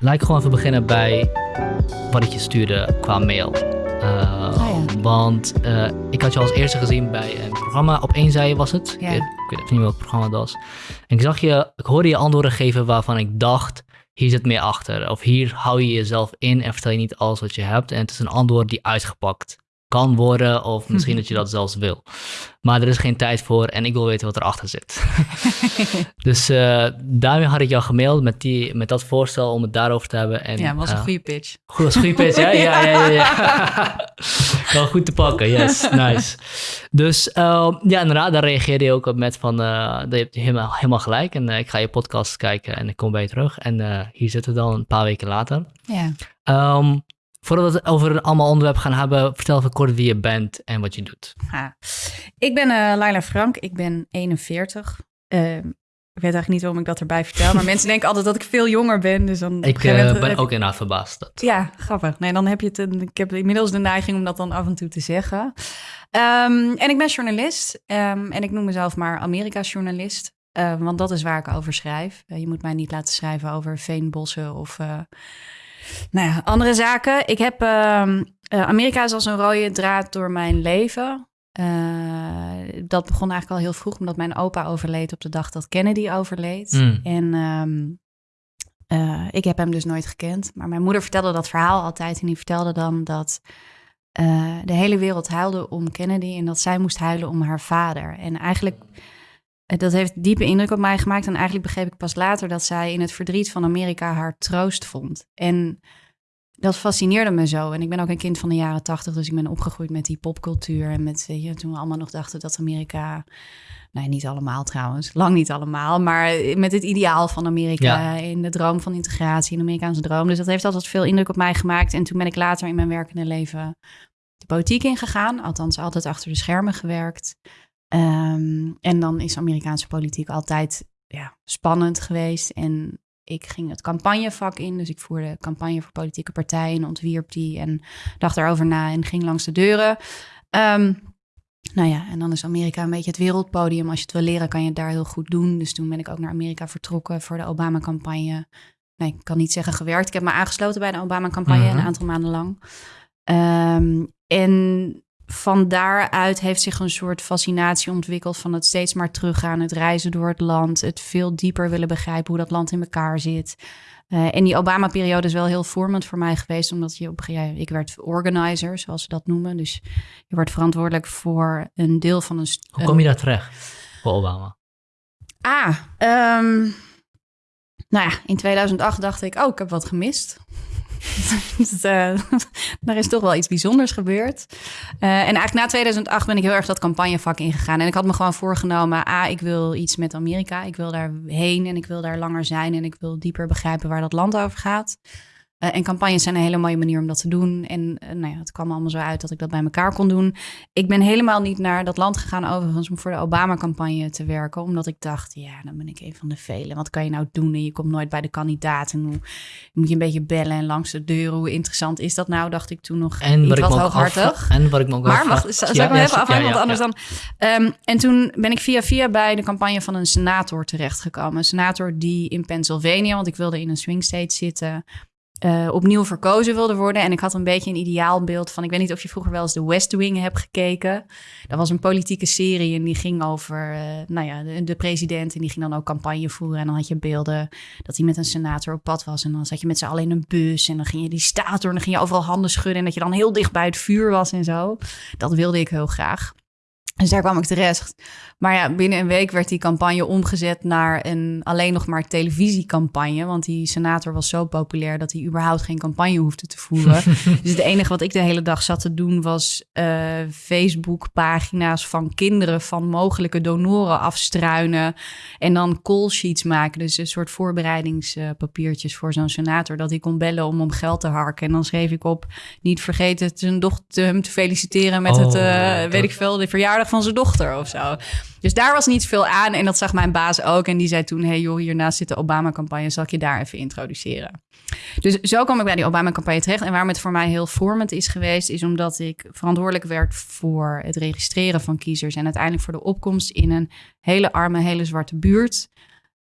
laat ik gewoon even beginnen bij wat ik je stuurde qua mail. Uh, Want uh, ik had je als eerste gezien bij een programma. Op één zij was het. Ja. Ik, ik weet niet welk programma dat was. En ik zag je, ik hoorde je antwoorden geven waarvan ik dacht, hier zit meer achter. Of hier hou je jezelf in en vertel je niet alles wat je hebt. En het is een antwoord die uitgepakt kan worden, of misschien dat je dat zelfs wil. Maar er is geen tijd voor en ik wil weten wat erachter zit. dus uh, daarmee had ik jou gemaild met, die, met dat voorstel om het daarover te hebben. En, ja, was een goede pitch. Goed, was een goede pitch, hè? Ja, ja, ja. ja. Wel goed te pakken, yes, nice. Dus uh, ja, inderdaad, daar reageerde je ook op met van, je hebt helemaal, helemaal gelijk en ik ga je podcast kijken en ik kom bij je terug. En hier zitten we dan een paar weken later. Ja. Um, Voordat we het over allemaal onderwerpen gaan hebben, vertel even kort wie je bent en wat je doet. Ja. Ik ben uh, Laila Frank, ik ben 41. Uh, ik weet eigenlijk niet waarom ik dat erbij vertel, maar mensen denken altijd dat ik veel jonger ben. Dus dan ik uh, ben ook inderdaad verbaasd. Dat. Ja, grappig. Nee, dan heb je het. Ik heb inmiddels de neiging om dat dan af en toe te zeggen. Um, en ik ben journalist um, en ik noem mezelf maar Amerika-journalist. Uh, want dat is waar ik over schrijf. Uh, je moet mij niet laten schrijven over veenbossen of uh, nou ja, andere zaken. Ik heb uh, Amerika is als een rode draad door mijn leven. Uh, dat begon eigenlijk al heel vroeg, omdat mijn opa overleed op de dag dat Kennedy overleed. Mm. En um, uh, ik heb hem dus nooit gekend. Maar mijn moeder vertelde dat verhaal altijd. En die vertelde dan dat uh, de hele wereld huilde om Kennedy en dat zij moest huilen om haar vader. En eigenlijk dat heeft diepe indruk op mij gemaakt. En eigenlijk begreep ik pas later dat zij in het verdriet van Amerika haar troost vond. En dat fascineerde me zo. En ik ben ook een kind van de jaren tachtig, dus ik ben opgegroeid met die popcultuur. En met, weet je, toen we allemaal nog dachten dat Amerika. Nee, niet allemaal trouwens, lang niet allemaal. Maar met het ideaal van Amerika, ja. in de droom van integratie, in de Amerikaanse droom. Dus dat heeft altijd veel indruk op mij gemaakt. En toen ben ik later in mijn werkende leven de politiek ingegaan. Althans, altijd achter de schermen gewerkt. Um, en dan is Amerikaanse politiek altijd ja, spannend geweest. En ik ging het campagnevak in. Dus ik voerde campagne voor politieke partijen, ontwierp die en dacht daarover na en ging langs de deuren. Um, nou ja, en dan is Amerika een beetje het wereldpodium. Als je het wil leren, kan je het daar heel goed doen. Dus toen ben ik ook naar Amerika vertrokken voor de Obama-campagne. Nee, ik kan niet zeggen gewerkt. Ik heb me aangesloten bij de Obama-campagne Mhm. een aantal maanden lang. Um, en van daaruit heeft zich een soort fascinatie ontwikkeld van het steeds maar teruggaan, het reizen door het land, het veel dieper willen begrijpen hoe dat land in elkaar zit. Uh, en die Obama-periode is wel heel vormend voor mij geweest, omdat je op ja, ik werd organizer, zoals ze dat noemen. Dus je wordt verantwoordelijk voor een deel van een. Hoe kom je daar terecht voor Obama? Ah, um, nou ja, in 2008 dacht ik, oh, ik heb wat gemist. dus, uh, er is toch wel iets bijzonders gebeurd. Uh, en eigenlijk na 2008 ben ik heel erg dat campagnevak ingegaan. En ik had me gewoon voorgenomen, ah, ik wil iets met Amerika. Ik wil daar heen en ik wil daar langer zijn. En ik wil dieper begrijpen waar dat land over gaat. Uh, en campagnes zijn een hele mooie manier om dat te doen. En uh, nou ja, het kwam allemaal zo uit dat ik dat bij elkaar kon doen. Ik ben helemaal niet naar dat land gegaan overigens om voor de Obama-campagne te werken. Omdat ik dacht, ja, dan ben ik een van de velen. Wat kan je nou doen? En je komt nooit bij de kandidaten. Hoe, moet je een beetje bellen en langs de deuren. Hoe interessant is dat nou? Dacht ik toen nog en wat ik hooghartig. En wat ik me ook maar wacht, zal ja, ik ja, even ja, want anders dan... Um, en toen ben ik via via bij de campagne van een senator terechtgekomen. Een senator die in Pennsylvania, want ik wilde in een swing state zitten... Uh, opnieuw verkozen wilde worden. En ik had een beetje een ideaalbeeld van... ik weet niet of je vroeger wel eens de West Wing hebt gekeken. Dat was een politieke serie en die ging over uh, nou ja, de, de, president... en die ging dan ook campagne voeren. En dan had je beelden dat hij met een senator op pad was... en dan zat je met z'n allen in een bus... en dan ging je die staat door en dan ging je overal handen schudden... en dat je dan heel dicht bij het vuur was en zo. Dat wilde ik heel graag. Dus daar kwam ik terecht. Maar ja, binnen een week werd die campagne omgezet naar een alleen nog maar televisiecampagne. Want die senator was zo populair dat hij überhaupt geen campagne hoefde te voeren. dus het enige wat ik de hele dag zat te doen was uh, Facebook-pagina's van kinderen van mogelijke donoren afstruinen. En dan call sheets maken. Dus een soort voorbereidingspapiertjes voor zo'n senator. Dat hij kon bellen om om geld te harken. En dan schreef ik op, niet vergeten zijn dochter hem te feliciteren met Oh, het, uh, dat- weet ik veel, de verjaardag van zijn dochter of zo. Dus daar was niet veel aan. En dat zag mijn baas ook. En die zei toen: hey joh, hiernaast zit de Obama-campagne. Zal ik je daar even introduceren? Dus zo kwam ik bij die Obama-campagne terecht. En waarom het voor mij heel vormend is geweest, is omdat ik verantwoordelijk werd voor het registreren van kiezers. En uiteindelijk voor de opkomst in een hele arme, hele zwarte buurt.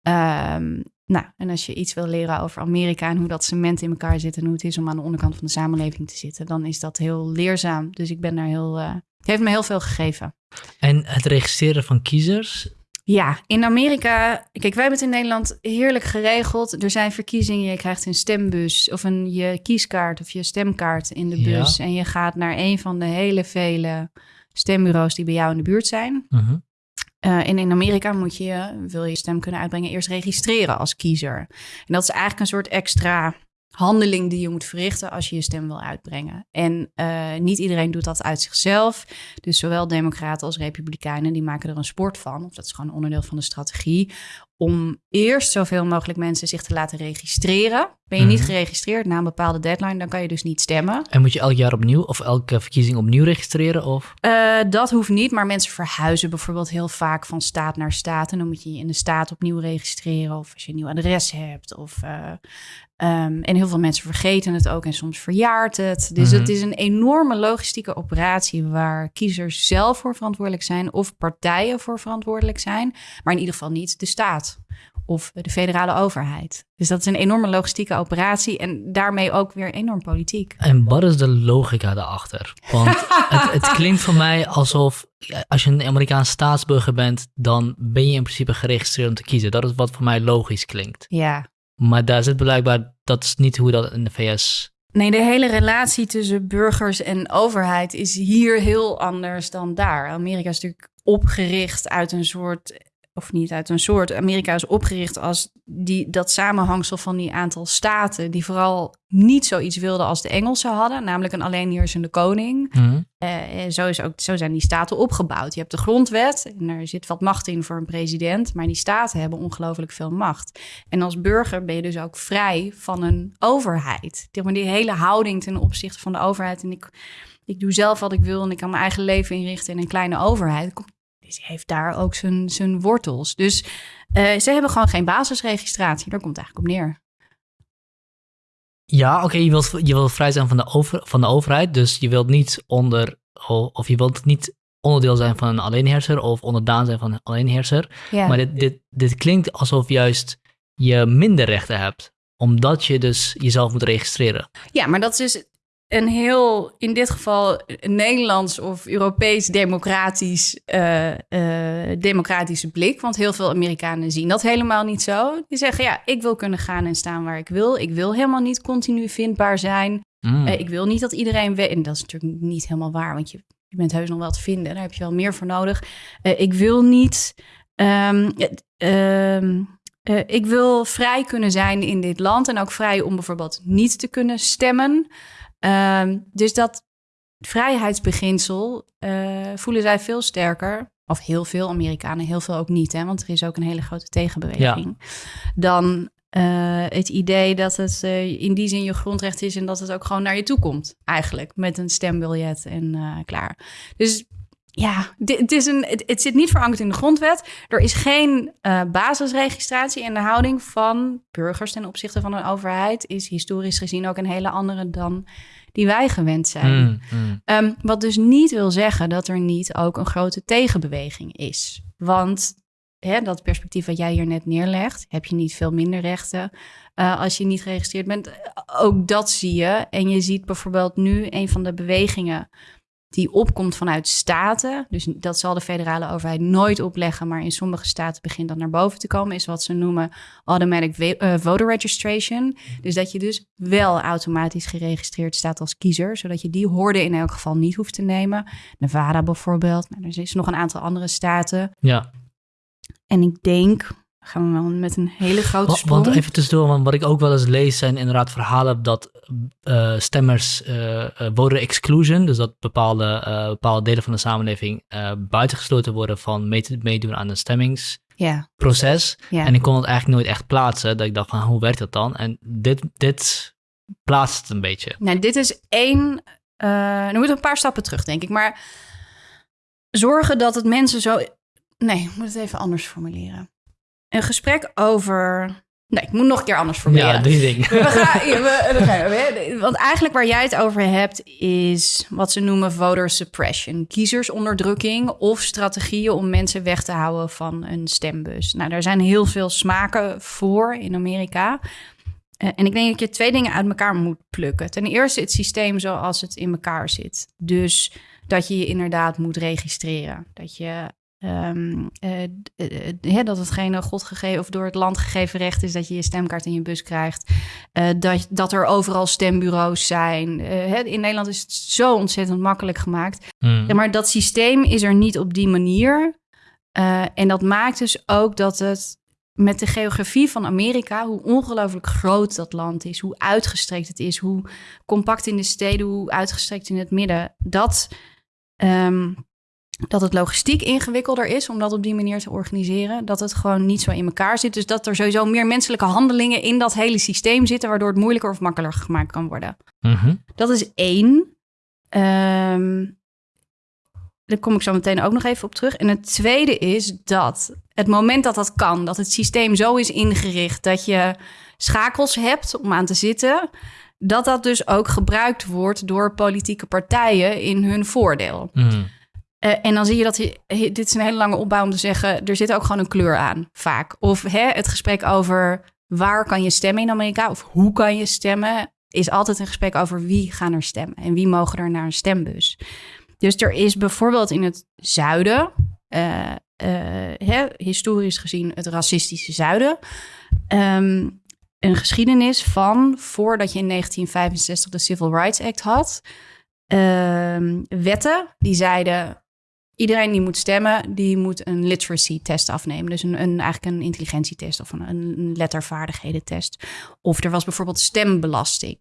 Ehm, nou, en als je iets wil leren over Amerika en hoe dat cement in elkaar zit en hoe het is om aan de onderkant van de samenleving te zitten, dan is dat heel leerzaam. Dus ik ben daar heel. Uh, het heeft me heel veel gegeven. En het registreren van kiezers, ja, in Amerika, kijk, wij hebben het in Nederland heerlijk geregeld. Er zijn verkiezingen, je krijgt een stembus of een je kieskaart of je stemkaart in de bus. En je gaat naar een van de hele vele stembureaus die bij jou in de buurt zijn. Uh en in Amerika moet je, wil je stem kunnen uitbrengen, eerst registreren als kiezer. En dat is eigenlijk een soort extra handeling die je moet verrichten als je je stem wil uitbrengen. En uh, niet iedereen doet dat uit zichzelf. Dus zowel democraten als republikeinen die maken er een sport van. Of dat is gewoon onderdeel van de strategie om eerst zoveel mogelijk mensen zich te laten registreren. Ben je niet mhm. geregistreerd na een bepaalde deadline, dan kan je dus niet stemmen. En moet je elk jaar opnieuw of elke verkiezing opnieuw registreren? Of? Uh, dat hoeft niet, maar mensen verhuizen bijvoorbeeld heel vaak van staat naar staat. En dan moet je je in de staat opnieuw registreren of als je een nieuw adres hebt. Of, uh, um, en heel veel mensen vergeten het ook en soms verjaart het. Dus mm het is een enorme logistieke operatie waar kiezers zelf voor verantwoordelijk zijn of partijen voor verantwoordelijk zijn. Maar in ieder geval niet de staat of de federale overheid. Dus dat is een enorme logistieke operatie en daarmee ook weer enorm politiek. En wat is de logica daarachter? Want het, het, klinkt voor mij alsof als je een Amerikaans staatsburger bent, dan ben je in principe geregistreerd om te kiezen. Dat is wat voor mij logisch klinkt. Ja. Maar daar zit blijkbaar, dat is niet hoe dat in de VS Nee, de hele relatie tussen burgers en overheid is hier heel anders dan daar. Amerika is natuurlijk opgericht uit een soort of niet uit een soort. Amerika is opgericht als die, dat samenhangsel van die aantal staten, die vooral niet zoiets wilden als de Engelsen hadden, namelijk een alleenheersende koning. Mm. zo, is ook, zo zijn die staten opgebouwd. Je hebt de grondwet en er zit wat macht in voor een president, maar die staten hebben ongelooflijk veel macht. En als burger ben je dus ook vrij van een overheid. Die hele houding ten opzichte van de overheid. En ik, ik doe zelf wat ik wil en ik kan mijn eigen leven inrichten in een kleine overheid. komt heeft daar ook zijn, zijn wortels. Dus uh, ze hebben gewoon geen basisregistratie. Daar komt het eigenlijk op neer. Ja, oké, je, wilt, je wilt vrij zijn van de, over, van de overheid. Dus je wilt niet onder, of je wilt niet onderdeel zijn van een alleenheerser of onderdaan zijn van een alleenheerser. Ja. Maar dit, dit, dit klinkt alsof juist je minder rechten hebt omdat je dus jezelf moet registreren. Ja, maar dat is dus een heel, in dit geval, Nederlands of Europees democratisch, uh, uh, democratische blik. Want heel veel Amerikanen zien dat helemaal niet zo. Die zeggen, ja, ik wil kunnen gaan en staan waar ik wil. Ik wil helemaal niet continu vindbaar zijn. Mm. Uh, ik wil niet dat iedereen weet. En dat is natuurlijk niet helemaal waar, want je, je bent heus nog wel te vinden. Daar heb je wel meer voor nodig. ik wil niet... Um, ik wil vrij kunnen zijn in dit land en ook vrij om bijvoorbeeld niet te kunnen stemmen. Ehm, dus dat vrijheidsbeginsel uh, voelen zij veel sterker. Of heel veel Amerikanen, heel veel ook niet, hè, want er is ook een hele grote tegenbeweging. Dan uh, het idee dat het uh, in die zin je grondrecht is en dat het ook gewoon naar je toe komt, eigenlijk, met een stembiljet en klaar. Dus ja, het, is een, het, zit niet verankerd in de grondwet. Er is geen uh, basisregistratie en de houding van burgers ten opzichte van een overheid is historisch gezien ook een hele andere dan die wij gewend zijn. Mm, mm. Ehm, wat dus niet wil zeggen dat er niet ook een grote tegenbeweging is. Want hè, dat perspectief wat jij hier net neerlegt, heb je niet veel minder rechten uh, als je niet geregistreerd bent. Ook dat zie je. En je ziet bijvoorbeeld nu een van de bewegingen die opkomt vanuit staten. Dus dat zal de federale overheid nooit opleggen, maar in sommige staten begint dat naar boven te komen, is wat ze noemen automatic uh, voter registration. Dus dat je dus wel automatisch geregistreerd staat als kiezer, zodat je die hoorde in elk geval niet hoeft te nemen. Nevada bijvoorbeeld, maar er is nog een aantal andere staten. Ja. En ik denk, gaan we wel met een hele grote sprong. Want even tussendoor, want wat ik ook wel eens lees zijn inderdaad verhalen dat uh, stemmers uh, voter exclusion, dus dat bepaalde, bepaalde delen van de samenleving buitengesloten worden van meedoen aan een stemmingsproces. Ja. En ik kon het eigenlijk nooit echt plaatsen, dat ik dacht van hoe werkt dat dan? En dit, dit plaatst het een beetje. Nou, dit is één, uh, dan moet een paar stappen terug denk ik, maar zorgen dat het mensen zo... Nee, ik moet het even anders formuleren een gesprek over Nee, ik moet nog een keer anders proberen. Ja, drie dingen. We gaan, ja, we- we gaan- we- want eigenlijk waar jij het over hebt is wat ze noemen voter suppression. Kiezersonderdrukking of strategieën om mensen weg te houden van een stembus. Nou, daar zijn heel veel smaken voor in Amerika. Eh, en ik denk dat je twee dingen uit elkaar moet plukken. Ten eerste het systeem zoals het in elkaar zit. Dus dat je je inderdaad moet registreren. Dat je eh, eh, hè, dat hetgene God gegeven of door het land gegeven recht is dat je je stemkaart in je bus krijgt. Eh, dat, dat er overal stembureaus zijn. Eh, in Nederland is het zo ontzettend makkelijk gemaakt. Hmm. Ja, maar dat systeem is er niet op die manier. Eh, en dat maakt dus ook dat het met de geografie van Amerika, hoe ongelooflijk groot dat land is, hoe uitgestrekt het is, hoe compact in de steden, hoe uitgestrekt in het midden, dat, ehm, dat het logistiek ingewikkelder is om dat op die manier te organiseren. Dat het gewoon niet zo in elkaar zit. Dus dat er sowieso meer menselijke handelingen in dat hele systeem zitten, waardoor het moeilijker of makkelijker gemaakt kan worden. Mhm. Dat is één. Ehm, daar kom ik zo meteen ook nog even op terug. En het tweede is dat het moment dat dat kan, dat het systeem zo is ingericht dat je schakels hebt om aan te zitten, dat dat dus ook gebruikt wordt door politieke partijen in hun voordeel. Hmm. Eh, en dan zie je dat, je- dit is een hele lange opbouw om te zeggen, er zit ook gewoon een kleur aan, vaak. Of hè, het gesprek over waar kan je stemmen in Amerika, of hoe kan je stemmen, is altijd een gesprek over wie gaan er stemmen en wie mogen er naar een stembus. Dus er is bijvoorbeeld in het zuiden, eh, eh, hè, historisch gezien het racistische zuiden, ehm, een geschiedenis van voordat je in 1965 de Civil Rights Act had, ehm, wetten die zeiden iedereen die moet stemmen, die moet een literacy test afnemen. Dus een, een, eigenlijk een intelligentietest of een, een lettervaardigheden-test. Of er was bijvoorbeeld stembelasting.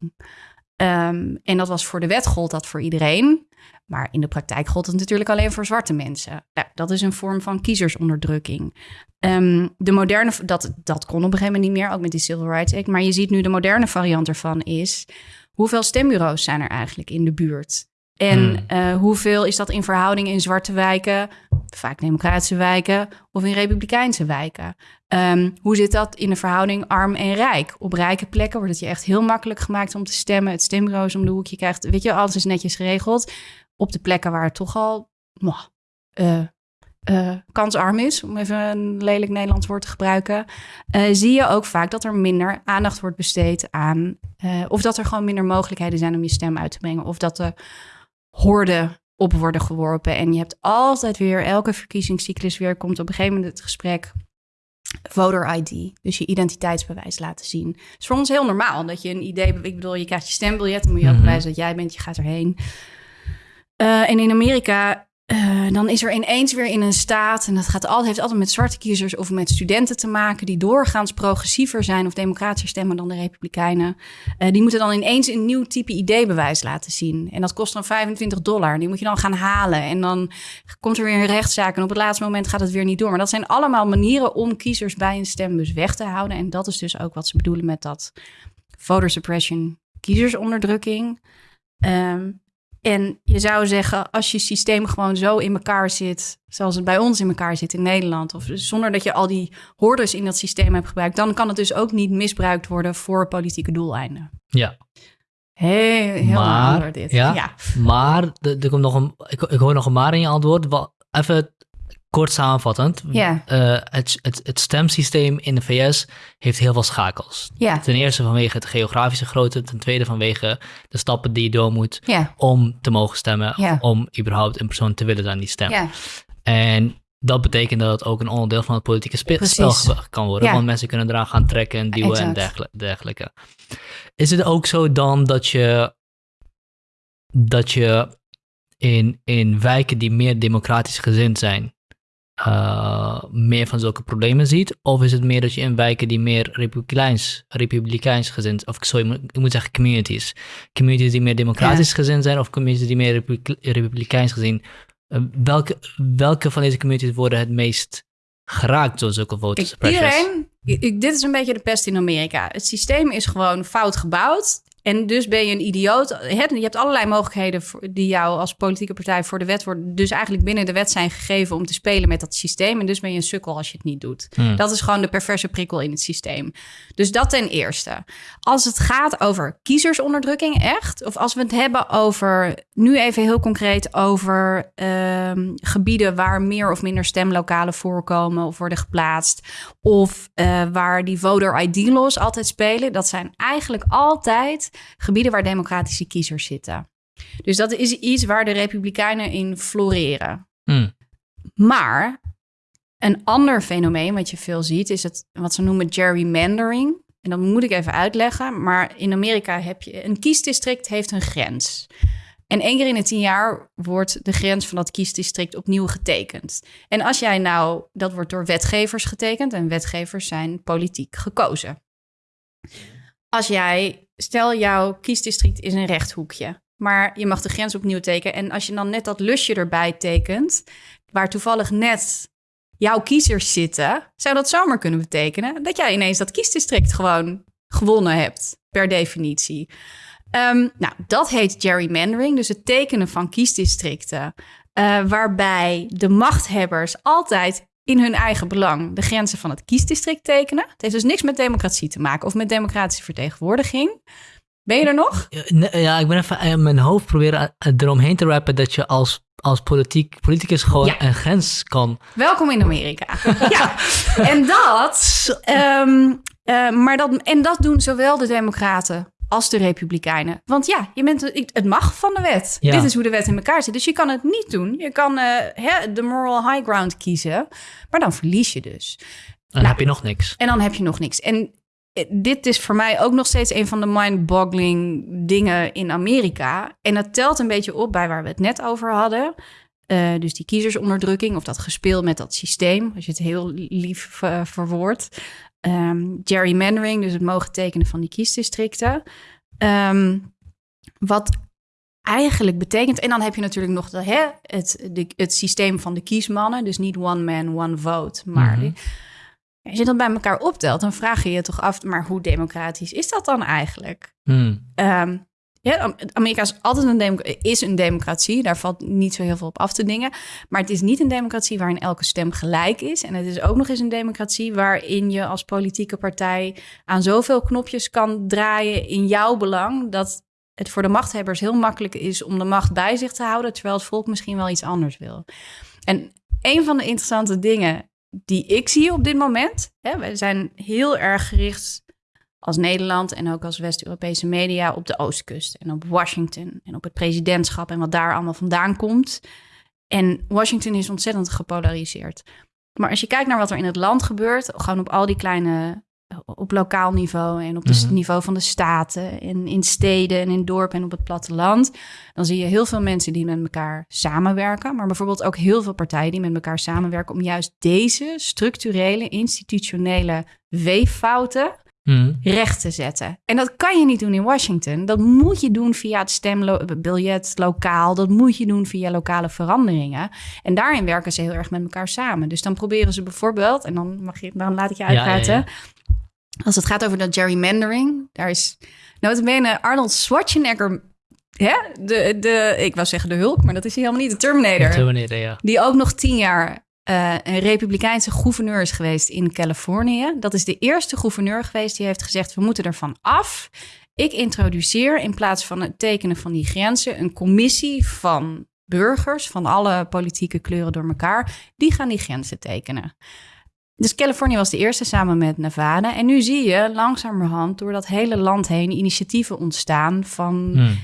Ehm, en dat was voor de wet gold dat voor iedereen. Maar in de praktijk gold het natuurlijk alleen voor zwarte mensen. Nou, dat is een vorm van kiezersonderdrukking. Ehm, de moderne, dat, dat kon op een gegeven moment niet meer, ook met die Civil Rights Act. Maar je ziet nu de moderne variant ervan is... hoeveel stembureaus zijn er eigenlijk in de buurt? En Hmm. eh, hoeveel is dat in verhouding in zwarte wijken, vaak democratische wijken, of in republikeinse wijken? Ehm, hoe zit dat in de verhouding arm en rijk? Op rijke plekken wordt het je echt heel makkelijk gemaakt om te stemmen. Het stembureau is om de hoek. Je krijgt, weet je, alles is netjes geregeld. Op de plekken waar het toch al eh, eh, kansarm is, om even een lelijk Nederlands woord te gebruiken, zie je ook vaak dat er minder aandacht wordt besteed aan, of dat er gewoon minder mogelijkheden zijn om je stem uit te brengen, of dat de horden op worden geworpen. En je hebt altijd weer, elke verkiezingscyclus weer, komt op een gegeven moment het gesprek voter ID, dus je identiteitsbewijs laten zien. Het is voor ons heel normaal dat je een idee, ik bedoel, je krijgt je stembiljet, dan moet je ook Mhm. bewijzen dat jij bent, je gaat erheen. Eh, en in Amerika, eh, dan is er ineens weer in een staat, en dat gaat altijd, heeft altijd met zwarte kiezers of met studenten te maken, die doorgaans progressiever zijn of democratischer stemmen dan de Republikeinen. Eh, die moeten dan ineens een nieuw type ID-bewijs laten zien. En dat kost dan 25 dollar. Die moet je dan gaan halen. En dan komt er weer een rechtszaak. En op het laatste moment gaat het weer niet door. Maar dat zijn allemaal manieren om kiezers bij een stembus weg te houden. En dat is dus ook wat ze bedoelen met dat voter suppression, kiezersonderdrukking. Ehm, en je zou zeggen, als je systeem gewoon zo in elkaar zit, zoals het bij ons in elkaar zit in Nederland, of zonder dat je al die hordes in dat systeem hebt gebruikt, dan kan het dus ook niet misbruikt worden voor politieke doeleinden. Ja, Heel, heel Maar, dit. ja. ja. maar er komt nog een, ik, ik hoor nog een maar in je antwoord. Even kort samenvattend. Ja. Eh, het, het, het stemsysteem in de VS heeft heel veel schakels. Ja. Ten eerste vanwege het geografische grootte. Ten tweede vanwege de stappen die je door moet Ja. om te mogen stemmen. Om überhaupt een persoon te willen zijn die stemt. En dat betekent dat het ook een onderdeel van het politieke spel kan worden. Want mensen kunnen eraan gaan trekken en duwen en dergel- dergelijke. Is het ook zo dan dat je, dat je in, in wijken die meer democratisch gezind zijn, eh, meer van zulke problemen ziet? Of is het meer dat je in wijken die meer republikeins, republikeins gezind, of sorry, ik moet- zeggen communities, communities die meer democratisch gezind zijn of communities die meer republike- republikeins gezien, eh, welke, welke van deze communities worden het meest geraakt door zulke voter Kijk, suppressions? iedereen, ik- dit is een beetje de pest in Amerika. Het systeem is gewoon fout gebouwd. En dus ben je een idioot. Je hebt allerlei mogelijkheden die jou als politieke partij voor de wet worden. Dus eigenlijk binnen de wet zijn gegeven om te spelen met dat systeem. En dus ben je een sukkel als je het niet doet. Hmm. Dat is gewoon de perverse prikkel in het systeem. Dus dat ten eerste. Als het gaat over kiezersonderdrukking, echt. Of als we het hebben over, nu even heel concreet, over ehm, gebieden waar meer of minder stemlokalen voorkomen of worden geplaatst. Of uh, waar die voter ID-laws altijd spelen. Dat zijn eigenlijk altijd gebieden waar democratische kiezers zitten. Dus dat is iets waar de Republikeinen in floreren. Hmm. Maar een ander fenomeen wat je veel ziet, is het wat ze noemen gerrymandering. En dat moet ik even uitleggen. Maar in Amerika heb je een kiesdistrict heeft een grens. En één keer in de tien jaar wordt de grens van dat kiesdistrict opnieuw getekend. En als jij nou, dat wordt door wetgevers getekend en wetgevers zijn politiek gekozen. Als jij, stel jouw kiesdistrict is een rechthoekje, maar je mag de grens opnieuw tekenen. En als je dan net dat lusje erbij tekent, waar toevallig net jouw kiezers zitten, zou dat zomaar kunnen betekenen dat jij ineens dat kiesdistrict gewoon gewonnen hebt, per definitie. Um, nou, dat heet gerrymandering, dus het tekenen van kiesdistricten, uh, waarbij de machthebbers altijd in hun eigen belang de grenzen van het kiesdistrict tekenen. Het heeft dus niks met democratie te maken of met democratische vertegenwoordiging. Ben je er nog? Ja, ik ben even in mijn hoofd proberen eromheen te rappen dat je als, als politiek, politicus gewoon een grens kan. Welkom in Amerika. ja, en dat, um, uh, maar dat, en dat doen zowel de Democraten als de Republikeinen. Want ja, je bent, het mag van de wet. Dit is hoe de wet in elkaar zit. Dus je kan het niet doen. Je kan uh, de moral high ground kiezen, maar dan verlies je dus. Dan nou, heb je nog niks. En dan heb je nog niks. En eh, dit is voor mij ook nog steeds een van de mind-boggling dingen in Amerika. En dat telt een beetje op bij waar we het net over hadden. Uh, dus die kiezersonderdrukking of dat gespeel met dat systeem, als je het heel lief uh, verwoordt. Um, gerrymandering, dus het mogen tekenen van die kiesdistricten. Um, wat eigenlijk betekent, en dan heb je natuurlijk nog de, hè, het, de, het systeem van de kiesmannen, dus niet one man, one vote, maar mm als je dat bij elkaar optelt, dan vraag je je toch af, maar hoe democratisch is dat dan eigenlijk? Mm. Um, ja, Amerika is altijd een, is een democratie. Daar valt niet zo heel veel op af te dingen. Maar het is niet een democratie waarin elke stem gelijk is. En het is ook nog eens een democratie waarin je als politieke partij aan zoveel knopjes kan draaien in jouw belang. Dat het voor de machthebbers heel makkelijk is om de macht bij zich te houden. Terwijl het volk misschien wel iets anders wil. En een van de interessante dingen die ik zie op dit moment. Hè, we zijn heel erg gericht als Nederland en ook als West-Europese media op de Oostkust en op Washington en op het presidentschap en wat daar allemaal vandaan komt. En Washington is ontzettend gepolariseerd. Maar als je kijkt naar wat er in het land gebeurt, gewoon op al die kleine, op lokaal niveau en op het mhm. niveau van de staten en in steden en in dorpen en op het platteland, dan zie je heel veel mensen die met elkaar samenwerken, maar bijvoorbeeld ook heel veel partijen die met elkaar samenwerken om juist deze structurele, institutionele weeffouten Hmm. recht te zetten. En dat kan je niet doen in Washington. Dat moet je doen via het stembiljet lokaal. Dat moet je doen via lokale veranderingen. En daarin werken ze heel erg met elkaar samen. Dus dan proberen ze bijvoorbeeld, en dan, mag je, dan laat ik je uitpraten. Als het gaat over dat gerrymandering, daar is notabene Arnold Schwarzenegger hè, de, de, ik wou zeggen de Hulk, maar dat is hij helemaal niet. De Terminator. De Terminator, ja. Die ook nog tien jaar uh, een republikeinse gouverneur is geweest in Californië. Dat is de eerste gouverneur geweest die heeft gezegd: we moeten ervan af. Ik introduceer in plaats van het tekenen van die grenzen een commissie van burgers van alle politieke kleuren door elkaar. Die gaan die grenzen tekenen. Dus Californië was de eerste samen met Nevada. En nu zie je langzamerhand door dat hele land heen initiatieven ontstaan van hmm.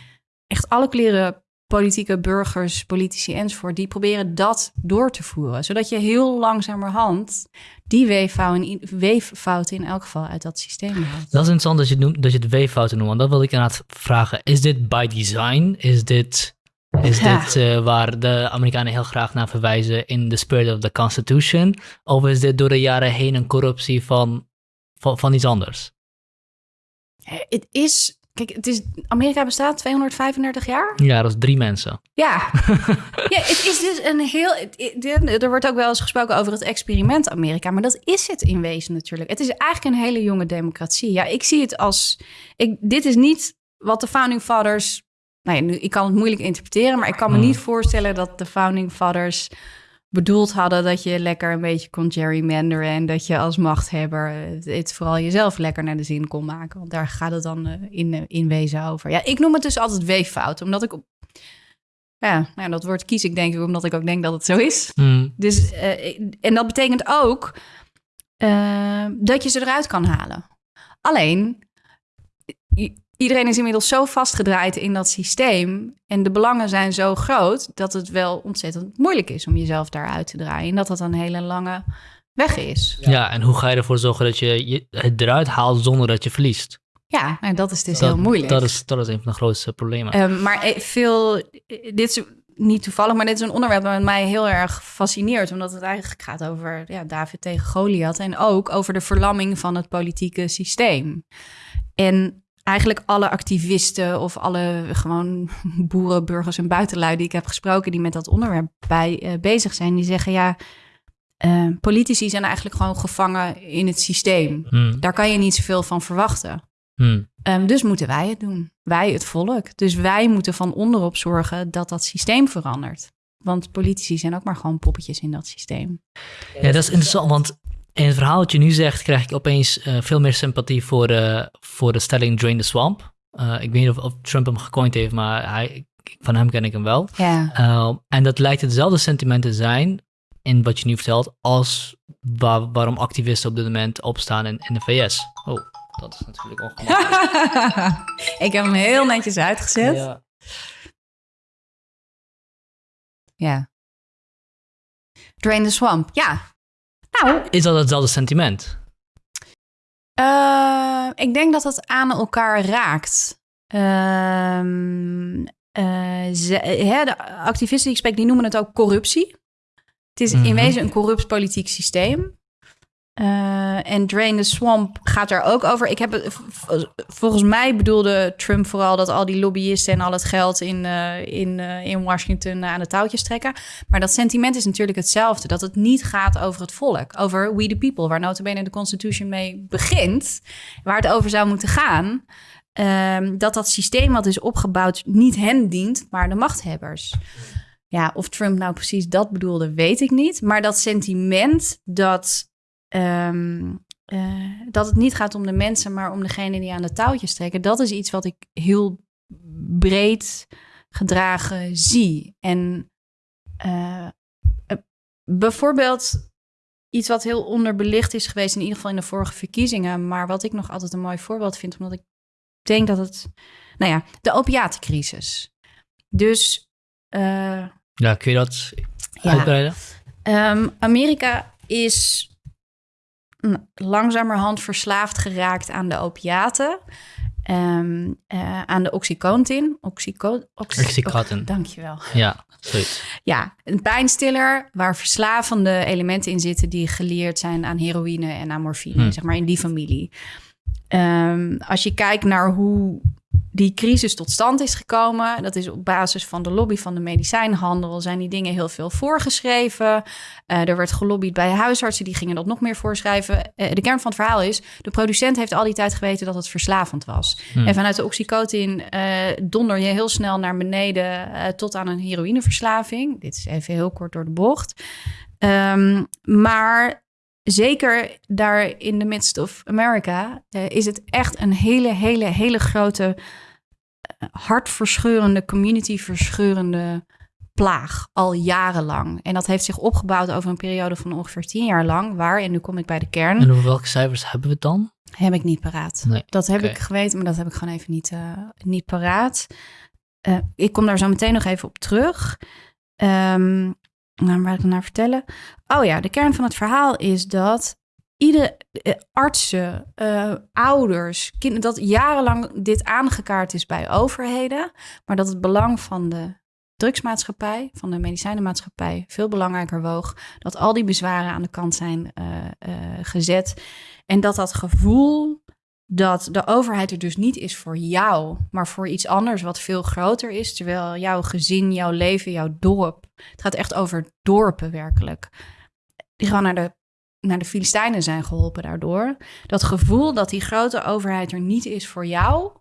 echt alle kleren politieke burgers, politici enzovoort, die proberen dat door te voeren. Zodat je heel langzamerhand die weeffouten in elk geval uit dat systeem haalt. Dat is interessant dat je het, noemt, dat je het weeffouten noemt. Want dat wil ik inderdaad vragen. Is dit by design? Is dit, is dit uh, waar de Amerikanen heel graag naar verwijzen in the spirit of the Constitution? Of is dit door de jaren heen een corruptie van, van, van iets anders? Het is Kijk, het is, Amerika bestaat 235 jaar. Ja, dat is drie mensen. Ja. ja, het is dus een heel. er wordt ook wel eens gesproken over het experiment Amerika, maar dat is het in wezen natuurlijk. Het is eigenlijk een hele jonge democratie. Ja, ik zie het als. Ik, dit is niet wat de Founding Fathers... Nou ja, nu, ik kan het moeilijk interpreteren, maar ik kan me Hmm. niet voorstellen dat de Founding Fathers bedoeld hadden dat je lekker een beetje kon gerrymanderen en dat je als machthebber het, vooral jezelf lekker naar de zin kon maken. Want daar gaat het dan eh, in, eh, in wezen over. Ja, ik noem het dus altijd weeffout, omdat ik op... Ja, nou, dat woord kies ik denk ik omdat ik ook denk dat het zo is. Hmm. Dus, eh, en dat betekent ook dat je ze eruit kan halen. Alleen, iedereen is inmiddels zo vastgedraaid in dat systeem en de belangen zijn zo groot dat het wel ontzettend moeilijk is om jezelf daaruit te draaien. En dat dat een hele lange weg is. Ja. en hoe ga je ervoor zorgen dat je je het eruit haalt zonder dat je verliest? Ja, en dat is dus dat, heel moeilijk. Dat is, dat is een van de grootste problemen. Ehm, maar eh, veel, eh, dit is niet toevallig, maar dit is een onderwerp dat mij heel erg fascineert. Omdat het eigenlijk gaat over ja, David tegen Goliath. En ook over de verlamming van het politieke systeem. En eigenlijk alle activisten of alle gewoon boeren, burgers en buitenlui die ik heb gesproken... die met dat onderwerp bij, eh, bezig zijn, die zeggen ja... eh, politici zijn eigenlijk gewoon gevangen in het systeem. Hmm. Daar kan je niet zoveel van verwachten. Hmm. Ehm, dus moeten wij het doen. Wij, het volk. Dus wij moeten van onderop zorgen dat dat systeem verandert. Want politici zijn ook maar gewoon poppetjes in dat systeem. Ja, dat is interessant, want in het verhaal wat je nu zegt, krijg ik opeens eh, veel meer sympathie voor, eh, voor de stelling Drain the Swamp. Eh, ik weet niet of, of Trump hem gecoind heeft, maar hij, van hem ken ik hem wel. En dat lijkt hetzelfde sentiment te zijn in wat je nu vertelt, als waar- waarom activisten op dit moment opstaan in, in de VS. Oh, dat is natuurlijk ongemakkelijk. ik heb hem heel netjes uitgezet. Ja. Ja. Drain the swamp. Ja. Nou, Is dat hetzelfde sentiment? eh, ik denk dat het aan elkaar raakt. Ehm, eh, ze- hè, de activisten die ik spreek, die noemen het ook corruptie. Het is in Mhm. wezen een corrupt politiek systeem. Eh, en Drain the Swamp gaat er ook over. Ik heb volgens mij bedoelde Trump vooral dat al die lobbyisten en al het geld in, eh, in, eh, in Washington aan de touwtjes trekken. Maar dat sentiment is natuurlijk hetzelfde. Dat het niet gaat over het volk. Over we the people, waar notabene de Constitution mee begint. Waar het over zou moeten gaan. Ehm, dat dat systeem wat is opgebouwd niet hen dient, maar de machthebbers. Ja, of Trump nou precies dat bedoelde, weet ik niet. Maar dat sentiment dat, ehm, eh, dat het niet gaat om de mensen, maar om degene die aan de touwtjes trekken, dat is iets wat ik heel breed gedragen zie. En eh, eh, bijvoorbeeld iets wat heel onderbelicht is geweest, in ieder geval in de vorige verkiezingen, maar wat ik nog altijd een mooi voorbeeld vind, omdat ik denk dat het, nou ja, de opiatencrisis. Dus eh, Ja, kun je dat Ja. uitbreiden? Ehm, Amerika is langzamerhand verslaafd geraakt aan de opiaten. Ehm, eh, aan de oxycontin. Oxyco oxy- Oxycontin. Dankjewel. Ja, zoiets. Ja, een pijnstiller waar verslavende elementen in zitten die geleerd zijn aan heroïne en aan morfine, Hmm. zeg maar in die familie. Ehm, als je kijkt naar hoe die crisis tot stand is gekomen, dat is op basis van de lobby van de medicijnhandel, zijn die dingen heel veel voorgeschreven. Eh, er werd gelobbyd bij huisartsen, die gingen dat nog meer voorschrijven. Eh, de kern van het verhaal is, de producent heeft al die tijd geweten dat het verslavend was. Hmm. En vanuit de oxycotin eh, donder je heel snel naar beneden tot aan een heroïneverslaving. Dit is even heel kort door de bocht. Ehm, maar zeker daar in the midst of America eh, is het echt een hele, hele, hele grote, eh, hartverscheurende, community-verscheurende plaag al jarenlang. En dat heeft zich opgebouwd over een periode van ongeveer tien jaar lang, waar, en nu kom ik bij de kern, En over welke cijfers hebben we het dan? heb ik niet paraat. Nee, Dat heb ik geweten, maar dat heb ik gewoon even niet, eh, niet paraat. Ik kom daar zo meteen nog even op terug. Ehm nou, waar ik naar vertellen. Oh ja, de kern van het verhaal is dat iedere eh, artsen, eh, ouders, kinderen, dat jarenlang dit aangekaart is bij overheden, maar dat het belang van de drugsmaatschappij, van de medicijnenmaatschappij, veel belangrijker woog. Dat al die bezwaren aan de kant zijn eh, eh, gezet. En dat dat gevoel dat de overheid er dus niet is voor jou, maar voor iets anders wat veel groter is. Terwijl jouw gezin, jouw leven, jouw dorp. Het gaat echt over dorpen werkelijk. Die gewoon naar de, naar de Filistijnen zijn geholpen daardoor. Dat gevoel dat die grote overheid er niet is voor jou.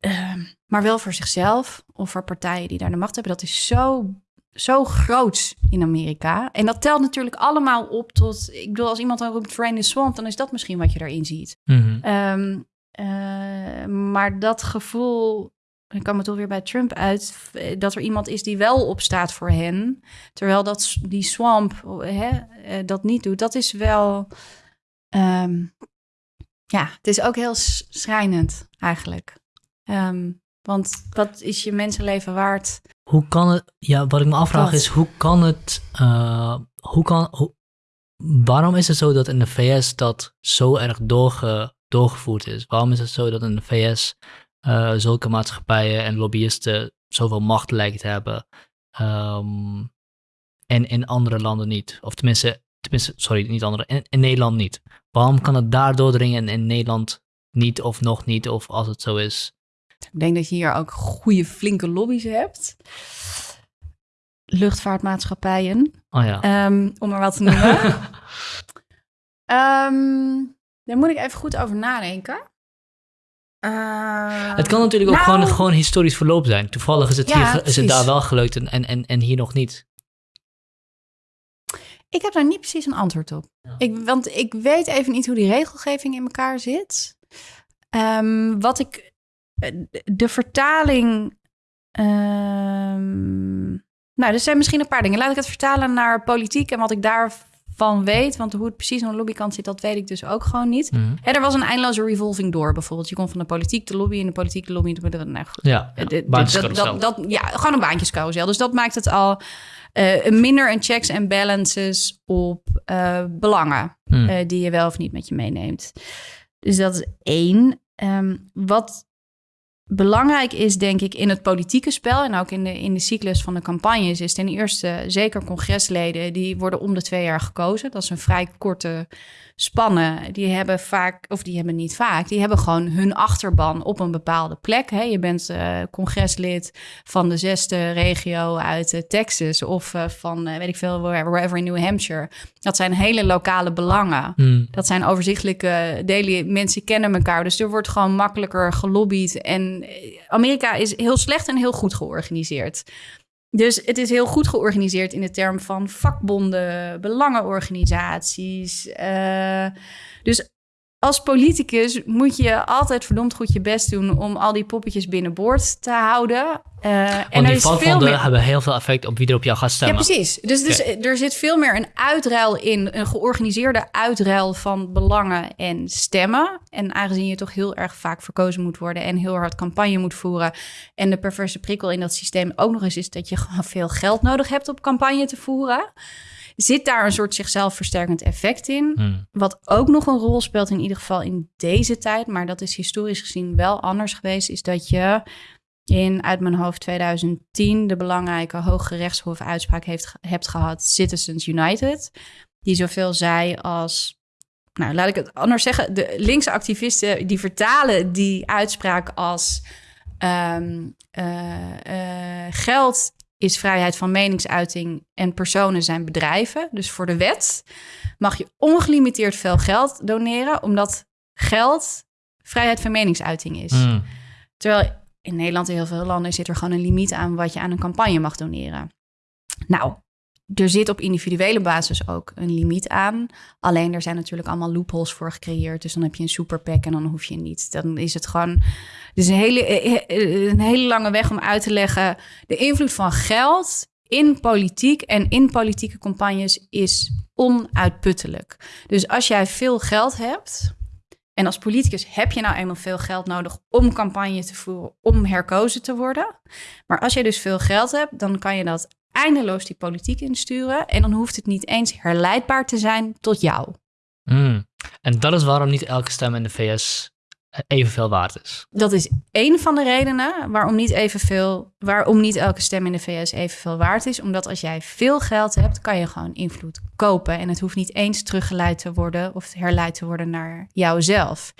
ehm, maar wel voor zichzelf of voor partijen die daar de macht hebben. Dat is zo, zo groot in Amerika. En dat telt natuurlijk allemaal op tot... Ik bedoel, als iemand dan roept the Swamp... dan is dat misschien wat je daarin ziet. Mhm. Ehm, eh, maar dat gevoel, ik kwam het toch weer bij Trump uit, eh, dat er iemand is die wel opstaat voor hen, terwijl dat die swamp hè, eh, dat niet doet, dat is wel, ehm, ja, het is ook heel schrijnend eigenlijk. Ehm, want wat is je mensenleven waard? Hoe kan het, ja, wat ik me afvraag Dat. is, hoe kan het, eh, hoe kan, hoe- waarom is het zo dat in de VS dat zo erg doorge, doorgevoerd is? Waarom is het zo dat in de VS eh, zulke maatschappijen en lobbyisten zoveel macht lijken te hebben ehm, en in andere landen niet? Of tenminste, tenminste sorry, niet andere, in, in Nederland niet. Waarom kan het daar doordringen en in Nederland niet of nog niet, of als het zo is? Ik denk dat je hier ook goede flinke lobby's hebt. Luchtvaartmaatschappijen, Oh ja. Ehm, om maar wat te noemen. Ehm, daar moet ik even goed over nadenken. Eh, Het kan natuurlijk ook nou, gewoon, gewoon historisch verloop zijn. Toevallig is het, Ja, hier, is het daar wel gelukt en, en, en, hier nog niet. Ik heb daar niet precies een antwoord op. Ja. Ik, want ik weet even niet hoe die regelgeving in elkaar zit. Ehm, wat ik. Eh, De vertaling. ehm, nou, er zijn misschien een paar dingen. Laat ik het vertalen naar politiek en wat ik daarvan weet. Want hoe het precies aan de lobbykant zit, dat weet ik dus ook gewoon niet. Mhm. Er was een eindeloze revolving door bijvoorbeeld. Je kon van de politiek de lobby en de politiek de lobby. Nou, goed. Ja, ja. Eh, dit- baantjescarousel. dat, dat, ja, gewoon een baantjescarousel. Dus dat maakt het al eh, minder een checks en balances op belangen eh, die je wel of niet met je meeneemt. Dus dat is één. Ehm, wat belangrijk is, denk ik, in het politieke spel en ook in de, in de cyclus van de campagnes, is ten eerste zeker congresleden, die worden om de twee jaar gekozen. Dat is een vrij korte spannen. Die hebben vaak, of die hebben niet vaak, die hebben gewoon hun achterban op een bepaalde plek. Hè. Je bent eh, congreslid van de zesde regio uit eh, Texas of eh, van, weet ik veel, wherever, in New Hampshire. Dat zijn hele lokale belangen. Hmm. Dat zijn overzichtelijke delen. Mensen kennen elkaar. Dus er wordt gewoon makkelijker gelobbyd. En Amerika is heel slecht en heel goed georganiseerd. Dus het is heel goed georganiseerd in de term van vakbonden, belangenorganisaties. eh, dus als politicus moet je altijd verdomd goed je best doen om al die poppetjes binnenboord te houden. Eh, en Want die vakbonden meer... hebben heel veel effect op wie er op jou gaat Ja, stemmen. precies. Dus, dus er zit veel meer een uitruil in, een georganiseerde uitruil van belangen en stemmen. En aangezien je toch heel erg vaak verkozen moet worden en heel hard campagne moet voeren. En de perverse prikkel in dat systeem ook nog eens is dat je gewoon veel geld nodig hebt om campagne te voeren. Zit daar een soort zichzelf versterkend effect in? Hmm. Wat ook nog een rol speelt, in ieder geval in deze tijd, maar dat is historisch gezien wel anders geweest, is dat je in uit mijn hoofd 2010 de belangrijke Hoge Rechtshof uitspraak heeft, hebt gehad, Citizens United, die zoveel zei als, nou laat ik het anders zeggen, de linkse activisten die vertalen die uitspraak als ehm, eh, eh, geld is vrijheid van meningsuiting en personen zijn bedrijven. Dus voor de wet mag je ongelimiteerd veel geld doneren, omdat geld vrijheid van meningsuiting is. Hmm. Terwijl in Nederland en heel veel landen zit er gewoon een limiet aan wat je aan een campagne mag doneren. Nou, er zit op individuele basis ook een limiet aan. Alleen er zijn natuurlijk allemaal loopholes voor gecreëerd. Dus dan heb je een superpack en dan hoef je niet. Dan is het gewoon. Is een hele, eh, een hele lange weg om uit te leggen. De invloed van geld in politiek en in politieke campagnes is onuitputtelijk. Dus als jij veel geld hebt. En als politicus heb je nou eenmaal veel geld nodig om campagne te voeren, om herkozen te worden. Maar als je dus veel geld hebt, dan kan je dat eindeloos die politiek insturen. En dan hoeft het niet eens herleidbaar te zijn tot jou. Hmm. En dat is waarom niet elke stem in de VS evenveel waard is. Dat is één van de redenen waarom niet, evenveel, waarom niet elke stem in de VS evenveel waard is. Omdat als jij veel geld hebt, kan je gewoon invloed kopen. En het hoeft niet eens teruggeleid te worden of herleid te worden naar jouzelf.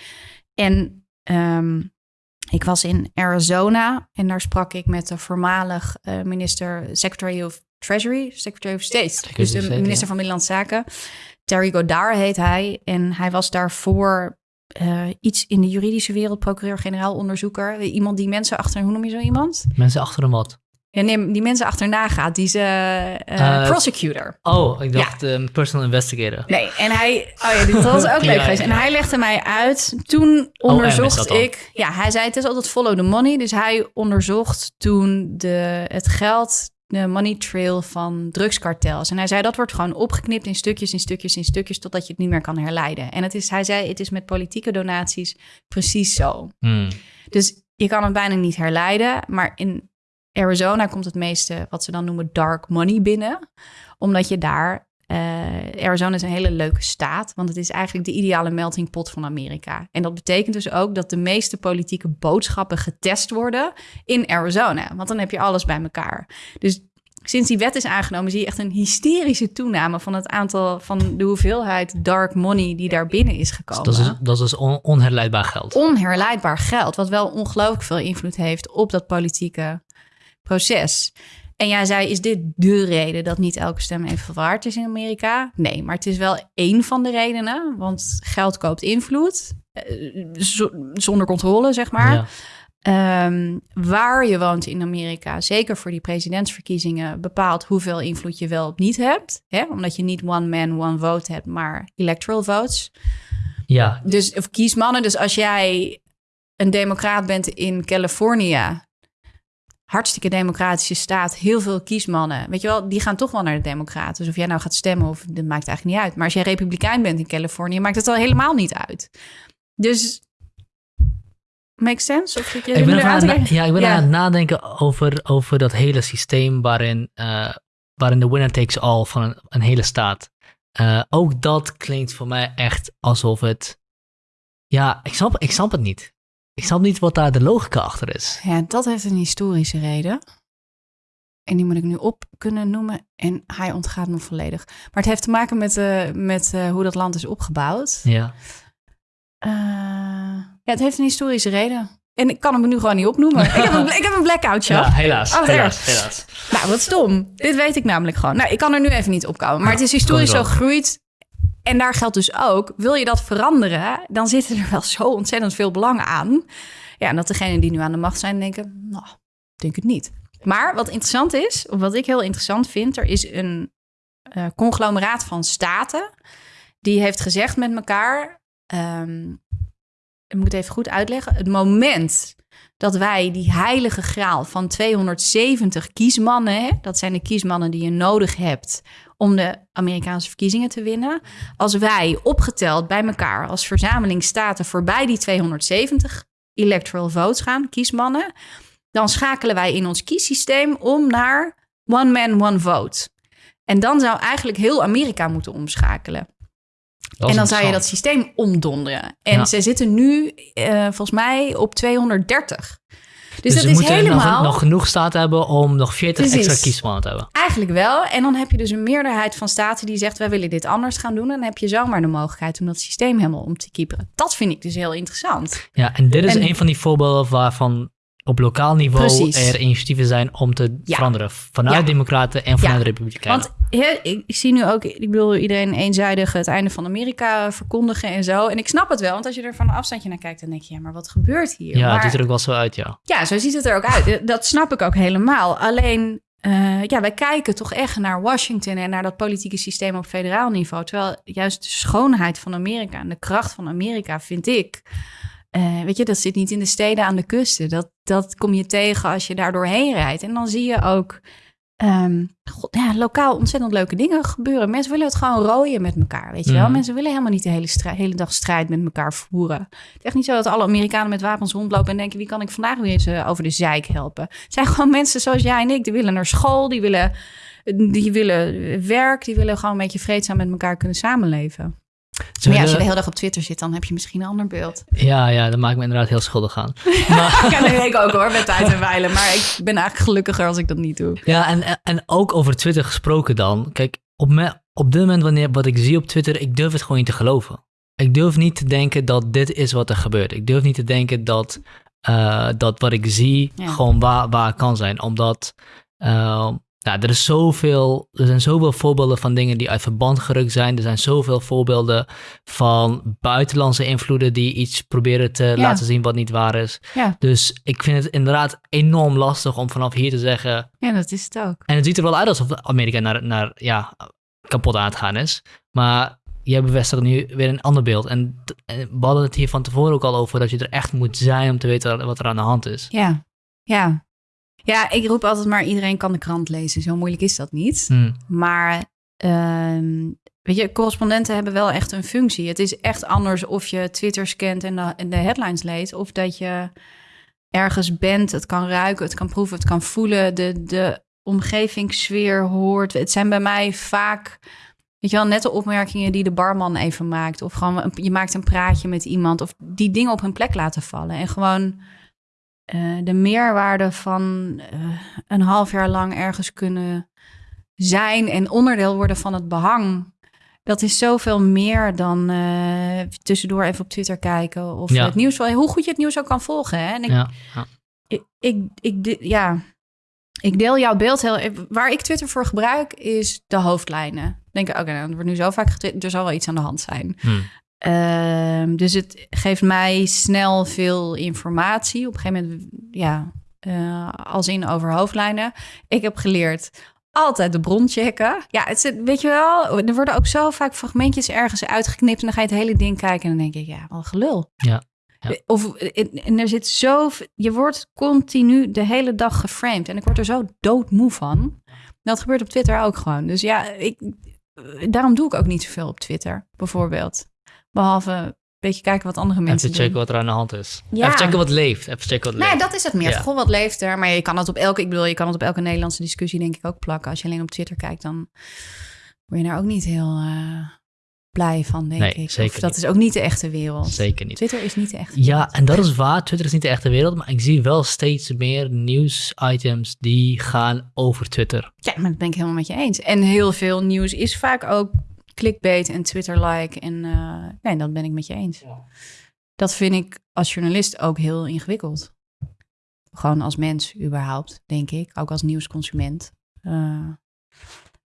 En ehm, ik was in Arizona en daar sprak ik met de voormalig eh, minister, Secretary of Treasury, Secretary of State. Secretary dus de State, minister ja. van Binnenlandse Zaken. Terry Godard heet hij. En hij was daarvoor eh, iets in de juridische wereld, procureur-generaal, onderzoeker. Iemand die mensen achter, hoe noem je zo iemand? Mensen achter een wat? Ja, nee, die mensen achterna gaat. Die is eh, eh, prosecutor. Oh, ik dacht een personal investigator. Nee, en hij, oh ja, dit was ook leuk Ja, geweest. En ja. hij legde mij uit. Toen is onderzocht ik, ja, hij zei het is altijd follow the money. Dus hij onderzocht toen de, het geld, de money trail van drugskartels. En hij zei dat wordt gewoon opgeknipt in stukjes, in stukjes, in stukjes, totdat je het niet meer kan herleiden. En het is, hij zei, het is met politieke donaties precies zo. Hmm. Dus je kan het bijna niet herleiden. Maar in Arizona komt het meeste wat ze dan noemen dark money binnen. Omdat je daar. eh, Arizona is een hele leuke staat, want het is eigenlijk de ideale melting pot van Amerika. En dat betekent dus ook dat de meeste politieke boodschappen getest worden in Arizona. Want dan heb je alles bij elkaar. Dus sinds die wet is aangenomen, zie je echt een hysterische toename van het aantal van de hoeveelheid dark money die daar binnen is gekomen Dat is, dat is dus on- onherleidbaar geld. onherleidbaar geld, wat wel ongelooflijk veel invloed heeft op dat politieke proces. En jij zei, is dit de reden dat niet elke stem even waard is in Amerika? Nee, maar het is wel één van de redenen, want geld koopt invloed, eh, zo- zonder controle, zeg maar. Ja. Ehm, waar je woont in Amerika, zeker voor die presidentsverkiezingen, bepaalt hoeveel invloed je wel of niet hebt. Hè? Omdat je niet one man, one vote hebt, maar electoral votes. ja, Dus, of kiesmannen. Dus als jij een democraat bent in Californië, hartstikke democratische staat, heel veel kiesmannen, weet je wel, die gaan toch wel naar de democraten. Dus of jij nou gaat stemmen of, dat maakt eigenlijk niet uit. Maar als jij republikein bent in Californië, maakt het al helemaal niet uit. Dus, makes sense? Of je ik ben, er aan ja, ik ben Ja. aan het nadenken over, over dat hele systeem waarin, eh, waarin de winner takes all van een, een hele staat. Eh, ook dat klinkt voor mij echt alsof het. Ja, ik snap, ik snap het niet. Ik snap niet wat daar de logica achter is. Ja, dat heeft een historische reden. En die moet ik nu op kunnen noemen. En hij ontgaat me volledig. Maar het heeft te maken met, eh, met eh, hoe dat land is opgebouwd. Ja. Eh, ja, het heeft een historische reden. En ik kan hem nu gewoon niet opnoemen. ik, heb een, ik heb een blackout, Ja, ja. helaas. Oh, helaas, helaas. Nou, wat stom. Dit weet ik namelijk gewoon. Nou, ik kan er nu even niet opkomen. Maar het is historisch zo gegroeid. En daar geldt dus ook, wil je dat veranderen, dan zitten er wel zo ontzettend veel belangen aan. Ja, en dat degenen die nu aan de macht zijn denken, nou, denk het niet. Maar wat interessant is, of wat ik heel interessant vind, er is een eh, conglomeraat van staten die heeft gezegd met elkaar, ehm, ik moet het even goed uitleggen, het moment dat wij die heilige graal van 270 kiesmannen, hè, dat zijn de kiesmannen die je nodig hebt om de Amerikaanse verkiezingen te winnen, als wij opgeteld bij elkaar als verzameling staten voorbij die 270 electoral votes gaan, kiesmannen, dan schakelen wij in ons kiessysteem om naar one man, one vote. En dan zou eigenlijk heel Amerika moeten omschakelen. En dan zou je dat systeem omdonderen. En Ja. ze zitten nu eh, volgens mij op 230. Dus, Dus, dat is helemaal nog, nog genoeg staten hebben om nog 40 Precies. extra kiesmannen te hebben. eigenlijk wel. En dan heb je dus een meerderheid van staten die zegt: wij willen dit anders gaan doen. En dan heb je zomaar de mogelijkheid om dat systeem helemaal om te kieperen. Dat vind ik dus heel interessant. Ja, en dit is En- een van die voorbeelden waarvan op lokaal niveau Precies. er initiatieven zijn om te Ja. veranderen. Vanuit Ja. democraten en vanuit Ja. republikeinen. Want ik zie nu ook, ik bedoel, iedereen eenzijdig het einde van Amerika verkondigen en zo. En ik snap het wel, want als je er van een afstandje naar kijkt, dan denk je, ja, maar wat gebeurt hier? ja, maar, het ziet er ook wel zo uit, ja. Ja, zo ziet het er ook uit. Dat snap ik ook helemaal. Alleen, eh, ja, wij kijken toch echt naar Washington en naar dat politieke systeem op federaal niveau. Terwijl juist de schoonheid van Amerika en de kracht van Amerika, vind ik. Eh, weet je, dat zit niet in de steden aan de kusten. Dat, dat kom je tegen als je daar doorheen rijdt. En dan zie je ook ehm, god, ja, lokaal ontzettend leuke dingen gebeuren. Mensen willen het gewoon rooien met elkaar, weet je wel. Mhm. Mensen willen helemaal niet de hele, hele dag strijd met elkaar voeren. Het is echt niet zo dat alle Amerikanen met wapens rondlopen en denken... wie kan ik vandaag weer eens eh, over de zeik helpen? Het zijn gewoon mensen zoals jij en ik. Die willen naar school, die willen, die willen werk... die willen gewoon een beetje vreedzaam met elkaar kunnen samenleven. Maar ja, als je de hele dag op Twitter zit, dan heb je misschien een ander beeld. ja, ja, dat maakt me inderdaad heel schuldig aan. Ja, dat ik ook hoor, met tijd en wijlen. Maar ik ben eigenlijk gelukkiger als ik dat niet doe. Ja, en, en- ook over Twitter gesproken dan. Kijk, op, me, op dit moment wanneer wat ik zie op Twitter, ik durf het gewoon niet te geloven. Ik durf niet te denken dat dit is wat er gebeurt. Ik durf niet te denken dat, eh, dat wat ik zie Ja. gewoon waar, waar kan zijn. Omdat, eh, Nou, er, is zoveel, er zijn zoveel voorbeelden van dingen die uit verband gerukt zijn. Er zijn zoveel voorbeelden van buitenlandse invloeden die iets proberen te laten zien wat niet waar is. Ja. Dus ik vind het inderdaad enorm lastig om vanaf hier te zeggen. Ja, dat is het ook. En het ziet er wel uit alsof Amerika naar, naar ja, kapot aan het gaan is. Maar jij bevestigt nu weer een ander beeld. En, en we hadden het hier van tevoren ook al over dat je er echt moet zijn om te weten wat er aan de hand is. Ja, ja. Ja, ik roep altijd maar iedereen kan de krant lezen. Zo moeilijk is dat niet. Hmm. Maar ehm, weet je, correspondenten hebben wel echt een functie. Het is echt anders of je Twitter scant en de, en de headlines leest... of dat je ergens bent, het kan ruiken, het kan proeven, het kan voelen... de, de omgevingssfeer hoort. Het zijn bij mij vaak... Weet je wel, net de opmerkingen die de barman even maakt. Of gewoon, je maakt een praatje met iemand. Of die dingen op hun plek laten vallen. En gewoon eh, de meerwaarde van eh, een half jaar lang ergens kunnen zijn en onderdeel worden van het behang. Dat is zoveel meer dan eh, tussendoor even op Twitter kijken of Ja. het nieuws. Hoe goed je het nieuws ook kan volgen. Hè? En ik, Ja, ja. ik, ik, ik, de- ja, ik deel jouw beeld heel. Waar ik Twitter voor gebruik is de hoofdlijnen. Denk ik, oké, nou, er wordt nu zo vaak getwitterd, er zal wel iets aan de hand zijn. Hmm. Ehm, dus het geeft mij snel veel informatie. Op een gegeven moment, ja, eh, als in over hoofdlijnen. Ik heb geleerd altijd de bron checken. Ja, het zit, weet je wel, er worden ook zo vaak fragmentjes ergens uitgeknipt en dan ga je het hele ding kijken en dan denk ik, ja, wat gelul. Ja, ja. Of en er zit zo, je wordt continu de hele dag geframed en ik word er zo doodmoe van. Dat gebeurt op Twitter ook gewoon. Dus ja, ik, daarom doe ik ook niet zoveel op Twitter, bijvoorbeeld. Behalve een beetje kijken wat andere mensen Even checken doen. wat er aan de hand is. Ja. Even checken wat leeft. Even checken wat Nee, leeft. dat is het meer. Ja. Goh, wat leeft er? Maar je kan het op elke, ik bedoel, je kan het op elke Nederlandse discussie denk ik ook plakken. Als je alleen op Twitter kijkt, dan word je daar ook niet heel eh, blij van, denk Nee, ik. zeker of dat niet. is ook niet de echte wereld. Zeker niet. Twitter is niet de echte Ja, wereld. en dat is waar. Twitter is niet de echte wereld, maar ik zie wel steeds meer nieuwsitems die gaan over Twitter. Ja, maar dat ben ik helemaal met je eens. En heel veel nieuws is vaak ook clickbait en Twitter-like. En eh, nee, dat ben ik met je eens. Dat vind ik als journalist ook heel ingewikkeld. Gewoon als mens überhaupt, denk ik. Ook als nieuwsconsument. Eh,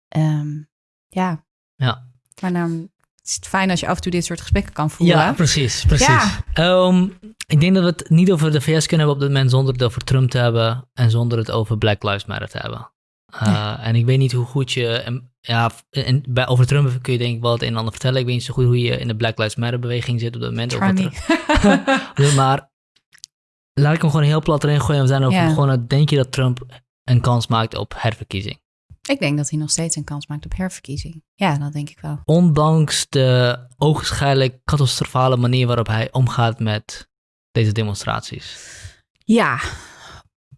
ehm, ja. Ja. Maar dan is het fijn als je af en toe dit soort gesprekken kan voeren. Ja, precies. precies. Ja. Ehm, ik denk dat we het niet over de VS kunnen hebben op dit moment zonder het over Trump te hebben en zonder het over Black Lives Matter te hebben. Uh, En ik weet niet hoe goed je. en- Ja, en bij, over Trump kun je denk ik wel het een en ander vertellen. Ik weet niet zo goed hoe je in de Black Lives Matter beweging zit op dit moment. Over. Dus maar laat ik hem gewoon heel plat erin gooien. We zijn over Ja. gewoon. Denk je dat Trump een kans maakt op herverkiezing? ik denk dat hij nog steeds een kans maakt op herverkiezing. Ja, dat denk ik wel. Ondanks de ogenschijnlijk catastrofale manier waarop hij omgaat met deze demonstraties. Ja,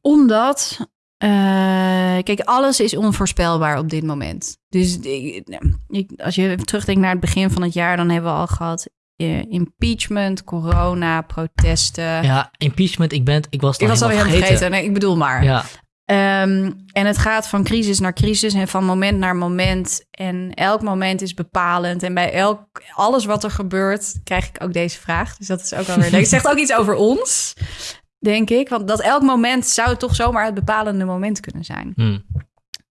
omdat. Eh, kijk, alles is onvoorspelbaar op dit moment. Dus ik, ik- als je terugdenkt naar het begin van het jaar, dan hebben we al gehad eh, impeachment, corona, protesten. Ja, impeachment, ik, ben, ik was het ik al was alweer vergeten. Nee, ik bedoel maar. Ja, Ehm, en het gaat van crisis naar crisis en van moment naar moment. En elk moment is bepalend. En bij elk, alles wat er gebeurt, krijg ik ook deze vraag. Dus dat is ook alweer leuk. Het zegt ook iets over ons, denk ik. Want dat elk moment zou toch zomaar het bepalende moment kunnen zijn. hm.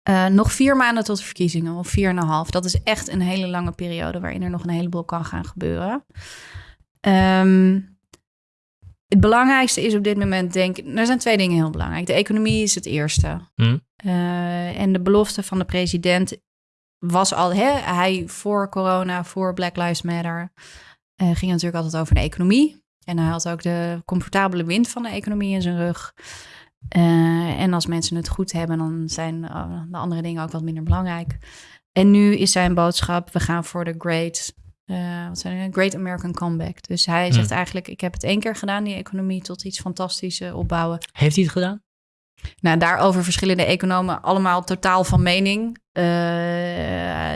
Eh, nog vier maanden tot de verkiezingen, of vier en een half. Dat is echt een hele lange periode waarin er nog een heleboel kan gaan gebeuren. Ehm, het belangrijkste is op dit moment, denk ik, er zijn twee dingen heel belangrijk. De economie is het eerste. Hm. Eh, en de belofte van de president was al, hè, hij voor corona, voor Black Lives Matter, eh, ging natuurlijk altijd over de economie. En hij had ook de comfortabele wind van de economie in zijn rug. Eh, en als mensen het goed hebben, dan zijn eh, de andere dingen ook wat minder belangrijk. En nu is zijn boodschap: we gaan voor de great, eh, wat zijn er? Great American Comeback. Dus hij Hmm. zegt eigenlijk: ik heb het één keer gedaan, die economie tot iets fantastisch opbouwen. Heeft hij het gedaan? Nou, daarover verschillende economen allemaal totaal van mening. Eh,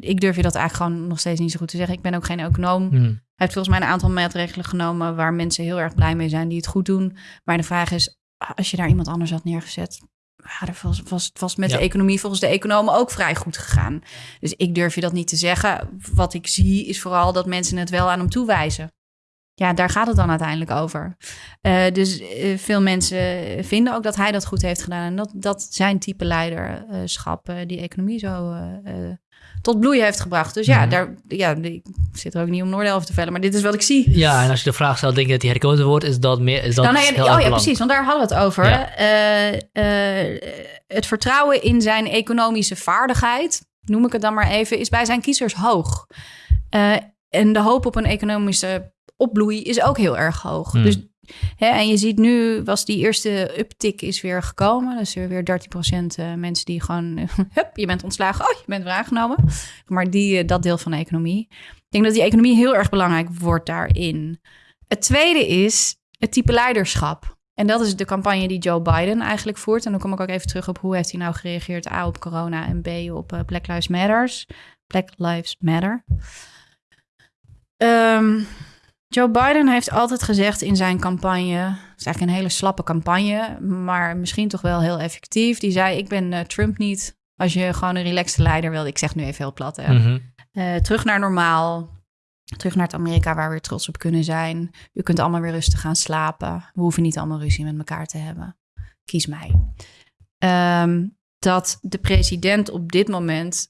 ik durf je dat eigenlijk gewoon nog steeds niet zo goed te zeggen. Ik ben ook geen econoom. Hm. Hij heeft volgens mij een aantal maatregelen genomen waar mensen heel erg blij mee zijn die het goed doen. Maar de vraag is, als je daar iemand anders had neergezet, ja, er was, was, het was met Ja. de economie volgens de economen ook vrij goed gegaan. Dus ik durf je dat niet te zeggen. Wat ik zie is vooral dat mensen het wel aan hem toewijzen. Ja, daar gaat het dan uiteindelijk over. Uh, dus uh, veel mensen vinden ook dat hij dat goed heeft gedaan. En dat, dat zijn type leiderschap uh, die economie zo tot bloei heeft gebracht. Dus ja, mm. daar, ja, ik zit er ook niet om Noordel over te vellen, maar dit is wat ik zie. Ja, en als je de vraag stelt, denk je dat hij herkozen wordt, is dat meer. Is dat nou, oh ja, precies, want daar hadden we het over. Ja. het vertrouwen in zijn economische vaardigheid, noem ik het dan maar even, is bij zijn kiezers hoog. en de hoop op een economische opbloei is ook heel erg hoog. Hmm. Dus, hè, en je ziet nu, was die eerste uptick is weer gekomen. Dus er weer 13% uh, mensen die gewoon, hup, je bent ontslagen, oh, je bent weer aangenomen. Maar die, uh, dat deel van de economie. Ik denk dat die economie heel erg belangrijk wordt daarin. Het tweede is het type leiderschap. En dat is de campagne die Joe Biden eigenlijk voert. En dan kom ik ook even terug op hoe heeft hij nou gereageerd. A, op corona en B, op uh, Black Lives Matters. Black Lives Matter. Um, Joe Biden heeft altijd gezegd in zijn campagne, het is eigenlijk een hele slappe campagne, maar misschien toch wel heel effectief. Die zei: Ik ben uh, Trump niet. Als je gewoon een relaxte leider wil, ik zeg nu even heel plat, hè. Mhm. uh, terug naar normaal. Terug naar het Amerika waar we weer trots op kunnen zijn. U kunt allemaal weer rustig gaan slapen. We hoeven niet allemaal ruzie met elkaar te hebben. Kies mij. Um, dat de president op dit moment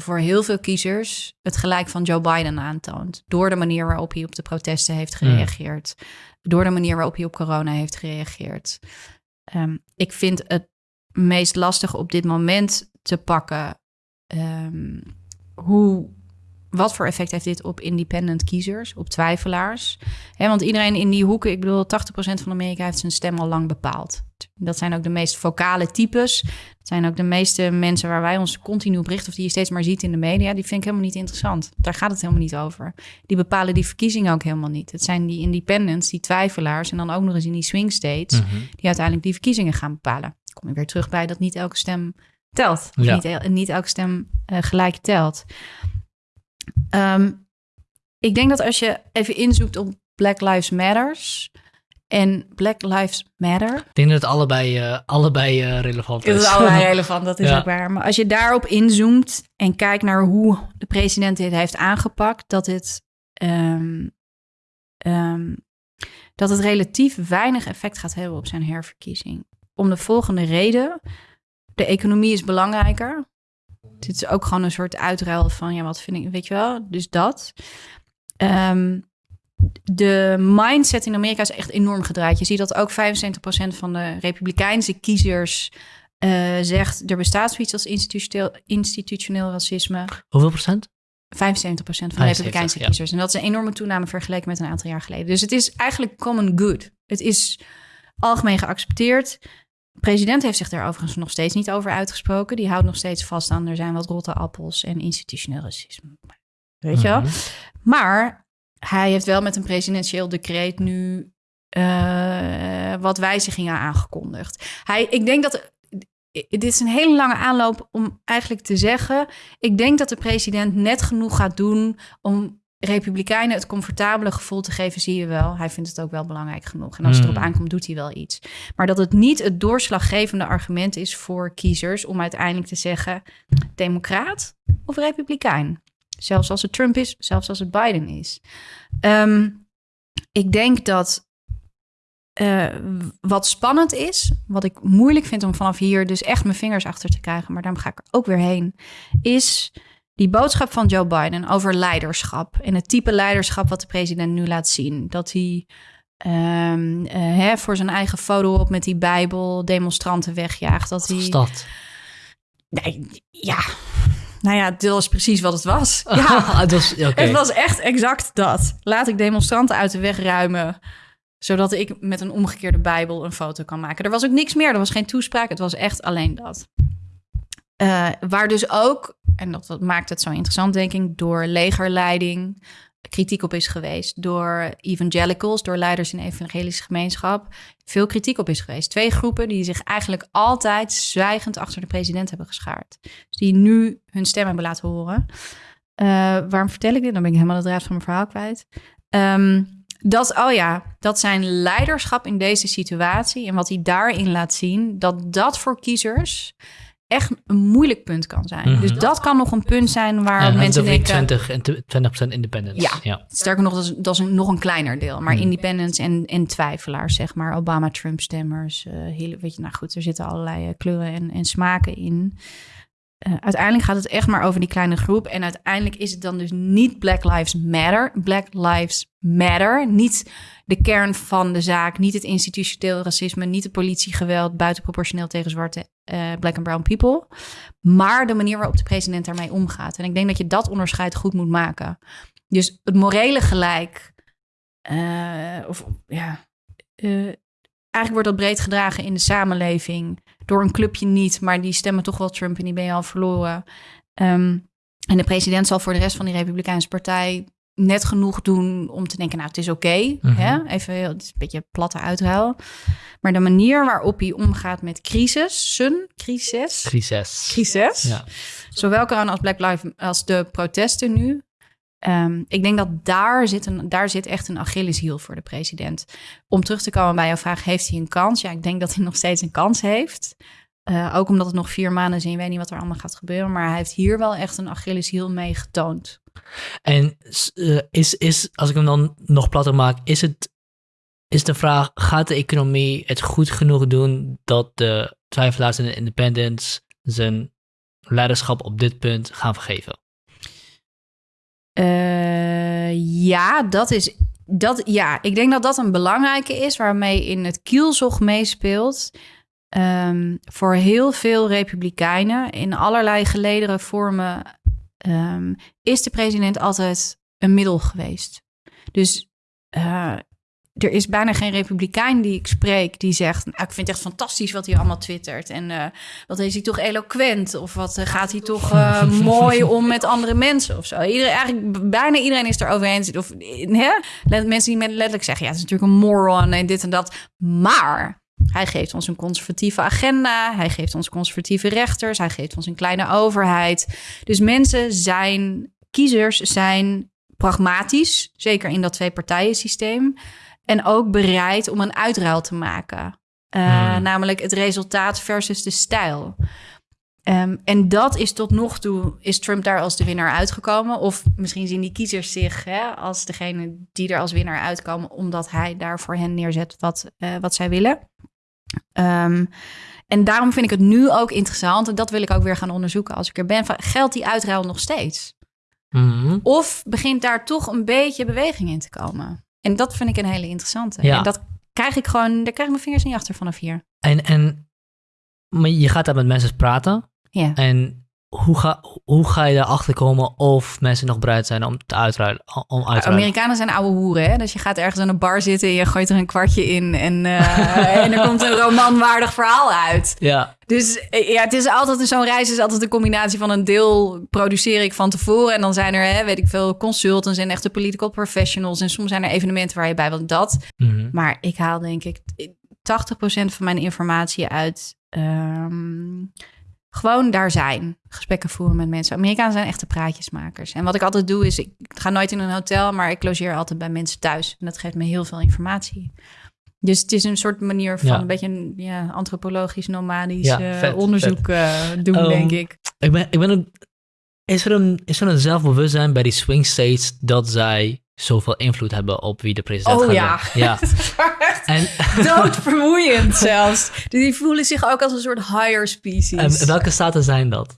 voor heel veel kiezers het gelijk van Joe Biden aantoont. Door de manier waarop hij op de protesten heeft hmm. gereageerd. Door de manier waarop hij op corona heeft gereageerd. Um, ik vind het meest lastig op dit moment te pakken. Um, hoe wat voor effect heeft dit op independent kiezers, op twijfelaars? want iedereen in die hoeken, ik bedoel, 80% van Amerika heeft zijn stem al lang bepaald. Dat zijn ook de meest vocale types. Dat zijn ook de meeste mensen waar wij ons continu berichten, of die je steeds maar ziet in de media. Die vind ik helemaal niet interessant. Daar gaat het helemaal niet over. Die bepalen die verkiezingen ook helemaal niet. Het zijn die independents, die twijfelaars, en dan ook nog eens in die swing states, mhm. die uiteindelijk die verkiezingen gaan bepalen. Kom je weer terug bij dat niet elke stem telt. Ja. Niet, niet, elke stem uh, gelijk telt. Um, ik denk dat als je even inzoekt op Black Lives Matters en Black Lives Matter. Ik denk dat het allebei, uh, allebei uh, relevant is. Het is allebei relevant, dat is ook waar. Maar als je daarop inzoomt en kijkt naar hoe de president dit heeft aangepakt, dat het, um, um, dat het relatief weinig effect gaat hebben op zijn herverkiezing. Om de volgende reden. De economie is belangrijker. Dit is ook gewoon een soort uitruil van, ja, wat vind ik, weet je wel? Dus dat. Um, de mindset in Amerika is echt enorm gedraaid. Je ziet dat ook 75% van de republikeinse kiezers uh, zegt... er bestaat zoiets als institutioneel, institutioneel racisme. Hoeveel procent? 75% van de republikeinse kiezers. En dat is een enorme toename vergeleken met een aantal jaar geleden. Dus het is eigenlijk common good. Het is algemeen geaccepteerd. De president heeft zich daar overigens nog steeds niet over uitgesproken. Die houdt nog steeds vast aan er zijn wat rotte appels en institutioneel racisme. Weet je wel? Mhm. Maar hij heeft wel met een presidentieel decreet nu uh, wat wijzigingen aangekondigd. Hij, ik denk dat. Dit is een hele lange aanloop om eigenlijk te zeggen. Ik denk dat de president net genoeg gaat doen om Republikeinen het comfortabele gevoel te geven, zie je wel. Hij vindt het ook wel belangrijk genoeg. En als het erop hmm. aankomt, doet hij wel iets. Maar dat het niet het doorslaggevende argument is voor kiezers om uiteindelijk te zeggen: Democraat of Republikein? Zelfs als het Trump is, zelfs als het Biden is. Ehm, ik denk dat uh, wat spannend is, wat ik moeilijk vind om vanaf hier dus echt mijn vingers achter te krijgen, maar daarom ga ik er ook weer heen, is die boodschap van Joe Biden over leiderschap en het type leiderschap wat de president nu laat zien. Dat hij um, uh, hè, voor zijn eigen foto op met die Bijbel demonstranten wegjaagt. Dat hij. dat? Nee, ja. Nou ja, dat was precies wat het was. Ja, het, was, okay. het was echt exact dat. Laat ik demonstranten uit de weg ruimen zodat ik met een omgekeerde Bijbel een foto kan maken. Er was ook niks meer, er was geen toespraak, het was echt alleen dat. Uh, waar dus ook, en dat, dat maakt het zo interessant, denk ik, door legerleiding kritiek op is geweest. Door evangelicals, door leiders in evangelische gemeenschap, veel kritiek op is geweest. Twee groepen die zich eigenlijk altijd zwijgend achter de president hebben geschaard. Dus die nu hun stem hebben laten horen. Uh, waarom vertel ik dit? Dan ben ik helemaal de draad van mijn verhaal kwijt. Um, dat, oh ja, dat zijn leiderschap in deze situatie en wat hij daarin laat zien, dat dat voor kiezers echt een moeilijk punt kan zijn. Mhm. Dus dat kan nog een punt zijn waar Ja, mensen denken... 20 en 20% independence. Ja. ja. Sterker nog, dat is, dat is een, nog een kleiner deel. Maar Hmm. independents en, en twijfelaars, zeg maar. Obama-Trump-stemmers. eh hele, weet je, nou goed, er zitten allerlei eh, kleuren en, en smaken in. Eh, uiteindelijk gaat het echt maar over die kleine groep. En uiteindelijk is het dan dus niet Black Lives Matter. Black Lives Matter. Niet de kern van de zaak. Niet het institutioneel racisme. Niet het politiegeweld buitenproportioneel tegen zwarte eh, black and brown people. Maar de manier waarop de president daarmee omgaat. En ik denk dat je dat onderscheid goed moet maken. Dus het morele gelijk. eh, of ja. eh, eigenlijk wordt dat breed gedragen in de samenleving. Door een clubje niet, maar die stemmen toch wel Trump en die ben je al verloren. Ehm, en de president zal voor de rest van die Republikeinse partij net genoeg doen om te denken, nou, het is oké. Mhm. hè? Even, heel- het is een beetje platte uitruil. Maar de manier waarop hij omgaat met crisissen, crisis, Crisis. crisis, Ja. zowel corona als Black Lives als de protesten nu. Ehm, ik denk dat daar zit, een, daar zit echt een Achilleshiel voor de president. Om terug te komen bij jouw vraag, heeft hij een kans? Ja, ik denk dat hij nog steeds een kans heeft. Eh, ook omdat het nog vier maanden is en je weet niet wat er allemaal gaat gebeuren. Maar hij heeft hier wel echt een Achilleshiel mee getoond. En eh, is, is, als ik hem dan nog platter maak, is het is de vraag, gaat de economie het goed genoeg doen dat de twijfelaars en de independents zijn leiderschap op dit punt gaan vergeven? Eh, ja, dat is. Dat, ja, ik denk dat dat een belangrijke is waarmee in het kielzog meespeelt. Ehm, voor heel veel republikeinen in allerlei gelederen vormen ehm, is de president altijd een middel geweest. Dus eh, er is bijna geen republikein die ik spreek die zegt: nou, Ik vind het echt fantastisch wat hij allemaal twittert. En eh, wat is hij toch eloquent? Of wat eh, gaat hij toch mooi om met andere mensen of zo? Iedereen, eigenlijk bijna iedereen is het erover eens. Of, hè? Mensen die met letterlijk zeggen: Ja, het is natuurlijk een moron en dit en dat. Maar. Hij geeft ons een conservatieve agenda. Hij geeft ons conservatieve rechters. Hij geeft ons een kleine overheid. Dus mensen zijn, kiezers zijn pragmatisch. Zeker in dat twee-partijen systeem. En ook bereid om een uitruil te maken. Uh, Hmm. Namelijk het resultaat versus de stijl. Um, en dat is tot nog toe, is Trump daar als de winnaar uitgekomen? Of misschien zien die kiezers zich hè, als degene die er als winnaar uitkomen, omdat hij daar voor hen neerzet wat, uh, wat zij willen. Um, en daarom vind ik het nu ook interessant, en dat wil ik ook weer gaan onderzoeken als ik er ben. Van, geldt die uitruil nog steeds? Mm-hmm. Of begint daar toch een beetje beweging in te komen? En dat vind ik een hele interessante. Ja. En dat krijg ik gewoon, daar krijg ik mijn vingers niet achter vanaf hier. En, en maar je gaat daar met mensen praten. Ja. En hoe ga, hoe ga je erachter komen of mensen nog bereid zijn om te uitruilen? Om uit te Amerikanen zijn oude hoeren, hè? Dus je gaat ergens aan een bar zitten en je gooit er een kwartje in en, uh, en er komt een romanwaardig verhaal uit. Ja. Dus ja, het is altijd zo'n reis is altijd een combinatie van een deel produceer ik van tevoren en dan zijn er, hè, weet ik veel, consultants en echte political professionals en soms zijn er evenementen waar je bij wilt dat. Mm-hmm. Maar ik haal denk ik 80% van mijn informatie uit. Um, gewoon daar zijn. Gesprekken voeren met mensen. Amerikanen zijn echte praatjesmakers. En wat ik altijd doe is, ik ga nooit in een hotel, maar ik logeer altijd bij mensen thuis. En dat geeft me heel veel informatie. Dus het is een soort manier van Ja. een beetje een ja, antropologisch, nomadisch Ja, uh, vet, onderzoek. Uh, doen, Um, denk ik. Ik ben, ik ben een, is, er een, is er een zelfbewustzijn bij die swing states dat zij zoveel invloed hebben op wie de president Oh gaat ja. zijn? ja. en, Doodvermoeiend zelfs. Die voelen zich ook als een soort higher species. en welke staten zijn dat?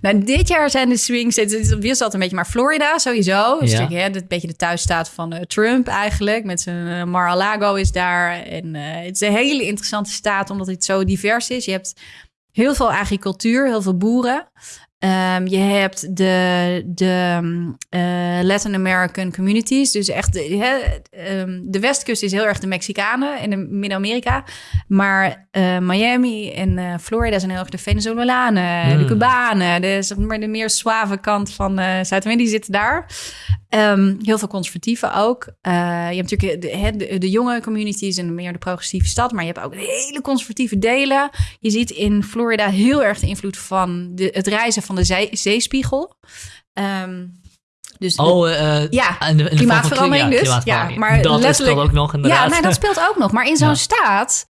Nou, dit jaar zijn de swing states, het wisselt een beetje, maar Florida sowieso. Dus Ja. een beetje de thuisstaat van uh, Trump eigenlijk. Met zijn uh, Mar-a-Lago is daar. En uh, het is een hele interessante staat, omdat het zo divers is. Je hebt heel veel agricultuur, heel veel boeren. Um, je hebt de, de uh, Latin American communities. Dus echt, de, he, um, de westkust is heel erg de Mexicanen en Midden-Amerika. Maar uh, Miami en uh, Florida zijn heel erg de Venezolanen, mm. de Cubanen. De, zeg maar, de meer suave kant van Zuid-Amerika, die zitten daar. Um, heel veel conservatieven ook. Je hebt natuurlijk de, de, de, jonge communities en meer de progressieve stad. Maar je hebt ook hele conservatieve delen. Je ziet in Florida heel erg de invloed van de, het reizen van de zee, zeespiegel. Um, dus oh, uh, ja, in de, in de klimaatverandering ja, dus. Ja, maar dat letterlijk, speelt ook nog inderdaad. Ja, nee, dat speelt ook nog. Maar in zo'n Ja. staat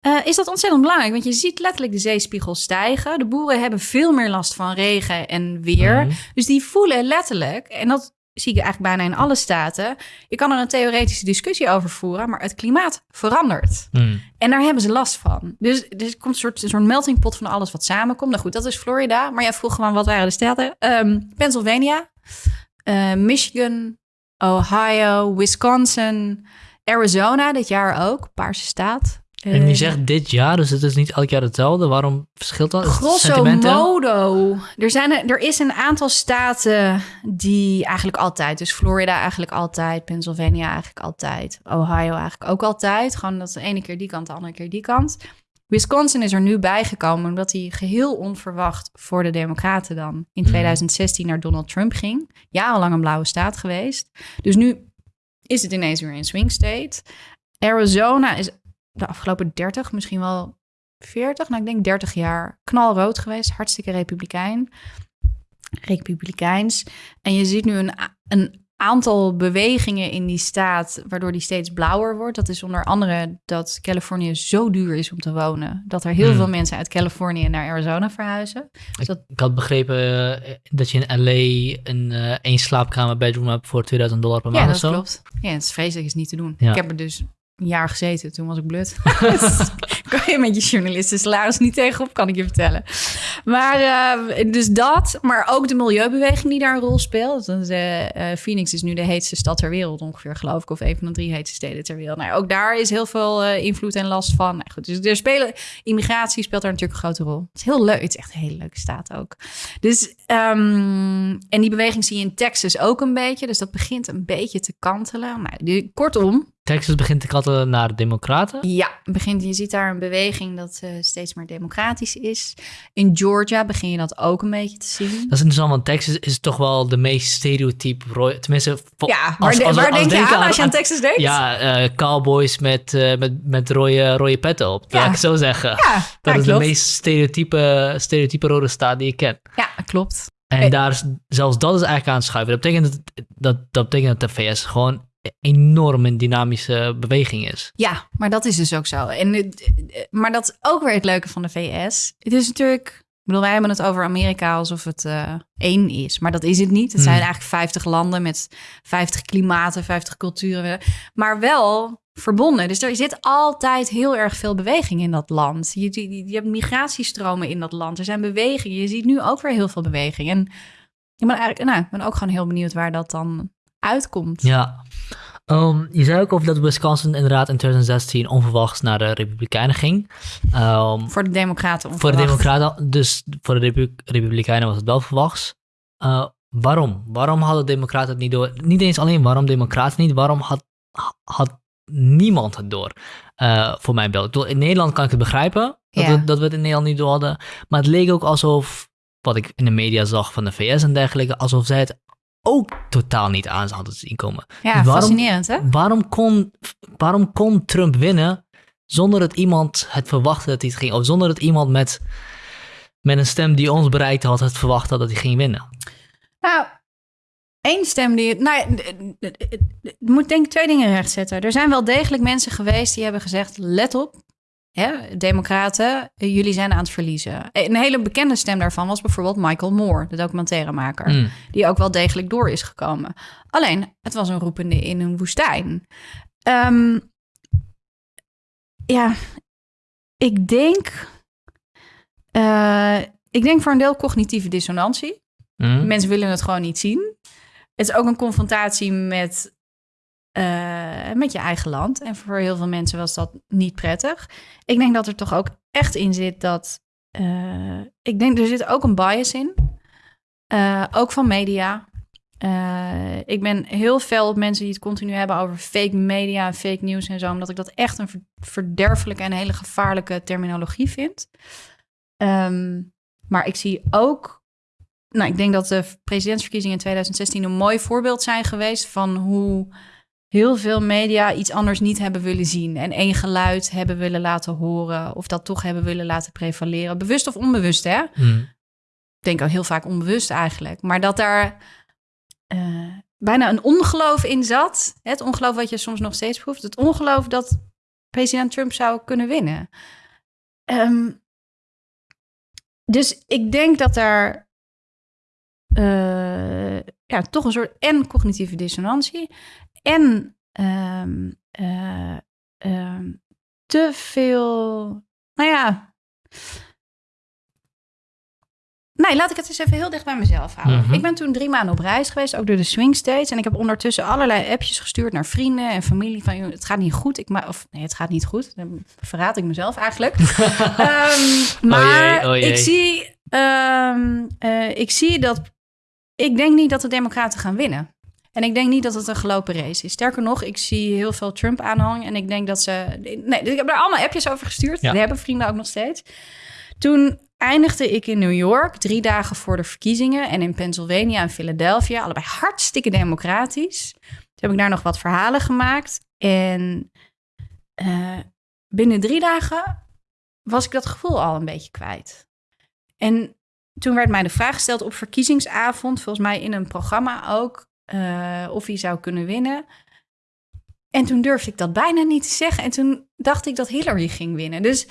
eh, is dat ontzettend belangrijk. Want je ziet letterlijk de zeespiegel stijgen. De boeren hebben veel meer last van regen en weer. Mhm. Dus die voelen letterlijk, en dat zie je eigenlijk bijna in alle staten. Je kan er een theoretische discussie over voeren, maar het klimaat verandert. Mm. En daar hebben ze last van. Dus, dus er komt een soort, een soort melting pot van alles wat samenkomt. Nou goed, dat is Florida. Maar jij vroeg gewoon wat waren de staten? Ehm, Pennsylvania, eh, Michigan, Ohio, Wisconsin, Arizona dit jaar ook. Paarse staat. En je Eh, zegt dit jaar, dus het is niet elk jaar hetzelfde. Waarom verschilt dat? Grosso modo. Er, zijn, er er is een aantal staten die eigenlijk altijd... Dus Florida eigenlijk altijd. Pennsylvania eigenlijk altijd. Ohio eigenlijk ook altijd. Gewoon dat de ene keer die kant, de andere keer die kant. Wisconsin is er nu bijgekomen... omdat hij geheel onverwacht voor de Democraten dan... in Mhm. 2016 naar Donald Trump ging. Jarenlang een blauwe staat geweest. Dus nu is het ineens weer een swing state. Arizona is de afgelopen 30, misschien wel 40, nou ik denk 30 jaar knalrood geweest. Hartstikke republikein. Republikeins. En je ziet nu een, een aantal bewegingen in die staat, waardoor die steeds blauwer wordt. Dat is onder andere dat Californië zo duur is om te wonen. Dat er heel Hmm. veel mensen uit Californië naar Arizona verhuizen. Ik, dat- ik had begrepen eh, dat je in LA een één slaapkamer bedroom hebt voor 2000 dollar per maand Ja, of dat zo. klopt. Ja, het is vreselijk, is niet te doen. Ja. Ik heb er dus een jaar gezeten, toen was ik blut. Kan je met je journalisten salaris niet tegenop, kan ik je vertellen. Maar eh, dus dat, maar ook de milieubeweging die daar een rol speelt. Eh, eh, Phoenix is nu de heetste stad ter wereld ongeveer, geloof ik. Of een van de drie heetste steden ter wereld. Nou, ook daar is heel veel invloed en last van. Nou, dus er spelen, immigratie speelt daar natuurlijk een grote rol. Het is heel leuk, het is echt een hele leuke staat ook. Dus, ehm, en die beweging zie je in Texas ook een beetje. Dus dat begint een beetje te kantelen. Nou, kortom, Texas begint te katten naar de democraten. ja, begint, je ziet daar een beweging dat eh, steeds meer democratisch is. In Georgia begin je dat ook een beetje te zien. Dat is interessant, want Texas is toch wel de meest stereotype... Tenminste, Ja, waar, als- de- als- waar als denk je aan als je aan Texas denkt? Ja, eh, cowboys met, eh, met, met rode, rode petten op, Ja. laat ik zo zeggen. ja, dat ja, is klopt. de meest stereotype, stereotype rode staat die ik ken. Ja, klopt. En Hey. daar is, zelfs dat is eigenlijk aan het schuiven. Dat betekent dat, dat, dat betekent dat de VS gewoon enorm een dynamische beweging is. Ja, maar dat is dus ook zo. En, het- eh, maar dat is ook weer het leuke van de VS. Het is natuurlijk... Ik bedoel, wij hebben het over Amerika alsof het eh, één is. Maar dat is het niet. Het zijn Hmm. eigenlijk 50 landen met 50 klimaten, 50 culturen. Maar wel verbonden. Dus er zit altijd heel erg veel beweging in dat land. Je, je, je hebt migratiestromen in dat land. Er zijn bewegingen. Je ziet nu ook weer heel veel beweging. En ik ben, eigenlijk, nou, ik ben ook gewoon heel benieuwd waar dat dan uitkomt. Ja. Ehm, je zei ook over dat Wisconsin inderdaad in 2016 onverwachts naar de Republikeinen ging. Ehm, Voor de Democraten voor de. Democraten, dus voor de Repu- Republikeinen was het wel verwachts. Eh, waarom? Waarom hadden Democraten het niet door? Niet eens alleen waarom Democraten niet, waarom had, had niemand het door? Eh, voor mijn beeld. Ik bedoel, In Nederland kan ik het begrijpen dat, we, dat we het in Nederland niet door hadden. Maar het leek ook alsof, wat ik in de media zag van de VS en dergelijke, alsof zij het ook totaal niet aan hadden zien komen. Ja, Waarom- fascinerend hè? Waarom kon, waarom kon Trump winnen zonder dat iemand het verwachtte dat hij het ging, of zonder dat iemand met, met een stem die ons bereikt had, het verwacht had dat hij ging winnen? Nou, één stem die... Nou, je moet denk ik twee dingen rechtzetten. Er zijn wel degelijk mensen geweest die hebben gezegd... let op, hè, democraten, eh, jullie zijn aan het verliezen. Een hele bekende stem daarvan was bijvoorbeeld Michael Moore... de documentairemaker, Mm. die ook wel degelijk door is gekomen. Alleen, het was een roepende in een woestijn. Ehm, ja, ik denk... eh, ik denk voor een deel cognitieve dissonantie. Mm. Mensen willen het gewoon niet zien. Het is ook een confrontatie met, eh, met je eigen land. En voor heel veel mensen was dat niet prettig. Ik denk dat er toch ook echt in zit dat. eh, ik denk er zit ook een bias in. Eh, ook van media. Ik ben heel fel op mensen die het continu hebben over fake media en fake nieuws en zo. Omdat ik dat echt een ver- verderfelijke en hele gevaarlijke terminologie vind. Ehm, maar ik zie ook nou, ik denk dat de presidentsverkiezingen in 2016 een mooi voorbeeld zijn geweest van hoe heel veel media iets anders niet hebben willen zien en één geluid hebben willen laten horen of dat toch hebben willen laten prevaleren, bewust of onbewust, hè? Mm. Ik denk ook heel vaak onbewust eigenlijk, maar dat daar eh, bijna een ongeloof in zat, het ongeloof wat je soms nog steeds proeft, het ongeloof dat president Trump zou kunnen winnen. Ehm, dus ik denk dat daar eh, ja, toch een soort en cognitieve dissonantie en ehm, eh, ehm, te veel, nou ja. Nee, laat ik het eens even heel dicht bij mezelf houden. Mhm. Ik ben toen drie maanden op reis geweest, ook door de swing states. En ik heb ondertussen allerlei appjes gestuurd naar vrienden en familie. Van, het gaat niet goed. Ik of nee, het gaat niet goed. Dan verraad ik mezelf eigenlijk. Ehm, maar oh jee. ik zie, eh, ik zie dat. Ik denk niet dat de Democraten gaan winnen. En ik denk niet dat het een gelopen race is. Sterker nog, ik zie heel veel Trump-aanhang. En ik denk dat ze. Nee, ik heb daar allemaal appjes over gestuurd. Ja. Die hebben vrienden ook nog steeds. Toen eindigde ik in New York, drie dagen voor de verkiezingen. En in Pennsylvania en Philadelphia. Allebei hartstikke democratisch. Toen heb ik daar nog wat verhalen gemaakt. En eh, binnen drie dagen was ik dat gevoel al een beetje kwijt. En toen werd mij de vraag gesteld op verkiezingsavond, volgens mij in een programma ook, eh, of hij zou kunnen winnen. En toen durfde ik dat bijna niet te zeggen. En toen dacht ik dat Hillary ging winnen. Dus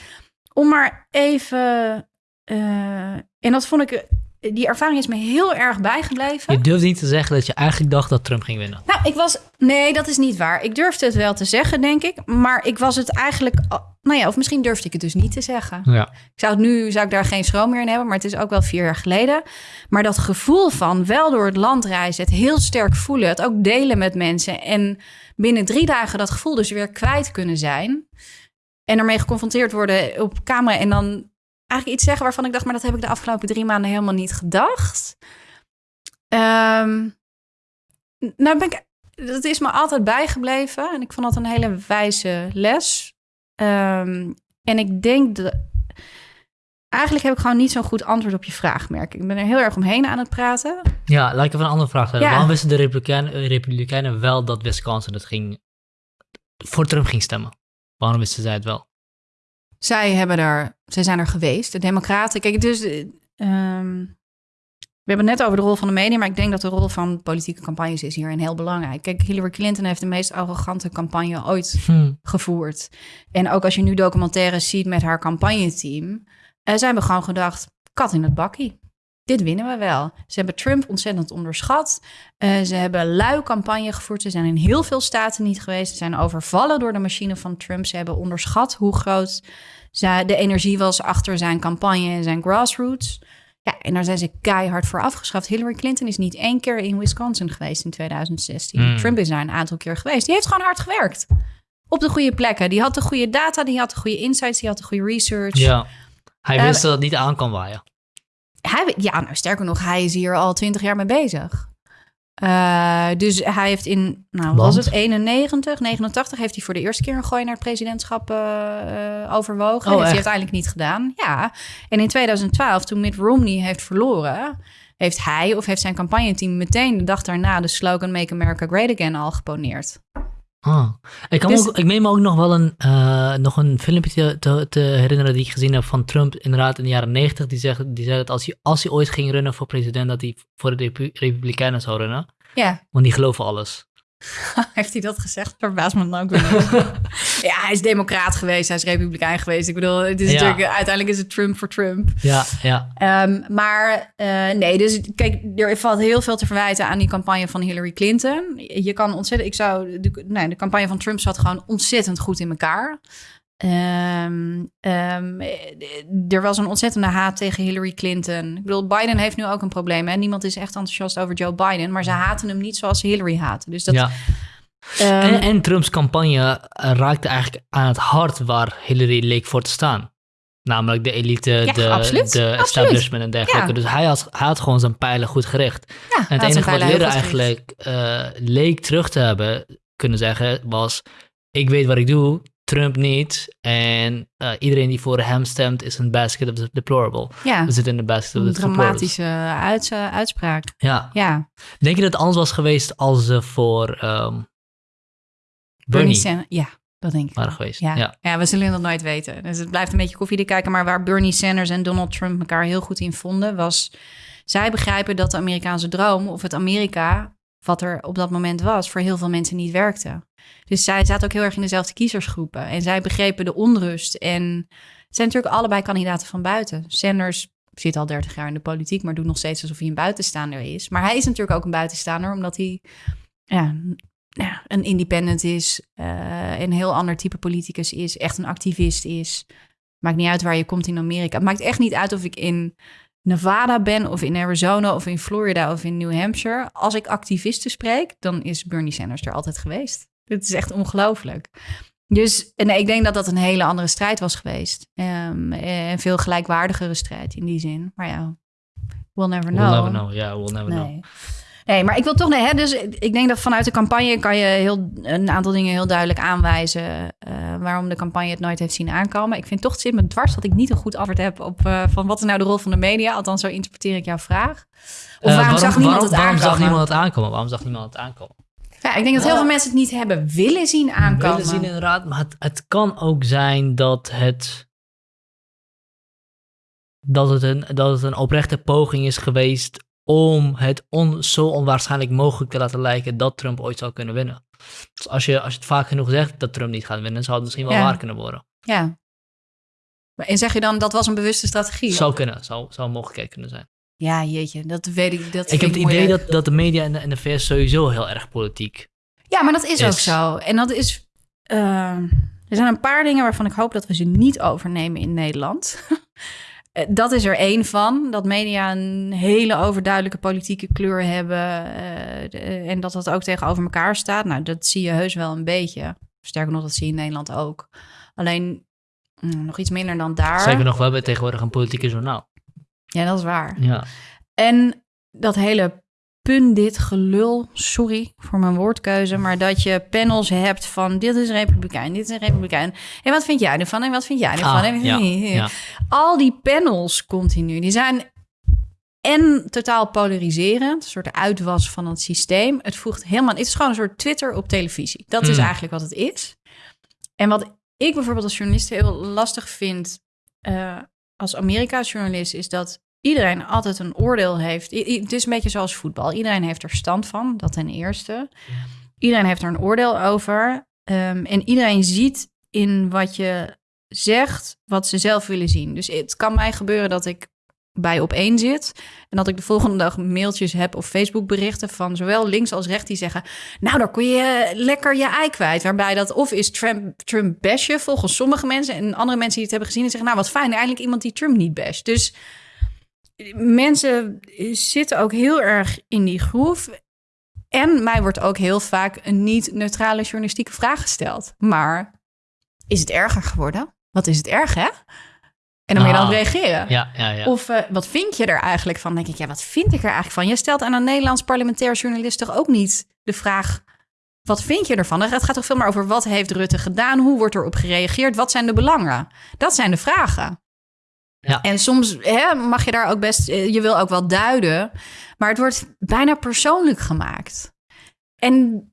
om maar even. eh, en dat vond ik. Die ervaring is me heel erg bijgebleven. Je durft niet te zeggen dat je eigenlijk dacht dat Trump ging winnen. Nou, ik was. Nee, dat is niet waar. Ik durfde het wel te zeggen, denk ik. Maar ik was het eigenlijk. Nou ja, of misschien durfde ik het dus niet te zeggen. Ja. Ik zou het nu zou ik daar geen schroom meer in hebben, maar het is ook wel vier jaar geleden. Maar dat gevoel van wel door het land reizen, het heel sterk voelen, het ook delen met mensen en binnen drie dagen dat gevoel dus weer kwijt kunnen zijn en ermee geconfronteerd worden op camera en dan eigenlijk iets zeggen waarvan ik dacht, maar dat heb ik de afgelopen drie maanden helemaal niet gedacht. Ehm, nou ben ik, dat is me altijd bijgebleven en ik vond dat een hele wijze les. Ehm, en ik denk dat. Eigenlijk heb ik gewoon niet zo'n goed antwoord op je vraag, merk ik. Ik ben er heel erg omheen aan het praten. Ja, laat ik even een andere vraag stellen. Ja. Waarom wisten de Republikeinen, eh, Republikeinen wel dat Wisconsin het ging, voor Trump ging stemmen? Waarom wisten zij het wel? Zij, hebben er, zij zijn er geweest, de Democraten. Kijk, dus. eh, ehm, we hebben het net over de rol van de media, maar ik denk dat de rol van politieke campagnes is hierin heel belangrijk. Kijk, Hillary Clinton heeft de meest arrogante campagne ooit Hm. gevoerd. En ook als je nu documentaires ziet met haar campagneteam, eh, zij hebben gewoon gedacht, kat in het bakkie. Dit winnen we wel. Ze hebben Trump ontzettend onderschat. Eh, ze hebben lui campagne gevoerd. Ze zijn in heel veel staten niet geweest. Ze zijn overvallen door de machine van Trump. Ze hebben onderschat hoe groot de energie was achter zijn campagne en zijn grassroots. Ja, en daar zijn ze keihard voor afgeschaft. Hillary Clinton is niet één keer in Wisconsin geweest in 2016. Hmm. Trump is daar een aantal keer geweest. Die heeft gewoon hard gewerkt. Op de goede plekken. Die had de goede data, die had de goede insights, die had de goede research. Ja. Hij Eh, wist dat het niet aan kan waaien. Hij, ja, nou sterker nog, hij is hier al twintig jaar mee bezig. Eh, dus hij heeft in, nou was het, 91, 89, heeft hij voor de eerste keer een gooi naar het presidentschap eh, eh, overwogen. Oh, heeft hij uiteindelijk niet gedaan. Ja, en in 2012, toen Mitt Romney heeft verloren, heeft hij of heeft zijn campagneteam meteen de dag daarna de slogan Make America Great Again al geponeerd. Ah. Ik, kan Dus- ook, ik meen me ook nog wel een, eh, nog een filmpje te, te herinneren die ik gezien heb van Trump inderdaad in de jaren 90. Die zegt, die zei dat als hij, als hij ooit ging runnen voor president, dat hij voor de Repu- Republikeinen zou runnen. Ja, Want die geloven alles. heeft hij dat gezegd? Verbaast me dan ook weer. ja, hij is democraat geweest, hij is republikein geweest. Ik bedoel, het is Ja. natuurlijk, uiteindelijk is het Trump voor Trump. Ja, ja. Ehm, maar eh, nee, dus kijk, er valt heel veel te verwijten aan die campagne van Hillary Clinton. Je kan ontzettend, ik zou, de, nee, de campagne van Trump zat gewoon ontzettend goed in elkaar. Ehm, ehm, eh, er was een ontzettende haat tegen Hillary Clinton. Ik bedoel, Biden heeft nu ook een probleem. Hè? Niemand is echt enthousiast over Joe Biden, maar ze haten hem niet zoals ze Hillary haten. Dus dat, ja. ehm, En, en Trumps campagne eh, raakte eigenlijk aan het hart waar Hillary leek voor te staan. Namelijk de elite, Ja, de, absoluut. de Absoluut. establishment en dergelijke. Ja. Dus hij had, hij had gewoon zijn pijlen goed gericht. ja, En het enige wat Hillary eigenlijk eh, leek terug te hebben kunnen zeggen was... Ik weet wat ik doe, Trump niet. En eh, iedereen die voor hem stemt is een basket of the deplorable. Ja, We zitten in de basket of the dramatische uits- uitspraak. Ja. Ja, Denk je dat het anders was geweest als ze voor ehm, Bernie Bernie Sanders. Ja, dat denk ik. waren geweest? Ja. ja. Ja. we zullen dat nooit weten. Dus het blijft een beetje koffiedik kijken. Maar waar Bernie Sanders en Donald Trump elkaar heel goed in vonden, was zij begrijpen dat de Amerikaanse droom of het Amerika wat er op dat moment was, voor heel veel mensen niet werkte. Dus zij zaten ook heel erg in dezelfde kiezersgroepen. En zij begrepen de onrust. En het zijn natuurlijk allebei kandidaten van buiten. Sanders zit al 30 jaar in de politiek, maar doet nog steeds alsof hij een buitenstaander is. Maar hij is natuurlijk ook een buitenstaander, omdat hij ja, ja, een independent is, uh, een heel ander type politicus is, echt een activist is. Maakt niet uit waar je komt in Amerika. Het maakt echt niet uit of ik in Nevada ben, of in Arizona, of in Florida, of in New Hampshire. Als ik activisten spreek, dan is Bernie Sanders er altijd geweest. Het is echt ongelooflijk. Dus nee, ik denk dat dat een hele andere strijd was geweest. Um, een veel gelijkwaardigere strijd in die zin. Maar ja, we'll never know. We'll never know, ja, yeah, we'll never nee. know. Nee, maar ik wil toch, nee, hè, dus ik denk dat vanuit de campagne kan je heel, een aantal dingen heel duidelijk aanwijzen uh, waarom de campagne het nooit heeft zien aankomen. Ik vind toch, het zit me dwars dat ik niet een goed antwoord heb op uh, van wat is nou de rol van de media. Althans, zo interpreteer ik jouw vraag. Of waarom, uh, waarom zag niemand waarom, het waarom aankomen? Zag niemand het aankomen? Waarom zag niemand het aankomen? Ja, ik denk dat heel veel mensen het niet hebben willen zien aankomen. Willen zien inderdaad, maar het, het kan ook zijn dat het dat het, een, dat het een oprechte poging is geweest om het on, zo onwaarschijnlijk mogelijk te laten lijken dat Trump ooit zou kunnen winnen. Dus als je, als je het vaak genoeg zegt dat Trump niet gaat winnen, zou het misschien wel Ja. waar kunnen worden. Ja. En zeg je dan dat was een bewuste strategie? Zou kunnen, zou, zou een mogelijkheid kunnen zijn. Ja, jeetje, dat weet ik. Dat Ik heb het idee dat, dat de media in de, VS sowieso heel erg politiek. Ja, maar dat is, ook zo. En dat is. eh, er zijn een paar dingen waarvan ik hoop dat we ze niet overnemen in Nederland. Eh, dat is er één van. Dat media een hele overduidelijke politieke kleur hebben. eh, de- en dat dat ook tegenover elkaar staat. Nou, dat zie je heus wel een beetje. Sterker nog, dat zie je in Nederland ook. Alleen mm, nog iets minder dan daar. Zeker nog, we hebben tegenwoordig een politieke journaal. Ja, dat is waar. Ja. En dat hele pundit gelul, sorry voor mijn woordkeuze, maar dat je panels hebt van dit is republikein, dit is een republikein. En wat vind jij ervan? En wat vind jij ervan? Ah, En- ja, ja. Al die panels continu, die zijn en totaal polariserend, een soort uitwas van het systeem. Het voegt helemaal, het is gewoon een soort Twitter op televisie. Dat is Mm. eigenlijk wat het is. En wat ik bijvoorbeeld als journalist heel lastig vind, eh, als Amerika-journalist, is dat iedereen altijd een oordeel heeft. Het is een beetje zoals voetbal. Iedereen heeft er stand van, dat ten eerste. Iedereen heeft er een oordeel over. Ehm, en iedereen ziet in wat je zegt wat ze zelf willen zien. Dus het kan mij gebeuren dat ik bij op één zit en dat ik de volgende dag mailtjes heb of Facebook berichten van zowel links als rechts die zeggen, nou daar kon je lekker je ei kwijt, waarbij dat of is Trump, Trump volgens sommige mensen en andere mensen die het hebben gezien en zeggen, nou wat fijn, eindelijk iemand die Trump niet basht. Dus mensen zitten ook heel erg in die groef. En mij wordt ook heel vaak een niet-neutrale journalistieke vraag gesteld. Maar is het erger geworden? Wat is het erg, hè? En dan moet je dan Ah. reageren. Ja, ja, ja. Of eh, wat vind je er eigenlijk van? Dan denk ik, ja, wat vind ik er eigenlijk van? Je stelt aan een Nederlands parlementair journalist toch ook niet de vraag... wat vind je ervan? Het gaat toch veel meer over wat heeft Rutte gedaan? Hoe wordt erop gereageerd? Wat zijn de belangen? Dat zijn de vragen. Ja. En soms hè, mag je daar ook best... eh, Je wil ook wel duiden. Maar het wordt bijna persoonlijk gemaakt. En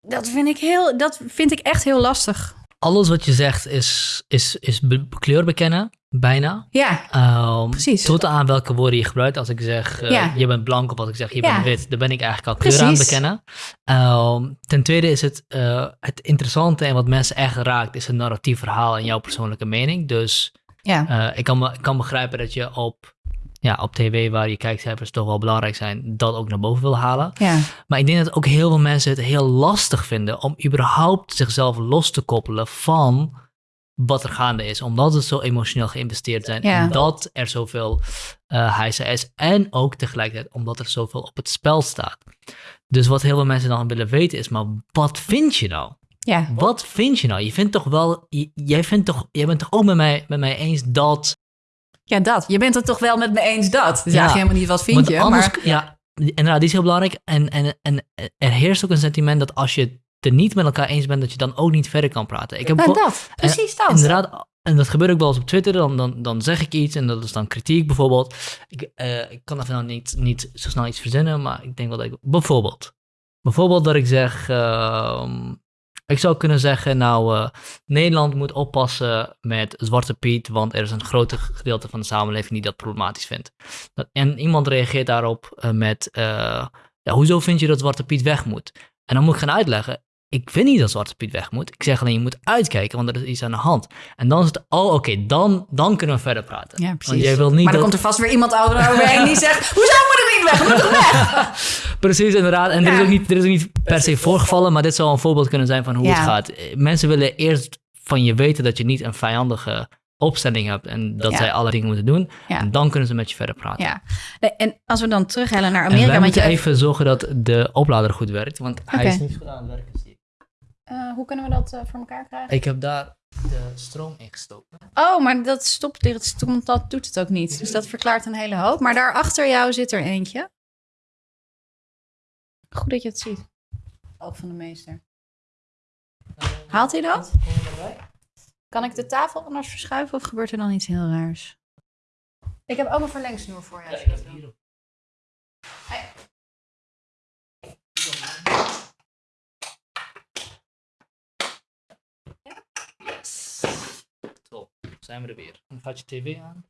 dat vind ik, heel, dat vind ik echt heel lastig. Alles wat je zegt is, is, is kleur bekennen, bijna. Ja, Ehm, Precies. Tot aan welke woorden je gebruikt. Als ik zeg, eh, Ja. je bent blank of als ik zeg, je Ja. bent wit. Dan ben ik eigenlijk al kleur aan bekennen. Ehm, ten tweede is het, eh, het interessante en wat mensen echt raakt, is een narratief verhaal en jouw persoonlijke mening. Dus ja. eh, ik, kan, kan begrijpen dat je op, ja, op tv, waar je kijkcijfers toch wel belangrijk zijn, dat ook naar boven wil halen. ja. Maar ik denk dat ook heel veel mensen het heel lastig vinden om überhaupt zichzelf los te koppelen van wat er gaande is. Omdat ze zo emotioneel geïnvesteerd zijn. Ja. En dat er zoveel uh, is. En ook tegelijkertijd omdat er zoveel op het spel staat. Dus wat heel veel mensen dan willen weten is, maar wat vind je nou? Ja. Wat vind je nou? Je vindt toch wel, jij, vindt toch, jij bent toch ook met mij, met mij eens dat... Ja, dat. Je bent het toch wel met me eens dat. Dus Ja. helemaal niet wat vind Want je. anders, maar... ja, inderdaad, die is heel belangrijk. En, en, en er heerst ook een sentiment dat als je het er niet met elkaar eens bent, dat je dan ook niet verder kan praten. Ik heb dat. Precies dat. Inderdaad, en dat gebeurt ook wel eens op Twitter. Dan, dan, dan zeg ik iets en dat is dan kritiek bijvoorbeeld. Ik, eh, ik kan even nou niet, niet zo snel iets verzinnen, maar ik denk wel dat ik... Bijvoorbeeld. Bijvoorbeeld dat ik zeg... ehm, ik zou kunnen zeggen, nou, eh, Nederland moet oppassen met Zwarte Piet, want er is een groot gedeelte van de samenleving die dat problematisch vindt. En iemand reageert daarop eh, met, eh, ja, hoezo vind je dat Zwarte Piet weg moet? En dan moet ik gaan uitleggen, ik vind niet dat Zwarte Piet weg moet. Ik zeg alleen, je moet uitkijken, want er is iets aan de hand. En dan is het, oh oké, dan, dan kunnen we verder praten. Ja, Want precies. jij wil niet maar dan dat- komt er vast weer iemand overheen die zegt... Hoezo moet het niet weg? Moet het weg? Precies, inderdaad. En er, is Ja. ook niet, er is ook niet per se voorgevallen, maar dit zou een voorbeeld kunnen zijn van hoe Ja. het gaat. Mensen willen eerst van je weten dat je niet een vijandige opstelling hebt en dat Ja. zij alle dingen moeten doen. Ja. En dan kunnen ze met je verder praten. Ja. Nee, en als we dan terughellen naar En Amerika... wij want moeten je- even zorgen dat de oplader goed werkt, want hij is niet goed aan het werken. Eh, hoe kunnen we dat eh, voor elkaar krijgen? Ik heb daar de stroom ingestoken. Oh, maar dat stopt dit dat doet het ook niet. Dus dat verklaart een hele hoop. Maar daar achter jou zit er eentje. Goed dat je het ziet. Ook van de meester. Haalt hij dat? Kan ik de tafel anders verschuiven of gebeurt er dan iets heel raars? Ik heb ook een verlengsnoer voor je. Ja, ik heb hierop. Yes. Top. Zijn we er weer. Dan gaat je tv aan.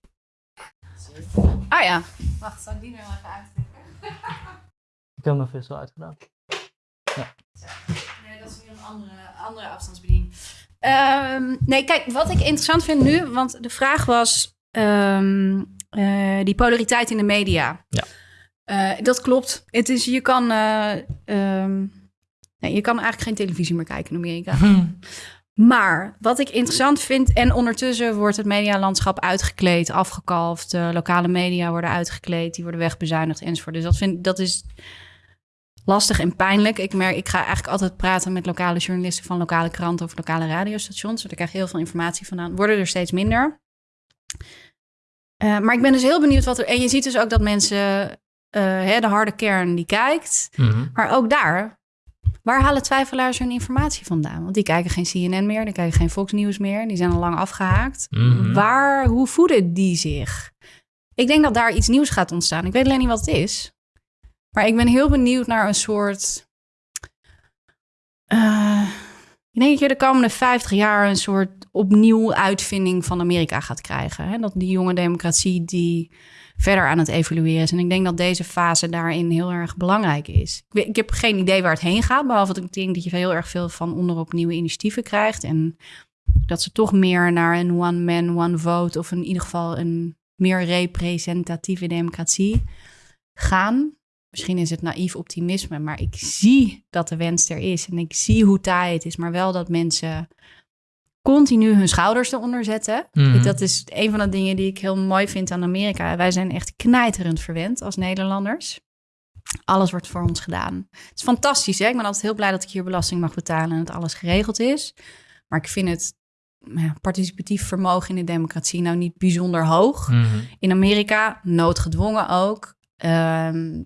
Ah ja. Wacht, zal ik die nog even uittikken? Ik heb mijn vis al uitgedaan. Nee, dat is weer een andere, andere afstandsbediening. Ehm, nee, kijk, wat ik interessant vind nu, want de vraag was ehm, eh, die polariteit in de media. Ja. Eh, dat klopt. Het is, je kan, eh, ehm, nee, je kan eigenlijk geen televisie meer kijken in Amerika. Maar wat ik interessant vind, en ondertussen wordt het medialandschap uitgekleed, afgekalfd. De lokale media worden uitgekleed, die worden wegbezuinigd enzovoort. Dus dat, vind, dat is lastig en pijnlijk. Ik, merk, ik ga eigenlijk altijd praten met lokale journalisten van lokale kranten of lokale radiostations. Daar krijg je heel veel informatie vandaan. Worden er steeds minder. Eh, maar ik ben dus heel benieuwd wat er. En je ziet dus ook dat mensen, eh, hè, de harde kern die kijkt, Mhm. maar ook daar, waar halen twijfelaars hun informatie vandaan? Want die kijken geen CNN meer, die kijken geen Fox News meer, die zijn al lang afgehaakt. Mhm. Waar, hoe voeden die zich? Ik denk dat daar iets nieuws gaat ontstaan. Ik weet alleen niet wat het is. Maar ik ben heel benieuwd naar een soort. eh, ik denk dat je de komende 50 jaar een soort opnieuw uitvinding van Amerika gaat krijgen. Hè? Dat die jonge democratie die verder aan het evolueren is. En ik denk dat deze fase daarin heel erg belangrijk is. Ik, heb geen idee waar het heen gaat, behalve dat ik denk dat je heel erg veel van onderop nieuwe initiatieven krijgt. En dat ze toch meer naar een one man, one vote of in ieder geval een meer representatieve democratie gaan. Misschien is het naïef optimisme, maar ik zie dat de wens er is en ik zie hoe taai het is, maar wel dat mensen continu hun schouders eronder zetten. Mhm. Ik- Dat is een van de dingen die ik heel mooi vind aan Amerika. Wij zijn echt knijterend verwend als Nederlanders. Alles wordt voor ons gedaan. Het is fantastisch, hè? Ik ben altijd heel blij dat ik hier belasting mag betalen en dat alles geregeld is. Maar ik vind het ja, participatief vermogen in de democratie nou niet bijzonder hoog. Mhm. In Amerika, noodgedwongen ook, ehm,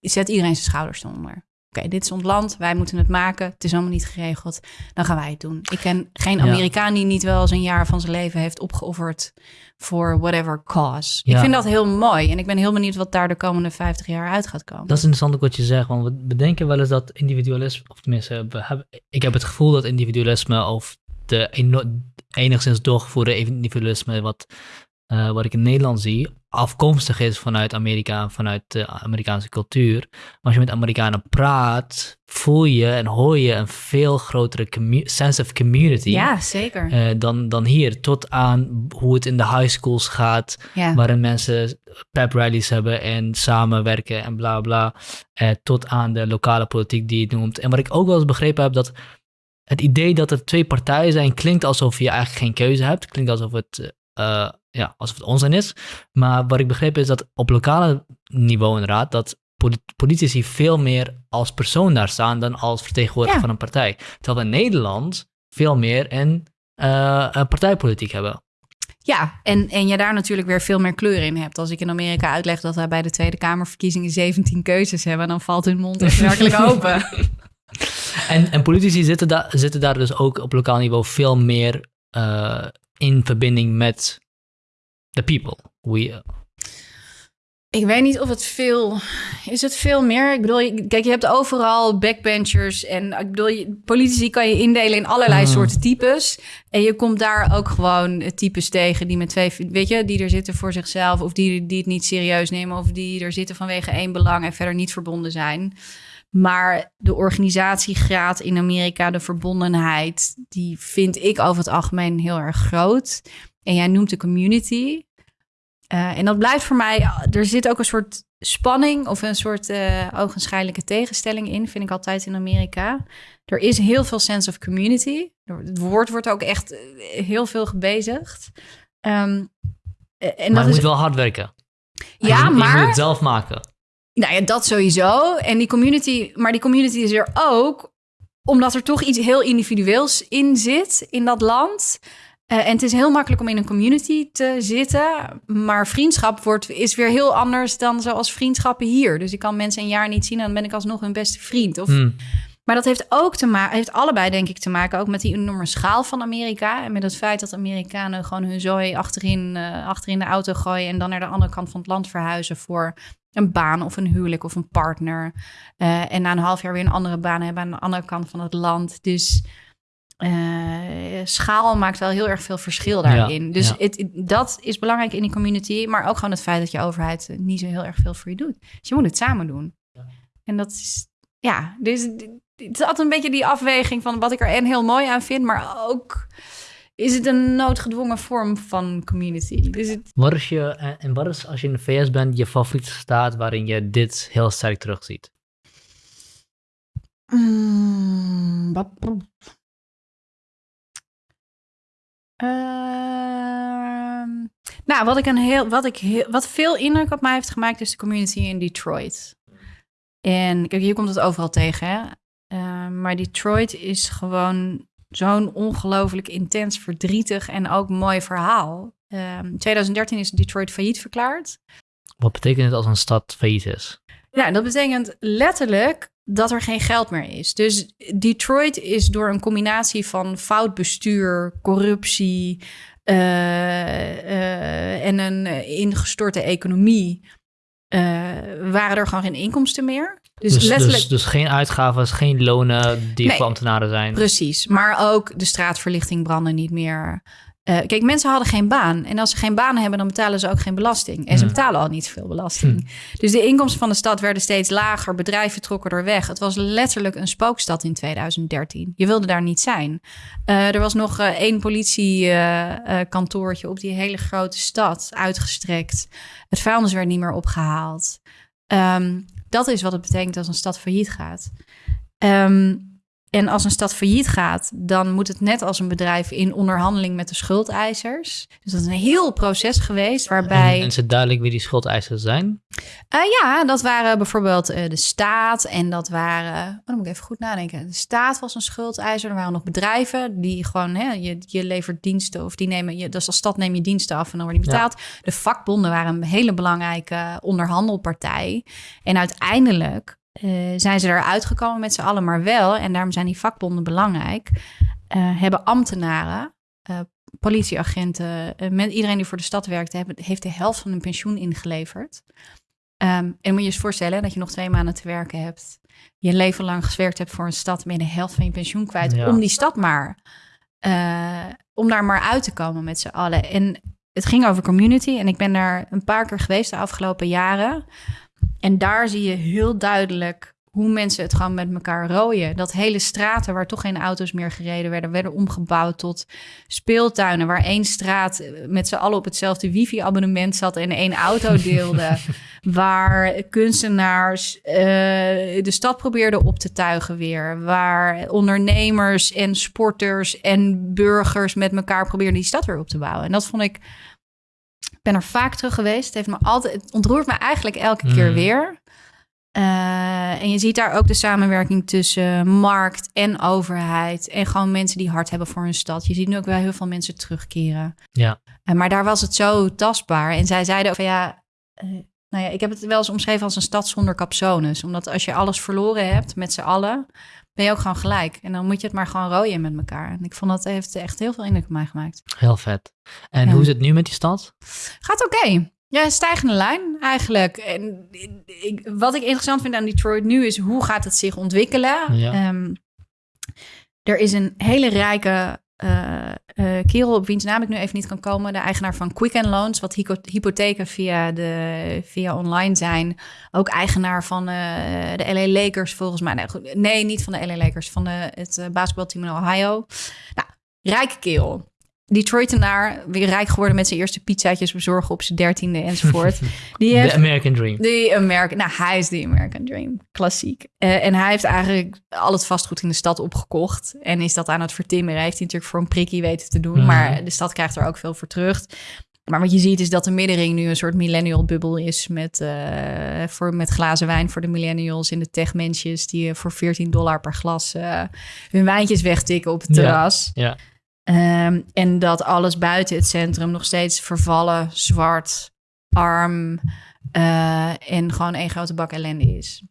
zet iedereen zijn schouders eronder. Oké, dit is ons land, wij moeten het maken. Het is allemaal niet geregeld, dan gaan wij het doen. Ik ken geen. Amerikaan die niet wel eens een jaar van zijn leven heeft opgeofferd voor whatever cause. Ik vind dat heel mooi en ik ben heel benieuwd wat daar de komende 50 jaar uit gaat komen. Dat is interessant ook wat je zegt, want we bedenken wel eens dat individualisme, of tenminste, we hebben, ik heb het gevoel dat individualisme of de enigszins doorgevoerde individualisme wat, eh, wat ik in Nederland zie, afkomstig is vanuit Amerika, vanuit de Amerikaanse cultuur. Maar als je met Amerikanen praat, voel je en hoor je een veel grotere commu- sense of community. ja, zeker. eh, dan, dan hier, tot aan hoe het in de high schools gaat, ja. waarin mensen pep rallies hebben en samenwerken en bla bla. Eh, tot aan de lokale politiek die je noemt. En wat ik ook wel eens begrepen heb, dat het idee dat er twee partijen zijn, klinkt alsof je eigenlijk geen keuze hebt. Klinkt alsof het, ja, alsof het onzin is. Maar wat ik begrepen is dat op lokale niveau inderdaad, dat polit- politici veel meer als persoon daar staan dan als vertegenwoordiger Ja. van een partij. Terwijl we in Nederland veel meer een, eh, een partijpolitiek hebben. Ja, en, en je daar natuurlijk weer veel meer kleur in hebt. Als ik in Amerika uitleg dat wij bij de Tweede Kamerverkiezingen 17 keuzes hebben, dan valt hun mond echt werkelijk open. En, en politici zitten, daar zitten daar dus ook op lokaal niveau veel meer eh, in verbinding met the people. We, Ik weet niet of het veel... Is het veel meer? Ik bedoel, kijk, je hebt overal backbenchers. En ik bedoel, politici kan je indelen in allerlei Mm. soorten types. En je komt daar ook gewoon types tegen die met twee... Weet je, die er zitten voor zichzelf. Of die, die het niet serieus nemen. Of die er zitten vanwege één belang en verder niet verbonden zijn. Maar de organisatiegraad in Amerika, de verbondenheid... die vind ik over het algemeen heel erg groot. En jij noemt de community... Eh, en dat blijft voor mij, er zit ook een soort spanning of een soort eh ogenschijnlijke tegenstelling in, vind ik altijd in Amerika. Er is heel veel sense of community. Het woord wordt ook echt eh, heel veel gebezigd. Ehm, eh, en maar dat je is, moet wel hard werken. ja, je, Je moet maar het zelf maken. nou ja, dat sowieso. En die community, maar die community is er ook omdat er toch iets heel individueels in zit in dat land. Eh, en het is heel makkelijk om in een community te zitten. Maar vriendschap wordt, is weer heel anders dan zoals vriendschappen hier. Dus ik kan mensen een jaar niet zien en dan ben ik alsnog hun beste vriend. Of, Hm. Maar dat heeft ook te maken, heeft allebei denk ik te maken ook met die enorme schaal van Amerika. En met het feit dat Amerikanen gewoon hun zooi achterin, eh, achterin de auto gooien. En dan naar de andere kant van het land verhuizen voor een baan of een huwelijk of een partner. Eh, en na een half jaar weer een andere baan hebben aan de andere kant van het land. Dus eh, schaal maakt wel heel erg veel verschil daarin. dus ja. Het, dat is belangrijk in die community. Maar ook gewoon het feit dat je overheid eh, niet zo heel erg veel voor je doet. Dus je moet het samen doen. En dat is, ja, dus het is altijd een beetje die afweging van wat ik er en heel mooi aan vind. Maar ook is het een noodgedwongen vorm van community. Dus het, Wat is je, en en wat is als je in de VS bent, je favoriete staat waarin je dit heel sterk terugziet? Mm, Ehm, nou, wat ik een heel, wat ik heel, wat veel indruk op mij heeft gemaakt is de community in Detroit. En kijk, hier komt het overal tegen, hè? Ehm, maar Detroit is gewoon zo'n ongelooflijk intens, verdrietig en ook mooi verhaal. Ehm, in 2013 is Detroit failliet verklaard. Wat betekent het als een stad failliet is? Ja, dat betekent letterlijk dat er geen geld meer is. Dus Detroit is door een combinatie van fout bestuur, corruptie eh, eh, en een ingestorte economie. eh, waren er gewoon geen inkomsten meer. Dus, Dus, letterlijk. dus, dus geen uitgaven, geen lonen die Nee. voor ambtenaren zijn. Precies, maar ook de straatverlichting brandde niet meer. Eh, kijk, mensen hadden geen baan. En als ze geen baan hebben, dan betalen ze ook geen belasting. En ze Hmm. betalen al niet zoveel belasting. Dus de inkomsten van de stad werden steeds lager. Bedrijven trokken er weg. Het was letterlijk een spookstad in 2013. Je wilde daar niet zijn. Eh, er was nog eh, één politiekantoortje op die hele grote stad uitgestrekt. Het vuilnis werd niet meer opgehaald. Ehm, dat is wat het betekent als een stad failliet gaat. Ehm, en als een stad failliet gaat, dan moet het net als een bedrijf in onderhandeling met de schuldeisers. Dus dat is een heel proces geweest waarbij. En, en is het duidelijk wie die schuldeisers zijn? Eh, ja, dat waren bijvoorbeeld eh, de staat en dat waren. Oh, dan moet ik even goed nadenken. De staat was een schuldeiser. Er waren nog bedrijven die gewoon, hè, je, je levert diensten of die nemen je. Dus als stad neem je diensten af en dan word je betaald. De vakbonden waren een hele belangrijke onderhandelpartij. En uiteindelijk zijn ze eruit gekomen met z'n allen, maar wel, en daarom zijn die vakbonden belangrijk, eh, hebben ambtenaren. eh, Politieagenten, eh, met iedereen die voor de stad werkte, hebben, heeft de helft van hun pensioen ingeleverd. Ehm, en moet je je eens voorstellen dat je nog twee maanden te werken hebt. Je leven lang gewerkt hebt voor een stad, ben je de helft van je pensioen kwijt. Ja. Om die stad maar, eh, om daar maar uit te komen met z'n allen. En het ging over community. En ik ben daar een paar keer geweest de afgelopen jaren. En daar zie je heel duidelijk hoe mensen het gewoon met elkaar rooien. Dat hele straten waar toch geen auto's meer gereden werden, werden omgebouwd tot speeltuinen. Waar één straat eh, met z'n allen op hetzelfde wifi-abonnement zat en één auto deelde. waar kunstenaars eh, de stad probeerden op te tuigen weer. Waar ondernemers en sporters en burgers met elkaar probeerden die stad weer op te bouwen. En dat vond ik. Ik ben er vaak terug geweest. Het, heeft me altijd, het ontroert me eigenlijk elke keer Mm. weer. Eh, en je ziet daar ook de samenwerking tussen markt en overheid. En gewoon mensen die hard hebben voor hun stad. Je ziet nu ook wel heel veel mensen terugkeren. Ja. Eh, maar daar was het zo tastbaar. En zij zeiden ook van ja, eh, nou ja, ik heb het wel eens omschreven als een stad zonder capsones. Omdat als je alles verloren hebt met z'n allen, ben je ook gewoon gelijk. En dan moet je het maar gewoon rooien met elkaar. En ik vond dat heeft echt heel veel indruk op mij gemaakt. Heel vet. En Ja. hoe is het nu met die stad? Gaat oké. Ja, een stijgende lijn eigenlijk. En ik, wat ik interessant vind aan Detroit nu is hoe gaat het zich ontwikkelen? Ja. Ehm, er is een hele rijke kerel op wiens naam ik nu even niet kan komen. De eigenaar van Quicken Loans, wat hypo- hypotheken via, de, via online zijn. Ook eigenaar van eh, de LA Lakers volgens mij. Nee, goed, nee, niet van de LA Lakers, van de, het eh, basketbalteam in Ohio. Nou, rijke kerel. Detroitenaar, weer rijk geworden met zijn eerste pizzaatjes bezorgen op zijn dertiende enzovoort. Die De heeft American Dream. de American, nou hij is de American Dream, klassiek. Eh, en hij heeft eigenlijk al het vastgoed in de stad opgekocht en is dat aan het vertimmeren. Heeft hij natuurlijk voor een prikkie weten te doen, Mhm. maar de stad krijgt er ook veel voor terug. Maar wat je ziet is dat de middenring nu een soort millennial bubbel is met, eh, voor, met glazen wijn voor de millennials in de techmensjes die eh, voor 14 dollar per glas hun wijntjes wegtikken op het Ja. terras. Ja. Ehm, en dat alles buiten het centrum nog steeds vervallen, zwart, arm eh, en gewoon één grote bak ellende is.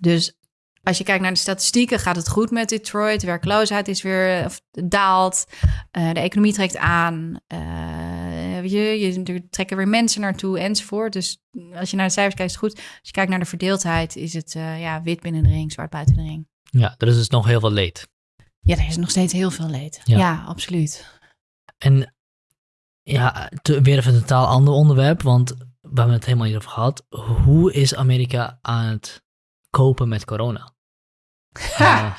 Dus als je kijkt naar de statistieken, gaat het goed met Detroit. De werkloosheid is weer of, daalt. Eh, de economie trekt aan. Eh, je, je, er trekken weer mensen naartoe enzovoort. Dus als je naar de cijfers kijkt, is het goed. Als je kijkt naar de verdeeldheid, is het ja, wit binnen de ring, zwart buiten de ring. ja, er is dus nog heel veel leed. Ja, er is nog steeds heel veel leed. Ja. ja absoluut. En ja, te- weer even een totaal ander onderwerp, want we hebben het helemaal niet over gehad. Hoe is Amerika aan het kopen met corona? Eh,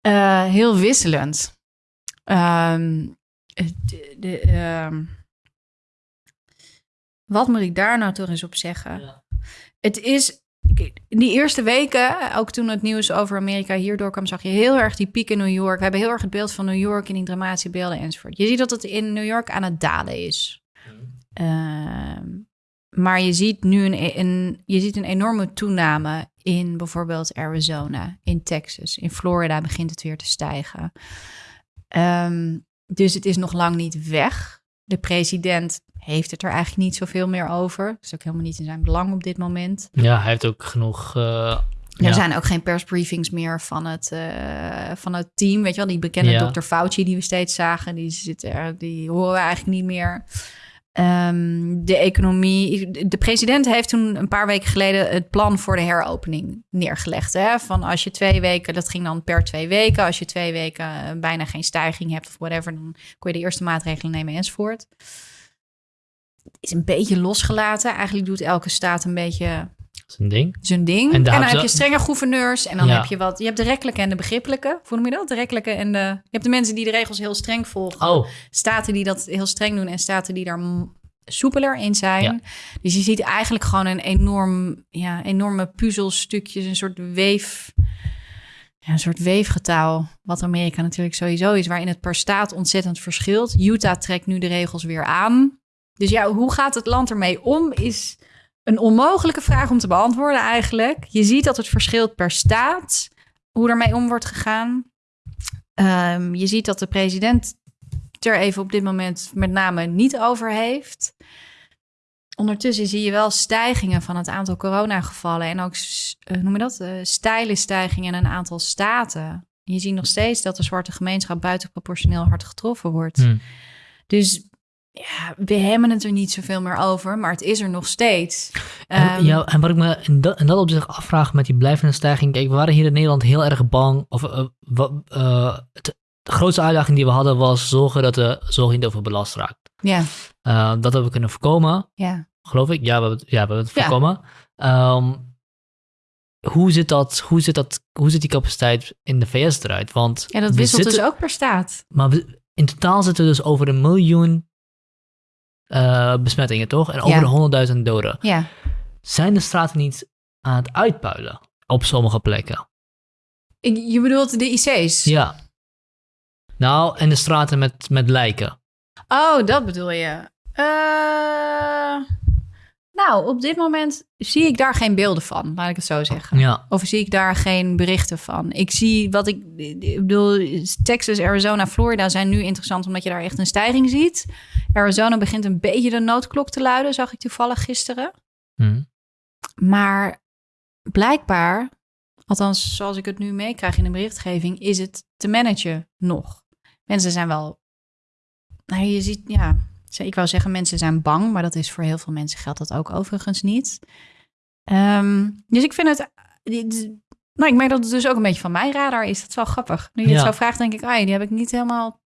Eh, heel wisselend. Ehm, de, de, ehm, wat moet ik daar nou toch eens op zeggen? Ja. Het is. In die eerste weken, ook toen het nieuws over Amerika hier doorkwam, zag je heel erg die piek in New York. We hebben heel erg het beeld van New York in die dramatische beelden enzovoort. Je ziet dat het in New York aan het dalen is. Ehm, maar je ziet nu een, een, je ziet een enorme toename in bijvoorbeeld Arizona, in Texas, in Florida begint het weer te stijgen. Ehm, dus het is nog lang niet weg. De president heeft het er eigenlijk niet zoveel meer over. Dat is ook helemaal niet in zijn belang op dit moment. ja, hij heeft ook genoeg. eh, Er ja. zijn ook geen persbriefings meer van het, eh, van het team. Weet je wel, die bekende Ja. Dr. Fauci die we steeds zagen, die, zit er, die horen we eigenlijk niet meer. Ehm, de economie. De president heeft toen een paar weken geleden het plan voor de heropening neergelegd. Hè? Van als je twee weken, dat ging dan per twee weken. Als je twee weken eh, bijna geen stijging hebt of whatever, dan kon je de eerste maatregelen nemen enzovoort. Is een beetje losgelaten. Eigenlijk doet elke staat een beetje Een ding. zijn ding. En dan heb je strenge gouverneurs. En dan Ja. heb je wat. Je hebt de rechtelijke en de begrippelijke. Hoe noem je dat? De rechtelijke en de. Je hebt de mensen die de regels heel streng volgen. Oh, Staten die dat heel streng doen en staten die daar soepeler in zijn. Ja. Dus je ziet eigenlijk gewoon een enorm, ja, enorme puzzelstukjes, een soort weef. Ja, een soort weefgetouw, wat Amerika natuurlijk sowieso is, waarin het per staat ontzettend verschilt. Utah trekt nu de regels weer aan. Dus ja, hoe gaat het land ermee om, is een onmogelijke vraag om te beantwoorden eigenlijk. Je ziet dat het verschilt per staat, hoe ermee om wordt gegaan. Ehm, je ziet dat de president er even op dit moment met name niet over heeft. Ondertussen zie je wel stijgingen van het aantal coronagevallen en ook, eh, noem je dat, Eh, steile stijgingen in een aantal staten. Je ziet nog steeds dat de zwarte gemeenschap buitenproportioneel hard getroffen wordt. hm. Dus ja, we hebben het er niet zoveel meer over, maar het is er nog steeds. En, Ehm, ja, en wat ik me in dat, in dat opzicht afvraag met die blijvende stijging. Kijk, we waren hier in Nederland heel erg bang. Of, eh, wat, eh, het- de grootste uitdaging die we hadden was zorgen dat de zorg niet overbelast raakt. Ja, Eh, dat hebben we kunnen voorkomen, ja. geloof ik. Ja, we hebben het, ja, we hebben het Ja. voorkomen. Ehm, hoe, zit dat, hoe, zit dat, hoe zit die capaciteit in de VS eruit? Want ja dat wisselt zitten- dus ook per staat. Maar we- in totaal zitten we dus over een miljoen eh, besmettingen, toch? En over Ja. de 100.000 doden. Ja. Zijn de straten niet aan het uitpuilen op sommige plekken? Ik- Je bedoelt de IC's? Ja. Nou, en de straten met, met lijken. Oh, dat bedoel je. Eh, nou, op dit moment zie ik daar geen beelden van, laat ik het zo zeggen. Ja. Of zie ik daar geen berichten van. Ik zie wat ik, ik bedoel, Texas, Arizona, Florida zijn nu interessant omdat je daar echt een stijging ziet. Arizona begint een beetje de noodklok te luiden, zag ik toevallig gisteren. Hm. Maar blijkbaar, althans zoals ik het nu meekrijg in de berichtgeving, is het te managen nog. Mensen zijn wel, nou je ziet, ja, ik wou zeggen, mensen zijn bang, maar dat is voor heel veel mensen geldt dat ook overigens niet. Ehm, dus ik vind het. Nou, ik merk dat het dus ook een beetje van mijn radar is. Dat is wel grappig. Nu je het zo vraagt, denk ik, ah, die heb ik niet helemaal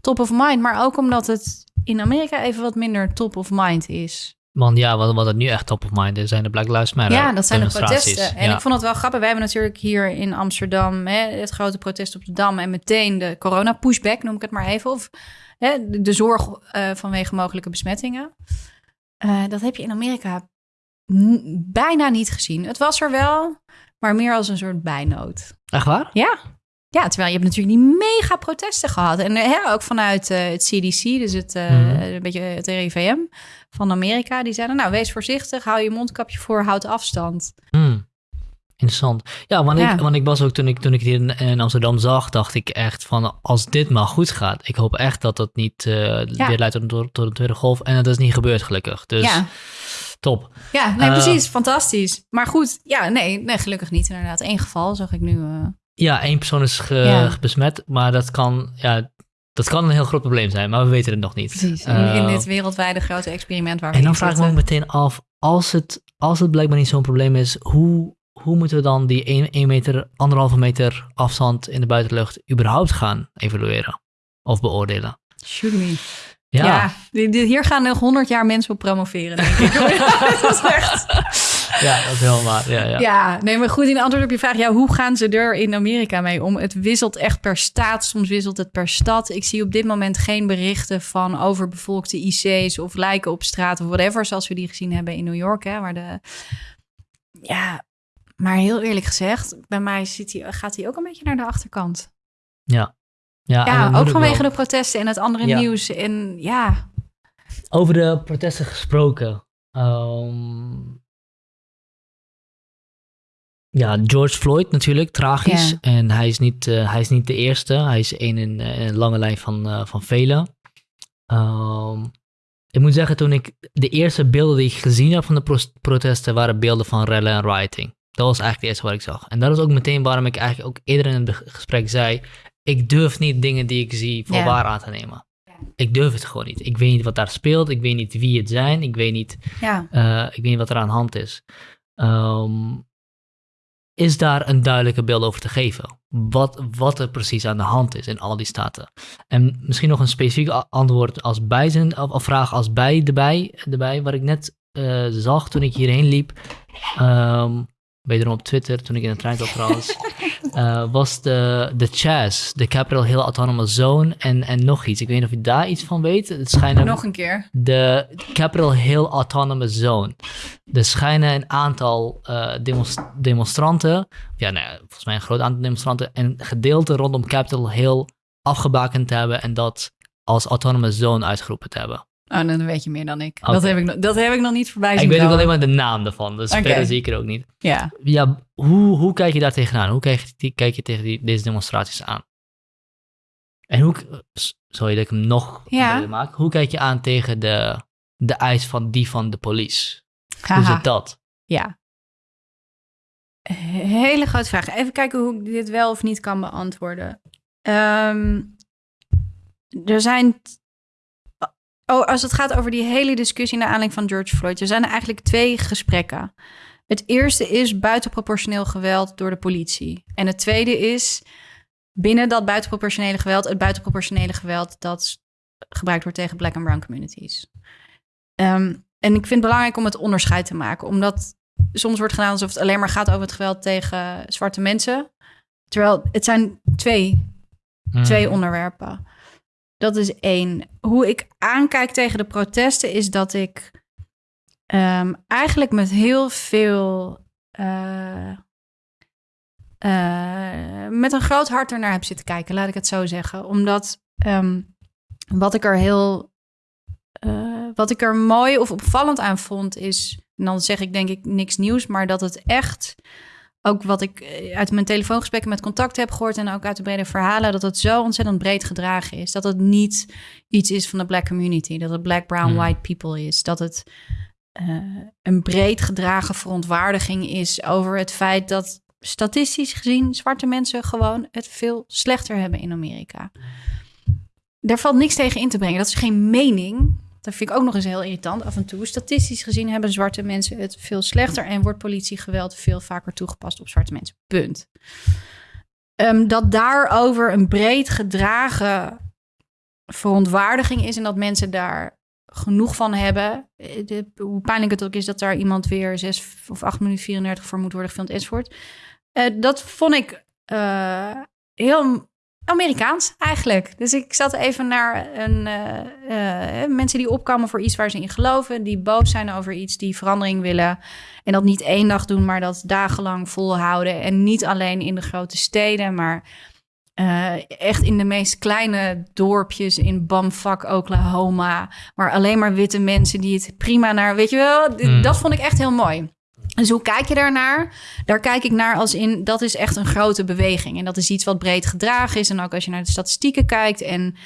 top of mind. Maar ook omdat het in Amerika even wat minder top of mind is. Want ja, wat, wat het nu echt top of mind is, zijn de Black Lives Matter Ja, dat zijn de protesten. En ik vond het wel grappig. Wij hebben natuurlijk hier in Amsterdam hè, het grote protest op de Dam... en meteen de corona-pushback, noem ik het maar even. Of hè, de, zorg uh, vanwege mogelijke besmettingen. Uh, dat heb je in Amerika bijna niet gezien. Het was er wel, maar meer als een soort bijnood. Echt waar? Ja. Ja, terwijl je hebt natuurlijk die mega protesten gehad. En hè, ook vanuit uh, het CDC, dus het, uh, een beetje het RIVM van Amerika. Die zeiden, nou, wees voorzichtig, hou je mondkapje voor, houd afstand. Mm. Interessant. Ja, want, Ik, want ik was ook toen ik, toen ik hier in, Amsterdam zag, dacht ik echt van als dit maar goed gaat. Ik hoop echt dat het niet uh, weer leidt tot, tot, een tweede golf. En dat is niet gebeurd gelukkig. Dus ja. top. Ja, nee, precies. Fantastisch. Maar goed, ja, nee, nee, gelukkig niet inderdaad. Eén geval zag ik nu. Ja, één persoon is ge, besmet, maar dat kan, ja, dat kan een heel groot probleem zijn, maar we weten het nog niet. Precies, in, in dit wereldwijde grote experiment waar we En dan vraag ik me ook meteen af, als het, als het blijkbaar niet zo'n probleem is, hoe, hoe moeten we dan die 1 meter, anderhalve meter afstand in de buitenlucht überhaupt gaan evalueren of beoordelen? Shoot me. Ja, hier gaan nog honderd jaar mensen op promoveren, denk ik. dat is echt... Ja, dat is helemaal Ja, ja. ja, nee, maar goed, in antwoord op je vraag, ja, hoe gaan ze er in Amerika mee om? Het wisselt echt per staat, soms wisselt het per stad. Ik zie op dit moment geen berichten van overbevolkte IC's of lijken op straat of whatever, zoals we die gezien hebben in New York, hè, waar de... Ja, maar heel eerlijk gezegd, bij mij zit hij, gaat hij ook een beetje naar de achterkant. Ja, ja, ja ook vanwege de protesten en het andere nieuws. En ja. Over de protesten gesproken. Um, ja, George Floyd natuurlijk, tragisch. En hij is, niet, uh, hij is niet de eerste. Hij is één in, in, een lange lijn van, uh, van velen. Um, ik moet zeggen, toen ik de eerste beelden die ik gezien heb van de pro protesten, waren beelden van rellen en rioting. Dat was eigenlijk het eerste wat ik zag. En dat is ook meteen waarom ik eigenlijk ook eerder in het gesprek zei, ik durf niet dingen die ik zie voor waar aan te nemen. Ik durf het gewoon niet. Ik weet niet wat daar speelt. Ik weet niet wie het zijn. Ik weet niet, ja. uh, ik weet niet wat er aan de hand is. Um, is daar een duidelijke beeld over te geven? Wat, wat er precies aan de hand is in al die staten. En misschien nog een specifiek antwoord als bijzin, of, vraag als bij de bij, de bij wat ik net uh, zag toen ik hierheen liep. Um, wederom op Twitter, toen ik in de trein zat trouwens, uh, was de, de CHAZ, de Capital Hill Autonomous Zone en, en nog iets. Ik weet niet of je daar iets van weet. Het schijnen, nog een keer. De Capital Hill Autonomous Zone. Er schijnen een aantal uh, demonstranten, ja, nee, volgens mij een groot aantal demonstranten, een gedeelte rondom Capitol Hill afgebakend te hebben en dat als Autonomous Zone uitgeroepen te hebben. Oh, dan weet je meer dan ik. Dat, heb ik dat heb ik nog niet voorbij zien Ik weet ook alleen maar de naam ervan, dus okay. verder zie ik er ook niet. Ja. Ja, hoe, hoe kijk je daar tegenaan? Hoe kijk je, kijk je tegen die, deze demonstraties aan? En hoe, sorry dat ik hem nog ja. maak, hoe kijk je aan tegen de, de eis van die van de police? Hoe zit dat? Ja. Hele grote vraag. Even kijken hoe ik dit wel of niet kan beantwoorden. Um, er zijn Oh, als het gaat over die hele discussie naar aanleiding van George Floyd. Er zijn er eigenlijk twee gesprekken. Het eerste is buitenproportioneel geweld door de politie. En het tweede is binnen dat buitenproportionele geweld, het buitenproportionele geweld dat gebruikt wordt tegen black en brown communities. Ehm, en ik vind het belangrijk om het onderscheid te maken, omdat soms wordt gedaan alsof het alleen maar gaat over het geweld tegen zwarte mensen. Terwijl het zijn twee, hmm. twee onderwerpen. Dat is één. Hoe ik aankijk tegen de protesten is dat ik um, eigenlijk met heel veel. Uh, uh, met een groot hart ernaar heb zitten kijken, laat ik het zo zeggen. Omdat um, wat ik er heel. Uh, wat ik er mooi of opvallend aan vond is. En dan zeg ik denk ik niks nieuws, maar dat het echt ook wat ik eh, uit mijn telefoongesprekken met contact heb gehoord en ook uit de brede verhalen, dat het zo ontzettend breed gedragen is. Dat het niet iets is van de black community, dat het black, brown, hmm. white people is. Dat het uh, een breed gedragen verontwaardiging is over het feit dat statistisch gezien zwarte mensen gewoon het veel slechter hebben in Amerika. Daar valt niks tegen in te brengen. Dat is geen mening. Dat vind ik ook nog eens heel irritant. Af en toe, statistisch gezien, hebben zwarte mensen het veel slechter en wordt politiegeweld veel vaker toegepast op zwarte mensen. Punt. Ehm, dat daarover een breed gedragen verontwaardiging is en dat mensen daar genoeg van hebben. Eh, de, hoe pijnlijk het ook is dat daar iemand weer 6 of 8 minuten 34 voor moet worden gefilmd enzovoort. Uh, dat vond ik uh, heel Amerikaans eigenlijk. Dus ik zat even naar een, mensen die opkomen voor iets waar ze in geloven, die boos zijn over iets, die verandering willen. En dat niet één dag doen, maar dat dagenlang volhouden. En niet alleen in de grote steden, maar uh, echt in de meest kleine dorpjes in Bamfak, Oklahoma. Maar alleen maar witte mensen die het prima naar. Weet je wel, mm. dat vond ik echt heel mooi. Dus hoe kijk je daarnaar? Daar kijk ik naar als in dat is echt een grote beweging. En dat is iets wat breed gedragen is. En ook als je naar de statistieken kijkt en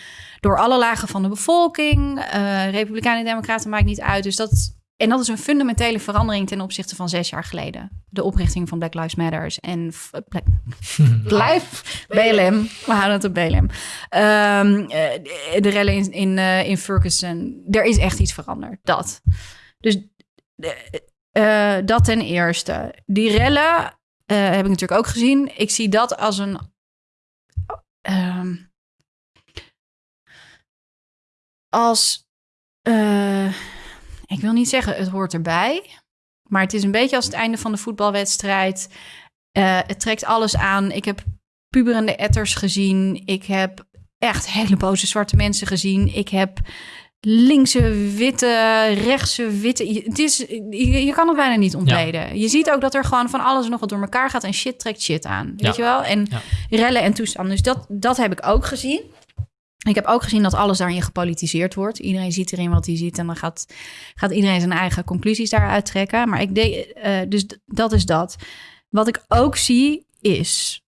door alle lagen van de bevolking, uh, Republikeinen en Democraten maakt niet uit. Dus dat en dat is een fundamentele verandering ten opzichte van zes jaar geleden. De oprichting van Black Lives Matters en. Blijf BLM. We houden het op BLM. Um, ehm, eh, de rellen in, in, uh, in Ferguson. Er is echt iets veranderd. Dat. Dus uh, dat ten eerste. Die rellen heb ik natuurlijk ook gezien. Ik zie dat als een... Um, als ik wil niet zeggen het hoort erbij. Maar het is een beetje als het einde van de voetbalwedstrijd. Het trekt alles aan. Ik heb puberende etters gezien. Ik heb echt hele boze zwarte mensen gezien. Ik heb linkse witte, rechtse witte. Het is, je, kan het bijna niet ontleden. Je ziet ook dat er gewoon van alles nog wat door elkaar gaat en shit trekt shit aan. Weet je wel? En rellen en toestanden. Dus dat, dat heb ik ook gezien. Ik heb ook gezien dat alles daarin gepolitiseerd wordt. Iedereen ziet erin wat hij ziet en dan gaat, gaat iedereen zijn eigen conclusies daaruit trekken. Maar ik deed, uh, dus dat is dat. Wat ik ook zie is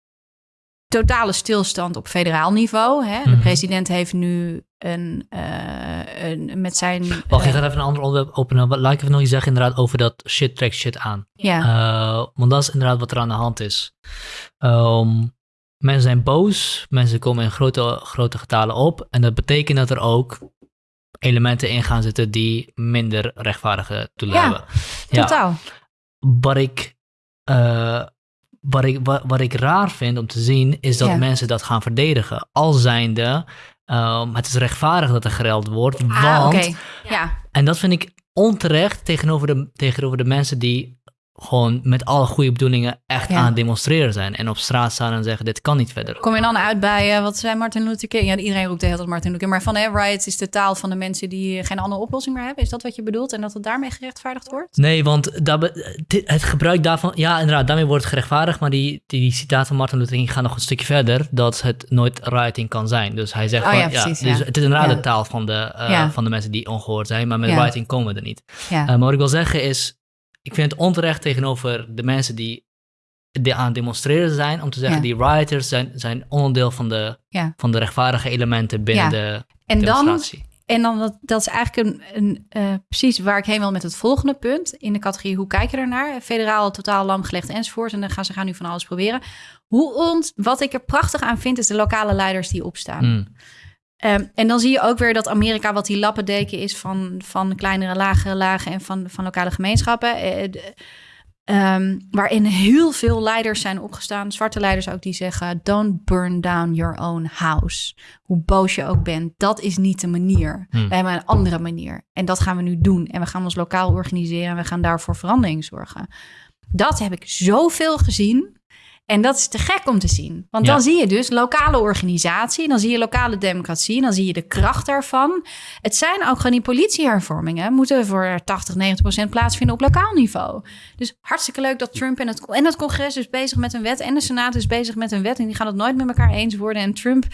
totale stilstand op federaal niveau. Hè? De mhm. president heeft nu een, uh, een met zijn. Wacht, ik ga even een ander onderwerp openen. Laat ik even nog iets zeggen inderdaad over dat shit trekt shit aan. Ja. Uh, want dat is inderdaad wat er aan de hand is. Um, Mensen zijn boos, mensen komen in grote, grote getalen op. En dat betekent dat er ook elementen in gaan zitten die minder rechtvaardige doelen ja, hebben. Ja, totaal. Wat ik, uh, wat, ik, wat, wat, ik raar vind om te zien, is dat mensen dat gaan verdedigen. Al zijnde, um, het is rechtvaardig dat er gereld wordt. Ah, want, ja. en dat vind ik onterecht tegenover de, tegenover de mensen die gewoon met alle goede bedoelingen echt aan het demonstreren zijn. En op straat staan en zeggen, dit kan niet verder. Kom je dan uit bij, uh, wat zei Martin Luther King? Ja, iedereen roept de hele tijd Martin Luther King. Maar van, hè, riots is de taal van de mensen die geen andere oplossing meer hebben. Is dat wat je bedoelt? En dat het daarmee gerechtvaardigd wordt? Nee, want dat, het gebruik daarvan... Ja, inderdaad, daarmee wordt het gerechtvaardigd. Maar die, die, citaat van Martin Luther King gaat nog een stukje verder. Dat het nooit rioting kan zijn. Dus hij zegt oh, van, ja, precies, ja, Dus het is inderdaad de taal van de, uh, van de mensen die ongehoord zijn. Maar met rioting komen we er niet. Uh, maar wat ik wil zeggen is ik vind het onterecht tegenover de mensen die, aan het demonstreren zijn, om te zeggen, die rioters zijn, zijn onderdeel van de, van de rechtvaardige elementen binnen de en demonstratie. Dan, en dan, dat, dat is eigenlijk een, een uh, precies waar ik heen wil met het volgende punt. In de categorie hoe kijk je ernaar? Federaal, totaal lamgelegd enzovoort. En dan gaan ze gaan nu van alles proberen. Hoe ont, wat ik er prachtig aan vind, is de lokale leiders die opstaan. Mm. Um, en dan zie je ook weer dat Amerika wat die lappendeken is van, van kleinere, lagere lagen en van, van lokale gemeenschappen. Uh, um, waarin heel veel leiders zijn opgestaan, zwarte leiders ook, die zeggen: Don't burn down your own house. Hoe boos je ook bent, dat is niet de manier. Hmm. Wij hebben een andere manier. En dat gaan we nu doen. En we gaan ons lokaal organiseren en we gaan daarvoor verandering zorgen. Dat heb ik zoveel gezien. En dat is te gek om te zien. Want dan zie je dus lokale organisatie, dan zie je lokale democratie, dan zie je de kracht daarvan. Het zijn ook gewoon die politiehervormingen, moeten voor 80, 90 procent plaatsvinden op lokaal niveau. Dus hartstikke leuk dat Trump en het, en het congres is bezig met een wet en de Senaat is bezig met een wet en die gaan het nooit met elkaar eens worden. En Trump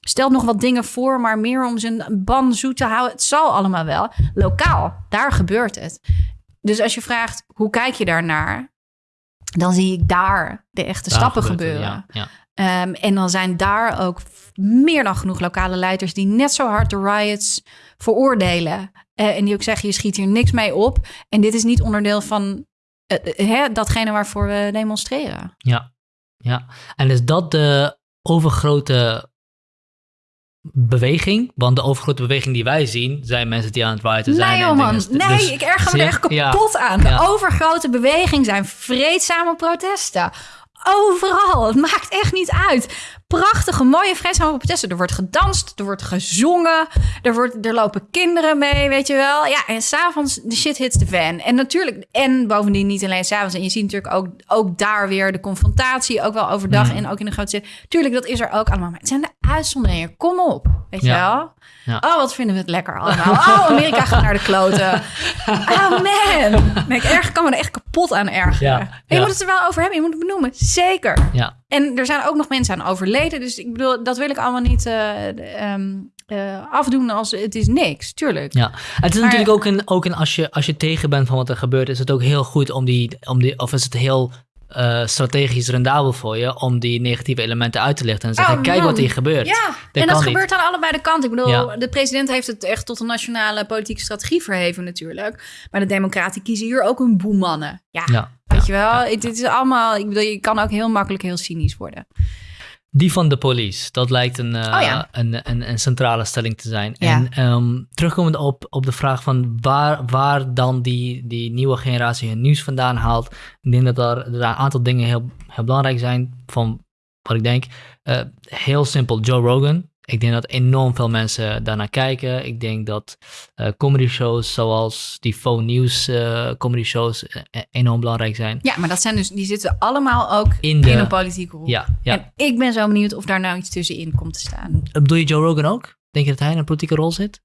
stelt nog wat dingen voor, maar meer om zijn ban zoet te houden. Het zal allemaal wel. Lokaal, daar gebeurt het. Dus als je vraagt, hoe kijk je daarnaar? Dan zie ik daar de echte stappen gebeuren. Ja, ehm, en dan zijn daar ook meer dan genoeg lokale leiders die net zo hard de riots veroordelen. Uh, en die ook zeggen: je schiet hier niks mee op. En dit is niet onderdeel van uh, hè, datgene waarvoor we demonstreren. Ja, ja. En is dat de overgrote beweging. Want de overgrote beweging die wij zien, zijn mensen die aan het rioten zijn. Nee, man. Nee, Dus- ik erger me er echt Ja. kapot aan. De Ja. overgrote beweging zijn vreedzame protesten. Overal. Het maakt echt niet uit. Prachtige, mooie, vreedzame protesten. Er wordt gedanst, er wordt gezongen, er, wordt, er lopen kinderen mee, weet je wel. Ja, en s'avonds, de shit hits the fan. En natuurlijk, en bovendien niet alleen s'avonds. En je ziet natuurlijk ook, ook daar weer de confrontatie, ook wel overdag en ook in de grote steden. Tuurlijk, dat is er ook allemaal. Maar het zijn de uitzonderingen. Kom op, weet je wel. Ja. Oh, wat vinden we het lekker allemaal. Oh, Amerika gaat naar de kloten. Oh man. Nee, ik erg, kan me er echt kapot aan ergeren. Ja, je moet het er wel over hebben. Je moet het benoemen. Zeker. Ja, En er zijn ook nog mensen aan overleden. Dus ik bedoel, dat wil ik allemaal niet eh, ehm, eh, afdoen als het is niks. Tuurlijk. ja. Het is Maar- natuurlijk ook een, ook een als, je, als je tegen bent van wat er gebeurt, is het ook heel goed om die, om die of is het heel eh, strategisch rendabel voor je om die negatieve elementen uit te lichten en zeggen, Oh, kijk wat hier gebeurt. Ja, Dat en dat niet. gebeurt aan allebei de kanten. Ik bedoel, Ja. de president heeft het echt tot een nationale politieke strategie verheven natuurlijk. Maar de democraten kiezen hier ook hun boemannen. Ja, Ja. Weet je wel. Het, het is allemaal, ik bedoel, je kan ook heel makkelijk heel cynisch worden. Die van de police, dat lijkt een, eh, Oh ja. een, een, een centrale stelling te zijn. Ja. En ehm, terugkomend op, op de vraag van waar, waar dan die, die nieuwe generatie hun nieuws vandaan haalt. Ik denk dat er, er een aantal dingen heel, heel belangrijk zijn van wat ik denk. Eh, heel simpel, Joe Rogan. Ik denk dat enorm veel mensen daarnaar kijken. Ik denk dat eh comedy shows zoals die Faux News eh, comedy shows eh, enorm belangrijk zijn. Ja, maar dat zijn dus, die zitten allemaal ook In een politieke rol. Ja, ja. En ik ben zo benieuwd of daar nou iets tussenin komt te staan. Bedoel je Joe Rogan ook? Denk je dat hij in een politieke rol zit?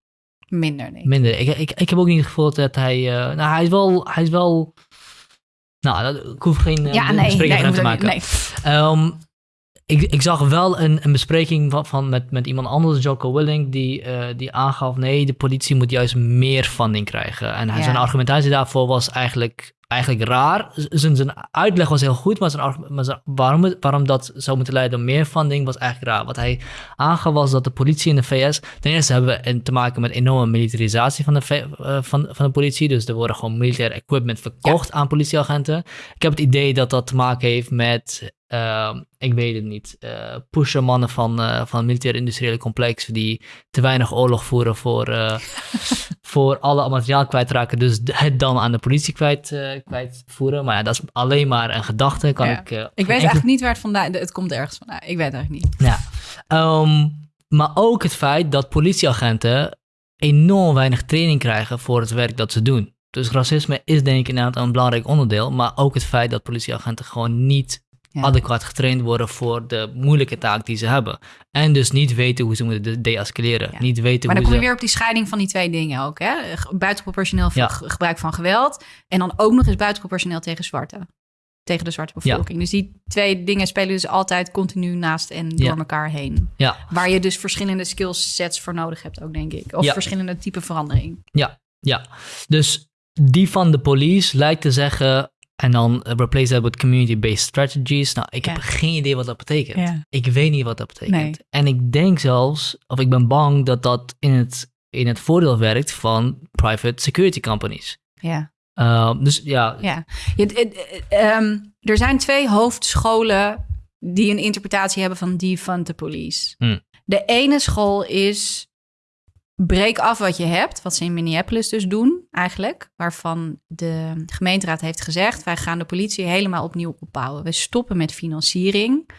Minder, nee. Minder. Ik, ik, ik heb ook niet het gevoel dat hij... nou, hij is wel... Hij is wel nou, dat, ik hoef geen ja, nee, nee, te maken. nee. Ehm, ik, ik zag wel een, een bespreking van, van met, met iemand anders, Jocko Willing, die, eh, die aangaf: nee, de politie moet juist meer funding krijgen. En hij, Ja. zijn argumentatie daarvoor was eigenlijk, eigenlijk raar. Zijn, zijn uitleg was heel goed, maar, zijn, maar zijn- waarom, waarom dat zou moeten leiden tot meer funding was eigenlijk raar. Wat hij aangaf was dat de politie in de VS. Ten eerste hebben we te maken met enorme militarisatie van de, eh, van, van de politie. Dus er worden gewoon militair equipment verkocht aan politieagenten. Ik heb het idee dat dat te maken heeft met. Ehm, ik weet het niet. eh pushermannen van, eh, van het militair-industriële complex. die te weinig oorlog voeren voor, eh, voor alle materiaal kwijtraken. Dus het dan aan de politie kwijt, kwijtvoeren. Maar ja, dat is alleen maar een gedachte. Kan Ja. ik, Ik weet enkele- eigenlijk niet waar het vandaan... Het komt ergens vandaan. Ik weet het eigenlijk niet. ja. Ehm, maar ook het feit dat politieagenten enorm weinig training krijgen voor het werk dat ze doen. Dus racisme is denk ik inderdaad een belangrijk onderdeel. Maar ook het feit dat politieagenten gewoon niet Ja. adequaat getraind worden voor de moeilijke taak die ze hebben. En dus niet weten hoe ze moeten de- deescaleren. Ja. Niet weten Maar dan hoe kom je ze... weer op die scheiding van die twee dingen ook. Hè? Buitenproportioneel Ja. ge- gebruik van geweld. En dan ook nog eens buitenproportioneel tegen zwarte. Tegen de zwarte bevolking. Dus die twee dingen spelen dus altijd continu naast en door Ja. elkaar heen. Ja, Waar je dus verschillende skillsets voor nodig hebt ook, denk ik. Of Ja. verschillende type verandering. ja. Dus die van de police lijkt te zeggen... En dan eh, replace that with community-based strategies. Nou, ik heb geen idee wat dat betekent. Ja. Ik weet niet wat dat betekent. Nee. En ik denk zelfs, of ik ben bang dat dat in het, in het voordeel werkt van private security companies. Ja. Uh, dus ja, Ja. Ehm, er zijn twee hoofdscholen die een interpretatie hebben van defund the police. Hmm. De ene school is breek af wat je hebt, wat ze in Minneapolis dus doen eigenlijk, waarvan de gemeenteraad heeft gezegd, wij gaan de politie helemaal opnieuw opbouwen. We stoppen met financiering.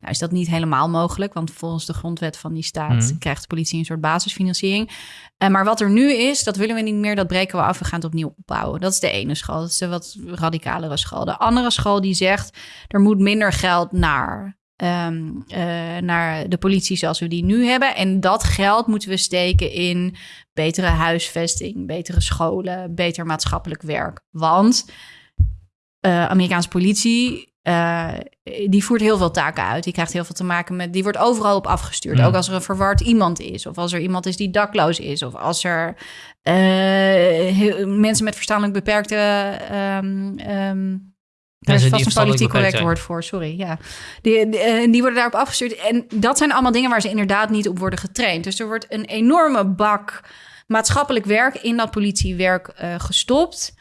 Nou is dat niet helemaal mogelijk, want volgens de grondwet van die staat Mhm. krijgt de politie een soort basisfinanciering. Eh, maar wat er nu is, dat willen we niet meer, dat breken we af, we gaan het opnieuw opbouwen. Dat is de ene school, dat is de wat radicalere school. De andere school die zegt, er moet minder geld naar, ehm, eh, naar de politie zoals we die nu hebben. En dat geld moeten we steken in betere huisvesting, betere scholen, beter maatschappelijk werk. Want eh Amerikaanse politie, eh, die voert heel veel taken uit. Die krijgt heel veel te maken met, die wordt overal op afgestuurd. Ook als er een verward iemand is, of als er iemand is die dakloos is, of als er heel- mensen met verstandelijk beperkte. ehm ehm, daar is vast een politiek correct woord voor, sorry. Ja. Die, die, eh, die worden daarop afgestuurd. En dat zijn allemaal dingen waar ze inderdaad niet op worden getraind. Dus er wordt een enorme bak maatschappelijk werk in dat politiewerk eh, gestopt.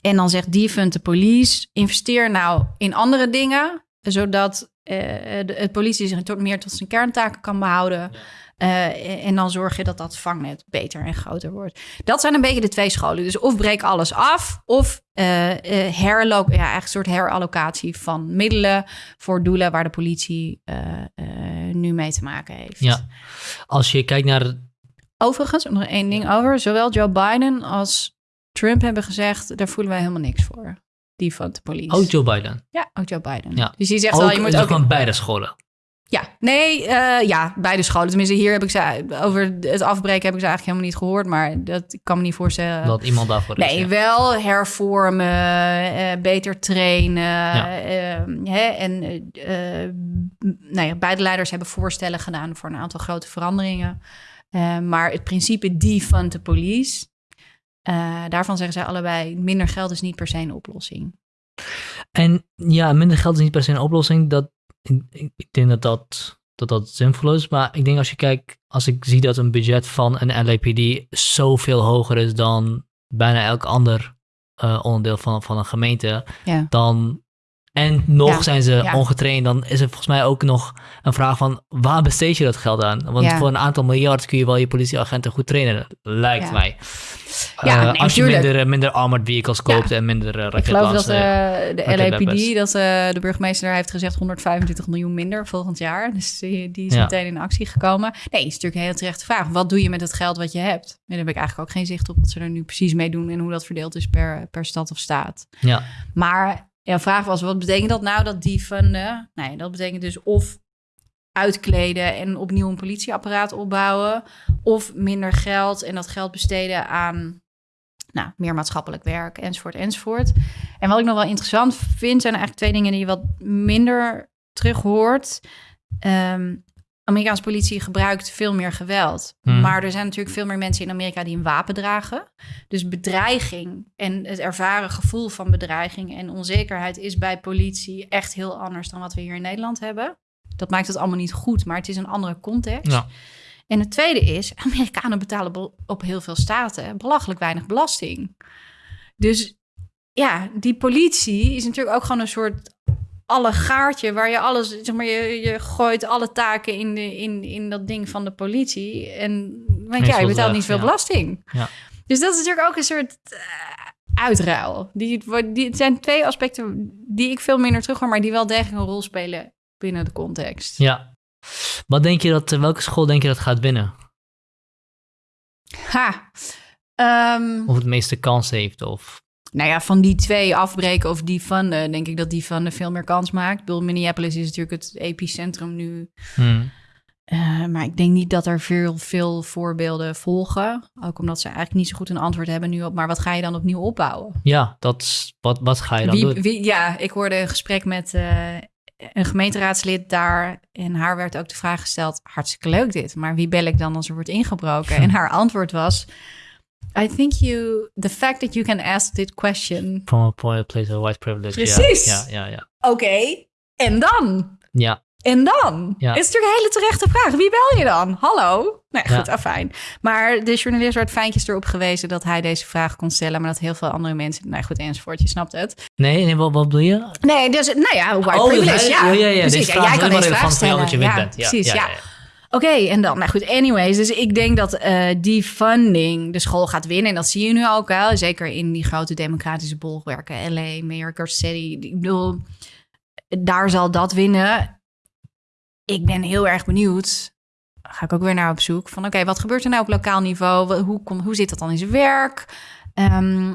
En dan zegt defund de police, investeer nou in andere dingen, zodat eh, de, het politie zich tot, meer tot zijn kerntaken kan behouden. Uh, en dan zorg je dat dat vangnet beter en groter wordt. Dat zijn een beetje de twee scholen. Dus of breek alles af, of uh, uh, herlo ja, eigenlijk een soort herallocatie van middelen voor doelen waar de politie nu mee te maken heeft. Ja, als je kijkt naar. Overigens, nog één ding over. Zowel Joe Biden als Trump hebben gezegd: daar voelen wij helemaal niks voor. Die van de politie. Ook Joe Biden. Ja, ook Joe Biden. Ja. Dus die zegt ook, wel, je moet ook van beide scholen. Ja, nee, uh, ja, beide scholen. Tenminste, hier heb ik ze over het afbreken heb ik ze eigenlijk helemaal niet gehoord, maar dat ik kan me niet voorstellen. Dat iemand daarvoor nee, is. Nee, wel hervormen, uh, beter trainen. Ja. Uh, hè, en nou ja, beide leiders hebben voorstellen gedaan voor een aantal grote veranderingen. maar het principe die van de police, daarvan zeggen zij allebei: minder geld is niet per se een oplossing. En ja, minder geld is niet per se een oplossing. Dat ik, denk dat dat, dat dat zinvol is. Maar ik denk als je kijkt, als ik zie dat een budget van een LAPD zoveel hoger is dan bijna elk ander uh, onderdeel van, van een gemeente, ja. dan. En nog Ja, zijn ze ja. ongetraind, dan is er volgens mij ook nog een vraag van waar besteed je dat geld aan? Want Ja. voor een aantal miljard kun je wel je politieagenten goed trainen, lijkt mij. Ja, Eh, nee, als je tuurlijk. minder, eh, minder armored vehicles koopt en minder uh, Ik geloof dat de. LAPD, dat de burgemeester daar heeft gezegd 125 miljoen minder volgend jaar. Dus die, die is meteen in actie gekomen. Nee, is natuurlijk een heel terechte vraag. Wat doe je met het geld wat je hebt? Daar heb ik eigenlijk ook geen zicht op wat ze er nu precies mee doen en hoe dat verdeeld is per, per stad of staat. Ja, Maar ja, vraag was, wat betekent dat nou dat die funden? Nee, dat betekent dus of uitkleden en opnieuw een politieapparaat opbouwen, of minder geld en dat geld besteden aan nou, meer maatschappelijk werk, enzovoort, enzovoort. En wat ik nog wel interessant vind, zijn eigenlijk twee dingen die je wat minder terug hoort. Ehm, Amerikaanse politie gebruikt veel meer geweld. Hmm. Maar er zijn natuurlijk veel meer mensen in Amerika die een wapen dragen. Dus bedreiging en het ervaren gevoel van bedreiging en onzekerheid is bij politie echt heel anders dan wat we hier in Nederland hebben. Dat maakt het allemaal niet goed, maar het is een andere context. Ja. En het tweede is, Amerikanen betalen op heel veel staten belachelijk weinig belasting. Dus ja, die politie is natuurlijk ook gewoon een soort allegaartje waar je alles, zeg maar, je, je gooit alle taken in, de, in, in dat ding van de politie. En want ja, je betaalt niet veel ja. belasting. Ja. Dus dat is natuurlijk ook een soort eh, uitruil. Die, die, het zijn twee aspecten die ik veel minder terug hoor, maar die wel degelijk een rol spelen binnen de context. ja. Wat denk je dat, eh, welke school denk je dat gaat winnen? Ha. Ehm, Of het meeste kans heeft? Of... Nou ja, van die twee afbreken of die funden, denk ik dat die funden veel meer kans maakt. Ik bedoel, Minneapolis is natuurlijk het epicentrum nu. Hmm. Eh, maar ik denk niet dat er veel, veel voorbeelden volgen. Ook omdat ze eigenlijk niet zo goed een antwoord hebben nu op. Maar wat ga je dan opnieuw opbouwen? Ja, dat is, wat, wat ga je dan Wie, doen? wie, ja, ik hoorde een gesprek met eh, een gemeenteraadslid daar. En haar werd ook de vraag gesteld: hartstikke leuk dit. Maar wie bel ik dan als er wordt ingebroken? en haar antwoord was: I think you, the fact that you can ask this question. From a point of place of white privilege. Precies. Ja, ja, ja. Oké, en dan? Ja, En dan? Ja. Is natuurlijk een hele terechte vraag. Wie bel je dan? Hallo? Nee, Ja. goed, afijn. Maar de journalist werd fijntjes erop gewezen dat hij deze vraag kon stellen, maar dat heel veel andere mensen, nou goed, enzovoort, je snapt het. nee, nee wat, wat bedoel je? Nee, dus, nou ja, white Oh, privilege, hij- ja. ja, ja, precies. deze Ja, vraag jij kan deze vraag stellen. je ja, bent. Ja, precies, ja, Oké, en dan, nou goed, anyways. Dus ik denk dat eh, die funding de school gaat winnen. En dat zie je nu ook wel. Zeker in die grote democratische bolwerken. LA, Mayor Garcetti. Ik bedoel, daar zal dat winnen. Ik ben heel erg benieuwd. Ga ik ook weer naar op zoek. Van oké, wat gebeurt er nou op lokaal niveau? Hoe, kom, hoe zit dat dan in zijn werk? Ehm,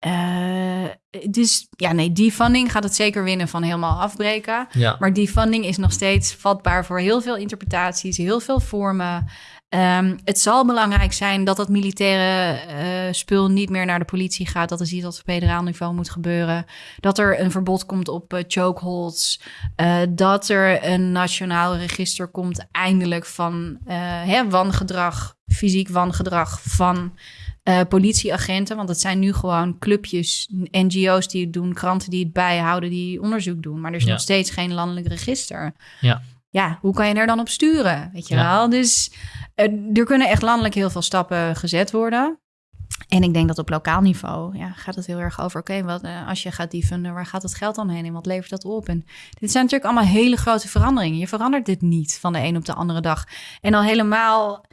eh, dus ja, nee, die funding gaat het zeker winnen van helemaal afbreken. Ja. Maar die funding is nog steeds vatbaar voor heel veel interpretaties, heel veel vormen. Ehm, het zal belangrijk zijn dat dat militaire eh, spul niet meer naar de politie gaat. Dat is iets wat op federaal niveau moet gebeuren. Dat er een verbod komt op eh, chokeholds. Eh, dat er een nationaal register komt eindelijk van hè, wangedrag, fysiek wangedrag van eh, politieagenten. Want het zijn nu gewoon clubjes, NGO's die het doen, kranten die het bijhouden, die onderzoek doen. Maar er is Ja. nog steeds geen landelijk register. Ja. Ja, hoe kan je er dan op sturen? Weet je Ja. wel? Dus eh, er kunnen echt landelijk heel veel stappen gezet worden. En ik denk dat op lokaal niveau ja, gaat het heel erg over... oké, wat eh, als je gaat defunden, waar gaat het geld dan heen... en wat levert dat op? En dit zijn natuurlijk allemaal hele grote veranderingen. Je verandert dit niet van de een op de andere dag. En al helemaal...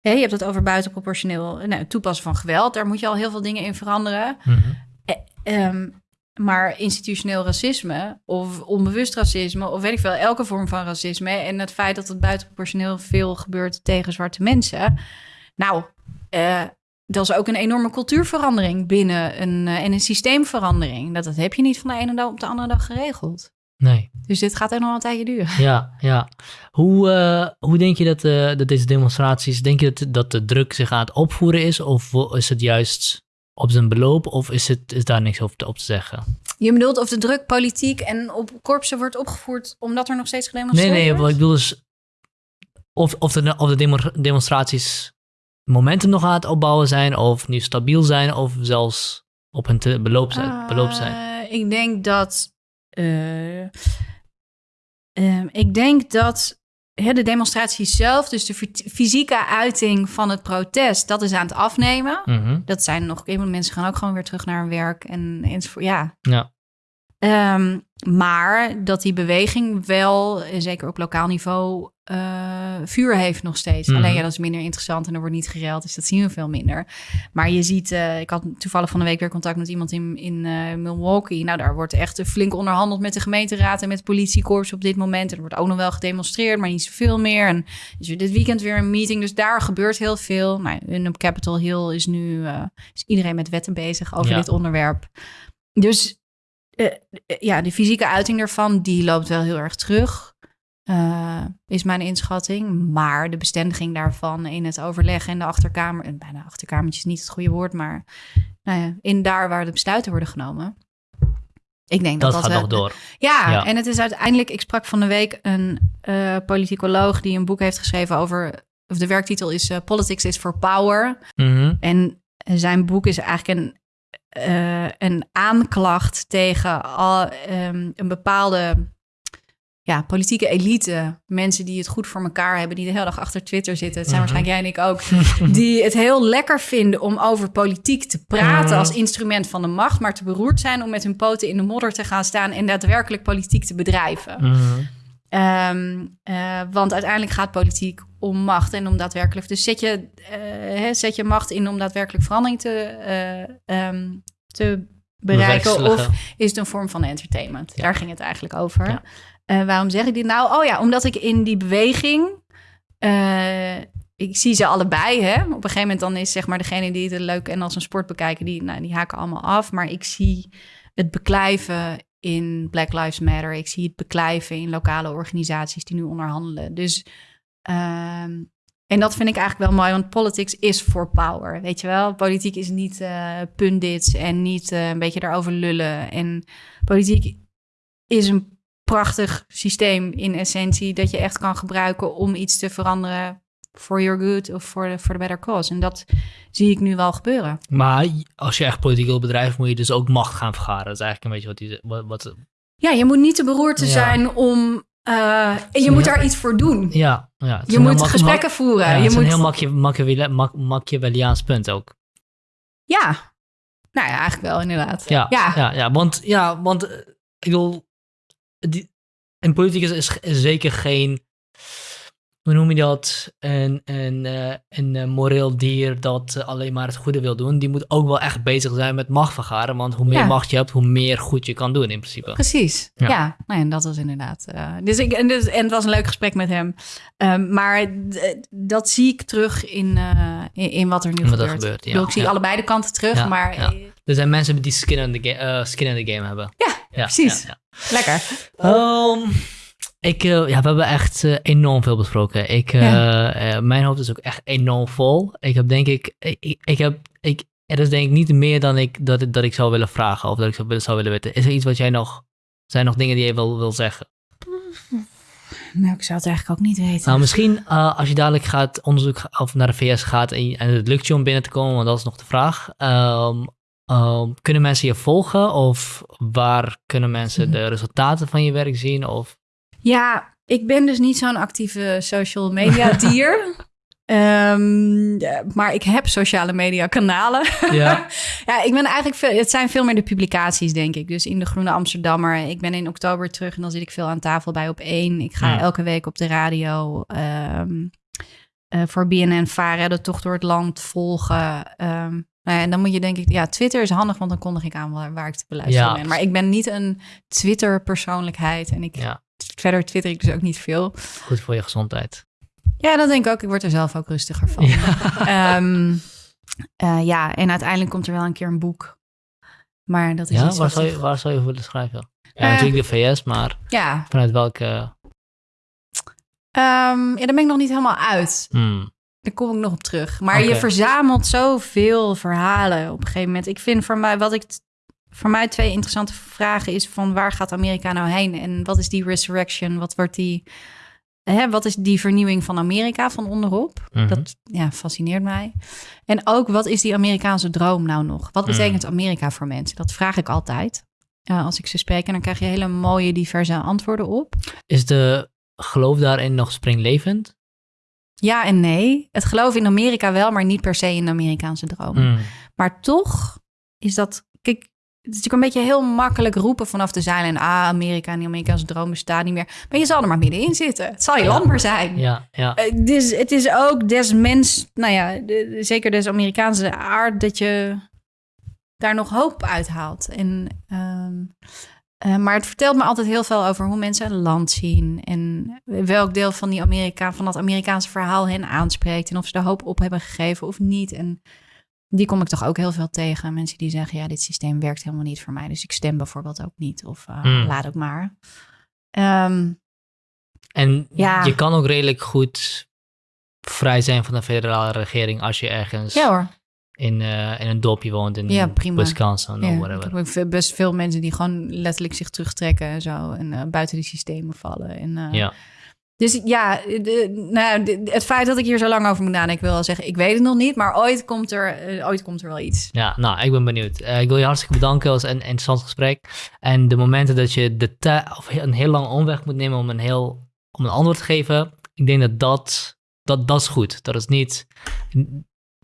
Je hebt het over buitenproportioneel nou, toepassen van geweld. Daar moet je al heel veel dingen in veranderen. Mhm. Ehm, maar institutioneel racisme of onbewust racisme of weet ik veel, elke vorm van racisme en het feit dat het buitenproportioneel veel gebeurt tegen zwarte mensen. Nou, eh, dat is ook een enorme cultuurverandering binnen een, eh, en een systeemverandering. Dat, dat heb je niet van de ene dag op de andere dag geregeld. Nee. Dus dit gaat er nog een tijdje duren. Ja, ja. Hoe, eh, hoe denk je dat, eh, dat deze demonstraties, denk je dat, dat de druk zich aan het opvoeren is? Of is het juist op zijn beloop? Of is, het, is daar niks over te, op te zeggen? Je bedoelt of de druk politiek en op korpsen wordt opgevoerd omdat er nog steeds Nee, gedemonstreerd nee, wordt? wat ik bedoel is of, of, de, of de demo- demonstraties momentum nog aan het opbouwen zijn, of nu stabiel zijn, of zelfs op hun beloop zijn. beloop zijn. Eh, ik denk dat. Eh, ehm, ik denk dat hè, de demonstratie zelf, dus de fy- fysieke uiting van het protest, dat is aan het afnemen. Mhm. Dat zijn nog, mensen gaan ook gewoon weer terug naar hun werk en enzovoort. Ja. Ja. Ehm, maar dat die beweging wel, zeker op lokaal niveau, eh, vuur heeft nog steeds. Mhm. Alleen ja, dat is minder interessant en er wordt niet gereld, dus dat zien we veel minder. Maar je ziet, eh, ik had toevallig van de week weer contact met iemand in, in eh, Milwaukee. Nou, daar wordt echt flink onderhandeld met de gemeenteraad en met politiekorps op dit moment. Er wordt ook nog wel gedemonstreerd, maar niet zoveel meer. En er dit weekend weer een meeting, dus daar gebeurt heel veel. Nou, en op Capitol Hill is nu is iedereen met wetten bezig over Ja. dit onderwerp. Dus eh, eh, ja, de fysieke uiting daarvan, die loopt wel heel erg terug. eh, is mijn inschatting. Maar de bestendiging daarvan in het overleg en de achterkamer... en bijna achterkamertje is niet het goede woord, maar... Nou ja, in daar waar de besluiten worden genomen. Ik denk dat Dat, dat, gaat wel- nog door. ja, Ja. en het is uiteindelijk... Ik sprak van de week een eh, politicoloog die een boek heeft geschreven over... of de werktitel is Politics is for Power. Mhm. En zijn boek is eigenlijk een, eh, een aanklacht tegen al, ehm, een bepaalde ja, politieke elite. Mensen die het goed voor elkaar hebben, die de hele dag achter Twitter zitten. Het zijn Mhm. waarschijnlijk jij en ik ook. Die het heel lekker vinden om over politiek te praten Mhm. als instrument van de macht. Maar te beroerd zijn om met hun poten in de modder te gaan staan en daadwerkelijk politiek te bedrijven. Mhm. Ehm, eh, want uiteindelijk gaat politiek om macht en om daadwerkelijk. Dus zet je, eh, hè, zet je macht in om daadwerkelijk verandering te, eh, ehm, te bereiken. Of is het een vorm van entertainment? Ja. Daar ging het eigenlijk over. Ja. Eh, waarom zeg ik dit nou? Oh ja, omdat ik in die beweging. ik zie ze allebei. Hè? Op een gegeven moment dan is zeg maar degene die het leuk en als een sport bekijken, die, nou, die haken allemaal af. Maar ik zie het beklijven in Black Lives Matter. Ik zie het beklijven in lokale organisaties die nu onderhandelen. Dus ehm, en dat vind ik eigenlijk wel mooi, want politics is for power. Weet je wel, politiek is niet eh pundits en niet eh, een beetje daarover lullen. En politiek is een prachtig systeem in essentie dat je echt kan gebruiken om iets te veranderen for your good of for the, for the better cause. En dat zie ik nu wel gebeuren. Maar als je echt politiek wil bedrijven, moet je dus ook macht gaan vergaren. Dat is eigenlijk een beetje wat die... Wat, wat, Ja, je moet niet te beroerd te Ja. zijn om. Eh, en je moet daar iets voor doen. ja, ja. Je een moet mak- gesprekken voeren. Ja, je het is moet, een heel Machiavelliaans punt ook. ja. Nou ja, eigenlijk wel inderdaad. Ja, Ja. ja. ja, want, ja, want eh, ik bedoel, die, in politiek is, is, is zeker geen, hoe noem je dat, een, een, eh, een eh, moreel dier dat eh, alleen maar het goede wil doen. Die moet ook wel echt bezig zijn met macht vergaren, want hoe meer Ja. macht je hebt, hoe meer goed je kan doen in principe. Precies. Ja. Ja, Nou, en dat was inderdaad. dus ik, en, dus, en het was een leuk gesprek met hem. Ehm, maar dat zie ik terug in, in, in wat er nu Wat gebeurt. ja, ik zie allebei de kanten terug, maar Er zijn mensen die skin in the, ga- eh, skin in the game hebben. Ja, precies. lekker. Ehm, ik, eh, ja, we hebben echt eh, enorm veel besproken. Ik, eh, Ja. mijn hoofd is ook echt enorm vol. Ik heb denk ik, ik, ik, heb, ik, er is denk ik niet meer dan ik, dat, dat ik zou willen vragen of dat ik zou, willen- zou willen weten. Is er iets wat jij nog, zijn er nog dingen die je wil, wil zeggen? Nou, ik zou het eigenlijk ook niet weten. Nou, misschien als je dadelijk gaat onderzoek of naar de VS gaat en, het lukt je om binnen te komen, want dat is nog de vraag. Ehm, ehm, kunnen mensen je volgen of waar kunnen mensen de resultaten van je werk zien? Of, Ja, ik ben dus niet zo'n actieve social media dier. Ehm, ja, maar ik heb sociale media kanalen. Ja. ja, ik ben eigenlijk veel, het zijn veel meer de publicaties, denk ik. Dus in de Groene Amsterdammer. Ik ben in oktober terug en dan zit ik veel aan tafel bij op één. Ik ga elke week op de radio ehm, eh, voor BNN varen, de tocht door het land volgen. Ehm, nou ja, en dan moet je denk ik, ja, Twitter is handig, want dan kondig ik aan waar, waar ik te beluisteren ben. Maar ik ben niet een Twitter-persoonlijkheid en ik ja, verder twitter ik dus ook niet veel. goed voor je gezondheid. Ja, dat denk ik ook. Ik word er zelf ook rustiger van. Ehm, eh, ja, en uiteindelijk komt er wel een keer een boek. Maar dat is Ja, iets waar zou, je, waar zou je willen schrijven? Ja, Eh. natuurlijk de VS, maar Ja, vanuit welke... ehm, ja, daar ben ik nog niet helemaal uit. Hmm, Daar kom ik nog op terug. Maar je verzamelt zoveel verhalen op een gegeven moment. Ik vind voor mij, wat ik... Voor mij twee interessante vragen is van waar gaat Amerika nou heen? En wat is die resurrection? Wat wordt die... Hè, wat is die vernieuwing van Amerika van onderop? mhm. Dat ja, fascineert mij. En ook, wat is die Amerikaanse droom nou nog? Wat Mm. betekent Amerika voor mensen? Dat vraag ik altijd. als ik ze spreek. En dan krijg je hele mooie, diverse antwoorden op. Is de geloof daarin nog springlevend? Ja en nee. Het geloof in Amerika wel, maar niet per se in de Amerikaanse droom. Hmm, Maar toch is dat... Kijk, het is natuurlijk een beetje heel makkelijk roepen vanaf de zeilen. Ah, Amerika en die Amerikaanse droom bestaat niet meer. Maar je zal er maar middenin zitten. Het zal je Ja. land maar zijn. Ja, ja. Eh, dus het is ook des mens, nou ja, de- zeker des Amerikaanse aard, dat je daar nog hoop uithaalt. En, ehm, eh, maar het vertelt me altijd heel veel over hoe mensen een land zien en welk deel van, die Amerika, van dat Amerikaanse verhaal hen aanspreekt en of ze er hoop op hebben gegeven of niet. En die kom ik toch ook heel veel tegen. Mensen die zeggen, ja, dit systeem werkt helemaal niet voor mij, dus ik stem bijvoorbeeld ook niet of eh, Hmm. laat ook maar. Ehm, En Ja. je kan ook redelijk goed vrij zijn van de federale regering als je ergens ja hoor. in, eh, in een dorpje woont in Ja, prima. Wisconsin of Ja, ik whatever. heb best veel mensen die gewoon letterlijk zich terugtrekken en zo. En eh, buiten die systemen vallen. En, Ja. Dus ja, de, nou, de- het feit dat ik hier zo lang over moet nadenken, ik wil wel zeggen, ik weet het nog niet. Maar ooit komt er, eh, ooit komt er wel iets. Ja, nou, ik ben benieuwd. Eh, ik wil je hartstikke bedanken. Het was een interessant gesprek. En de momenten dat je de of een heel lange omweg moet nemen om een, heel, om een antwoord te geven, ik denk dat dat, dat, dat is goed. Dat is niet...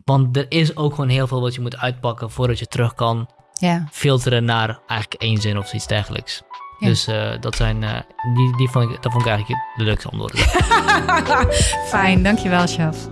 Want er is ook gewoon heel veel wat je moet uitpakken voordat je terug kan Ja, filteren naar eigenlijk één zin of iets dergelijks. Ja. Dus eh, dat zijn, eh, die, die vond ik, dat vond ik eigenlijk de leukste antwoorden. fijn. Dankjewel, Sjaf.